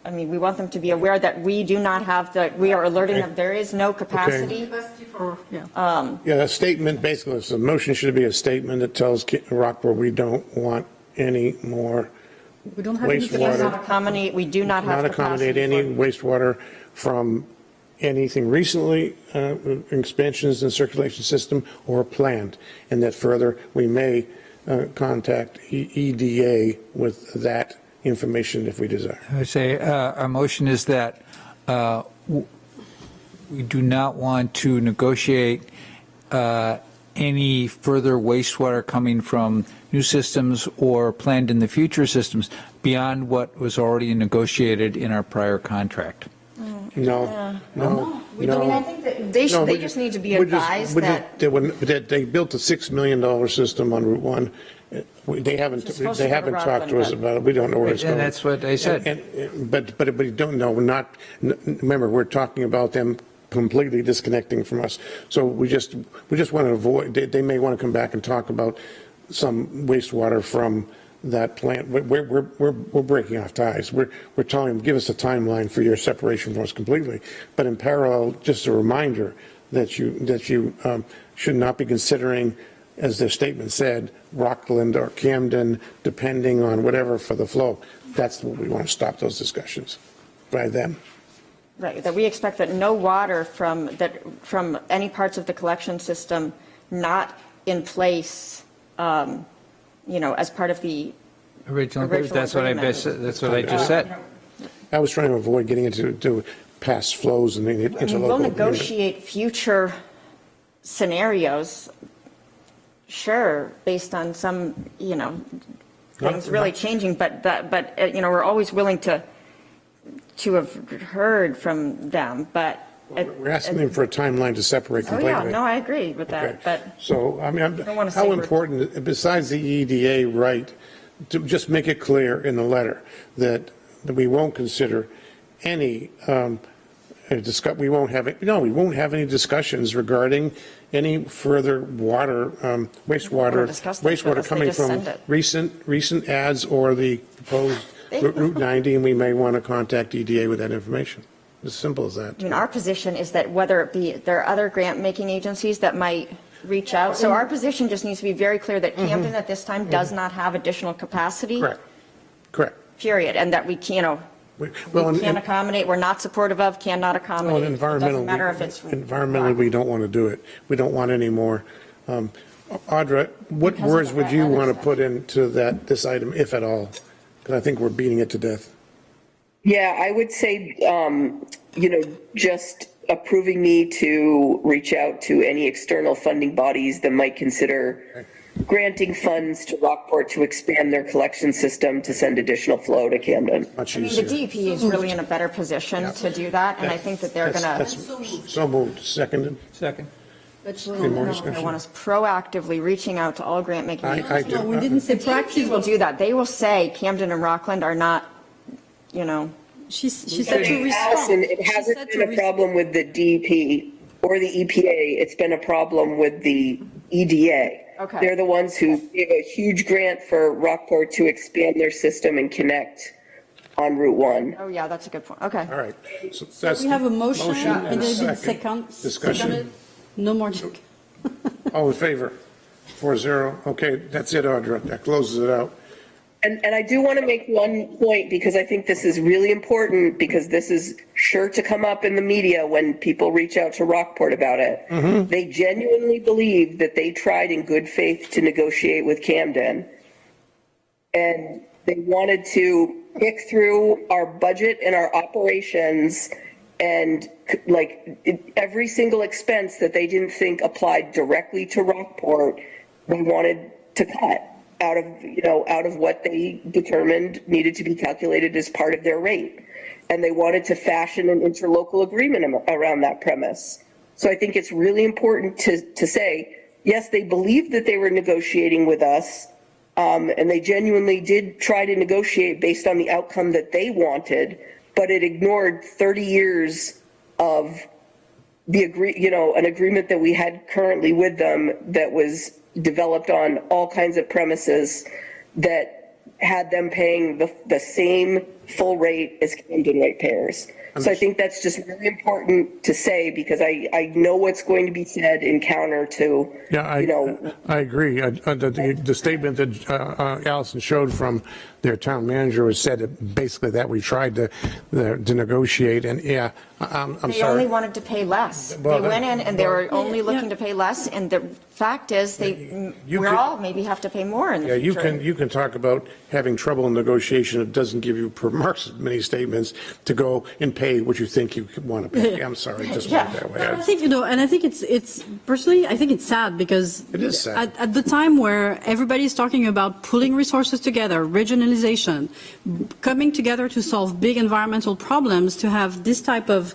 I mean, we want them to be aware that we do not have the, we are alerting them, there is no capacity. Yeah. Yeah, a statement, basically, so the motion should be a statement that tells Rockport we don't want any more, We don't have We do Wastewater. not accommodate, we do not have not accommodate any for. wastewater from anything recently, uh, expansions in circulation system or planned, and that further, we may uh, contact EDA with that information if we desire. I would say, uh, our motion is that uh, we do not want to negotiate uh, any further wastewater coming from new systems or planned in the future systems beyond what was already negotiated in our prior contract. No, no, We don't- I no. think that they No, should, they we just need to be we're just- advised we're just- that, They, wouldn't- that they built a $6 million system on Route 1. Uh, we- They haven't, It's supposed they to go to haven't talked to us Rockland, about it. We don't know where it's going. And that's what I said. And- and- But, but, but you don't know, we're not, n- remember, we're talking about them completely disconnecting from us. So we just, we just want to avoid, they, they may want to come back and talk about some wastewater from that plant, we're, we're, we're, we're breaking off ties. We're, we're telling them, give us a timeline for your separation from us completely. But in parallel, just a reminder that you, that you um, should not be considering, as their statement said, Rockland or Camden, depending on whatever for the flow. That's what we want to stop those discussions by them. Right, that we expect that no water from, that, from any parts of the collection system not in place, um, you know, as part of the, Original, Original that's what I, agreement. that's what I just said. I was trying to avoid getting into to past flows and into I mean, we'll local agreement. negotiate future scenarios, sure, based on some, you know, things really changing, but that, but, uh, you know, we're always willing to, to have heard from them, but. We're asking them for a timeline to separate Oh, completely. yeah, no, I agree with Okay. that, but. So, I mean, I'm- don't wanna how important, besides the EDA right, to just make it clear in the letter that, that we won't consider any, um, uh, discuss, we won't have, it- no, we won't have any discussions regarding any further water, um, wastewater, discuss this wastewater they coming just from send it. recent, recent ads or the proposed They- Route 90, and we may want to contact EDA with that information. As simple as that. I mean, our position is that whether it be, there are other grant-making agencies that might reach out. So our position just needs to be very clear that Camden at this time does not have additional capacity. Correct, correct. Period, and that we, can, you know, we, well, we can't accommodate, we're not supportive of, cannot Well, accommodate. It environmental. doesn't matter if it's. Environmentally, we don't want to do it. We don't want any more. Um, Audra, what Because words would you want to put into that, this item, if at all? Because I think we're beating it to death. Yeah, I would say, um, you know, just approving me to reach out to any external funding bodies that might consider granting funds to Rockport to expand their collection system to send additional flow to Camden. Much I mean, the easier. DEP is really in a better position to do that, and I think that they're gonna, that's So moved, seconded. Second. Any more they discussion? want us proactively reaching out to all grant-making I, I agencies. do. No, we didn't say DEP will do that. They will say Camden and Rockland are not, you know, She, she said to Allison, respond. it hasn't been a res- problem with the DEP or the EPA. It's been a problem with the EDA. Okay. They're the ones who gave a huge grant for Rockport to expand their system and connect on Route 1. oh, yeah, that's a good point. Okay. All right. So that's We have a motion, and and a second. second. Discussion. seconded. No more. All in favor? Four zero. Okay, that's it, Audra. That closes it out. And, and I do want to make one point because I think this is really important because this is sure to come up in the media when people reach out to Rockport about it. Mm-hmm. They genuinely believe that they tried in good faith to negotiate with Camden. And they wanted to pick through our budget and our operations and like every single expense that they didn't think applied directly to Rockport, they wanted to cut out of, you know, out of what they determined needed to be calculated as part of their rate. And they wanted to fashion an interlocal agreement around that premise. So I think it's really important to, to say, yes, they believed that they were negotiating with us. Um, and they genuinely did try to negotiate based on the outcome that they wanted, but it ignored 30 years of the agree, you know, an agreement that we had currently with them that was developed on all kinds of premises that had them paying the, the same full rate as Camden ratepayers. So I think that's just really important to say because I, I know what's going to be said in counter to, Yeah, I, you know, I agree. Uh, uh, The, the- the statement that uh, uh, Allison showed from their town manager was said basically that we tried to, to negotiate, and yeah, I- I'm, I'm They only wanted to pay less. They went in and they were only looking yeah. to pay less, and the fact is, they, You we could- all maybe have to pay more in the Yeah, the you future. can, you can talk about having trouble in negotiation. It doesn't give you per marks many statements to go and pay what you think you want to pay. I'm sorry, just want it that way. I think, you know, and I think it's, it's, personally, I think it's sad because. It is sad. At, at the time where everybody's talking about pulling resources together, regionalization, coming together to solve big environmental problems, to have this type of,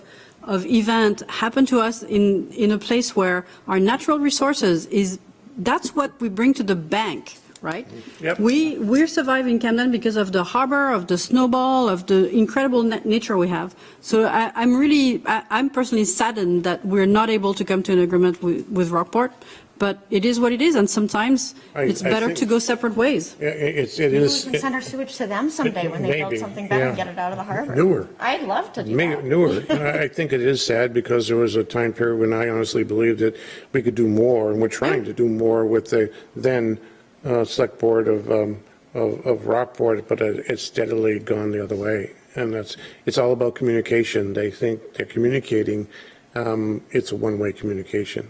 of event happen to us in, in a place where our natural resources is, that's what we bring to the bank, right? Yep. We, we're surviving Camden because of the harbor, of the Snow Bowl, of the incredible na- nature we have. So I, I'm really, I, I'm personally saddened that we're not able to come to an agreement with, with Rockport. But it is what it is, and sometimes I- it's I better think- to go separate ways. Yeah, it- It's, it Maybe we is. can send our sewage to them someday when they build Maybe, something better and yeah. get it out of the harbor. Newer. I'd love to do Make that. it newer. I I think it is sad because there was a time period when I honestly believed that we could do more, and we're trying to do more with the then uh, select board of, um, of of Rockport, but it- it's steadily gone the other way. And that's, it's all about communication. They think they're communicating, um, it's a one-way communication.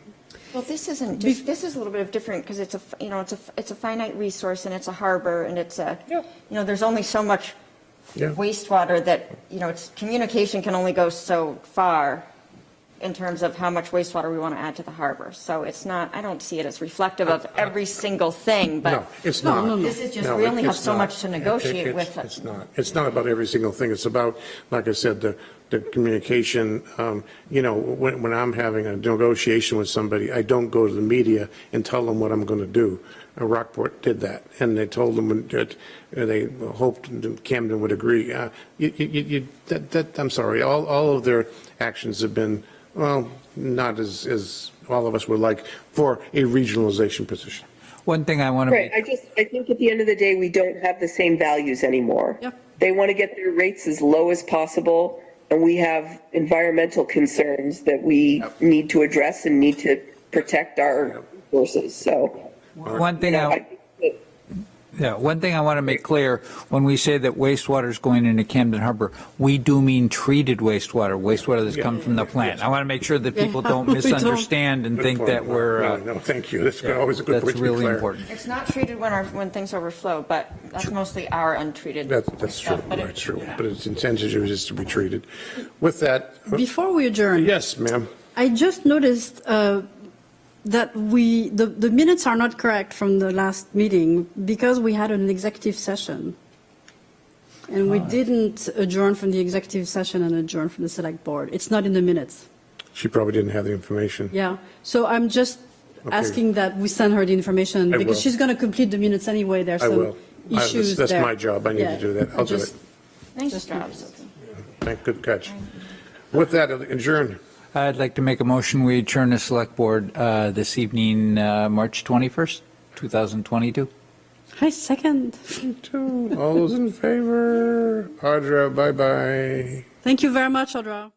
Well, this isn't, just this is a little bit of different because it's a, f- you know, it's a, f- it's a finite resource and it's a harbor and it's a, you know, there's only so much Yeah. wastewater that, you know, it's, communication can only go so far in terms of how much wastewater we want to add to the harbor. So it's not, I don't see it as reflective of every single thing, No, but it's not. this is just, No, we only have so not. much to negotiate It- with. it's- It's not. It's not about every single thing. It's about, like I said, the, the communication. Um, You know, when, when I'm having a negotiation with somebody, I don't go to the media and tell them what I'm going to do. Uh, Rockport did that, and they told them that uh, they hoped Camden would agree. Uh, You, you, you, that, that, I'm sorry, all, all of their actions have been, well, not as, as all of us would like for a regionalization position. One thing I want to Right, I just, I think at the end of the day, we don't have the same values anymore. Yep. They want to get their rates as low as possible, and we have environmental concerns that we need to address and need to protect our resources, so. One thing you know, I, think that- yeah, one thing I want to make clear, when we say that wastewater is going into Camden Harbor, we do mean treated wastewater, wastewater that's come from the plant. I want to make sure that people don't We don't. misunderstand and Good think point. that we're, No, uh, No, thank you. That's always a good that's point to be really clear. important. It's not treated when our, when things overflow, but that's mostly our untreated That, that's true, stuff. But it- that's true. But it's intended to just to be treated. With that, Before we adjourn. yes, ma'am. I just noticed uh, that we, the, the minutes are not correct from the last meeting because we had an executive session. And we ah. didn't adjourn from the executive session and adjourn from the select board. It's not in the minutes. She probably didn't have the information. Yeah. So I'm just Okay. asking that we send her the information I because will. she's going to complete the minutes anyway. There's I some will. I- that's- issues That's there. my job. I need to do that. I'll do Just- it. Nice job, Sophie. Thank, good catch. With that, adjourn. I'd like to make a motion, we adjourn the select board uh, this evening, uh, March 21st, 2022. Hi, second. All those in favor? Audra, bye-bye. Thank you very much, Audra.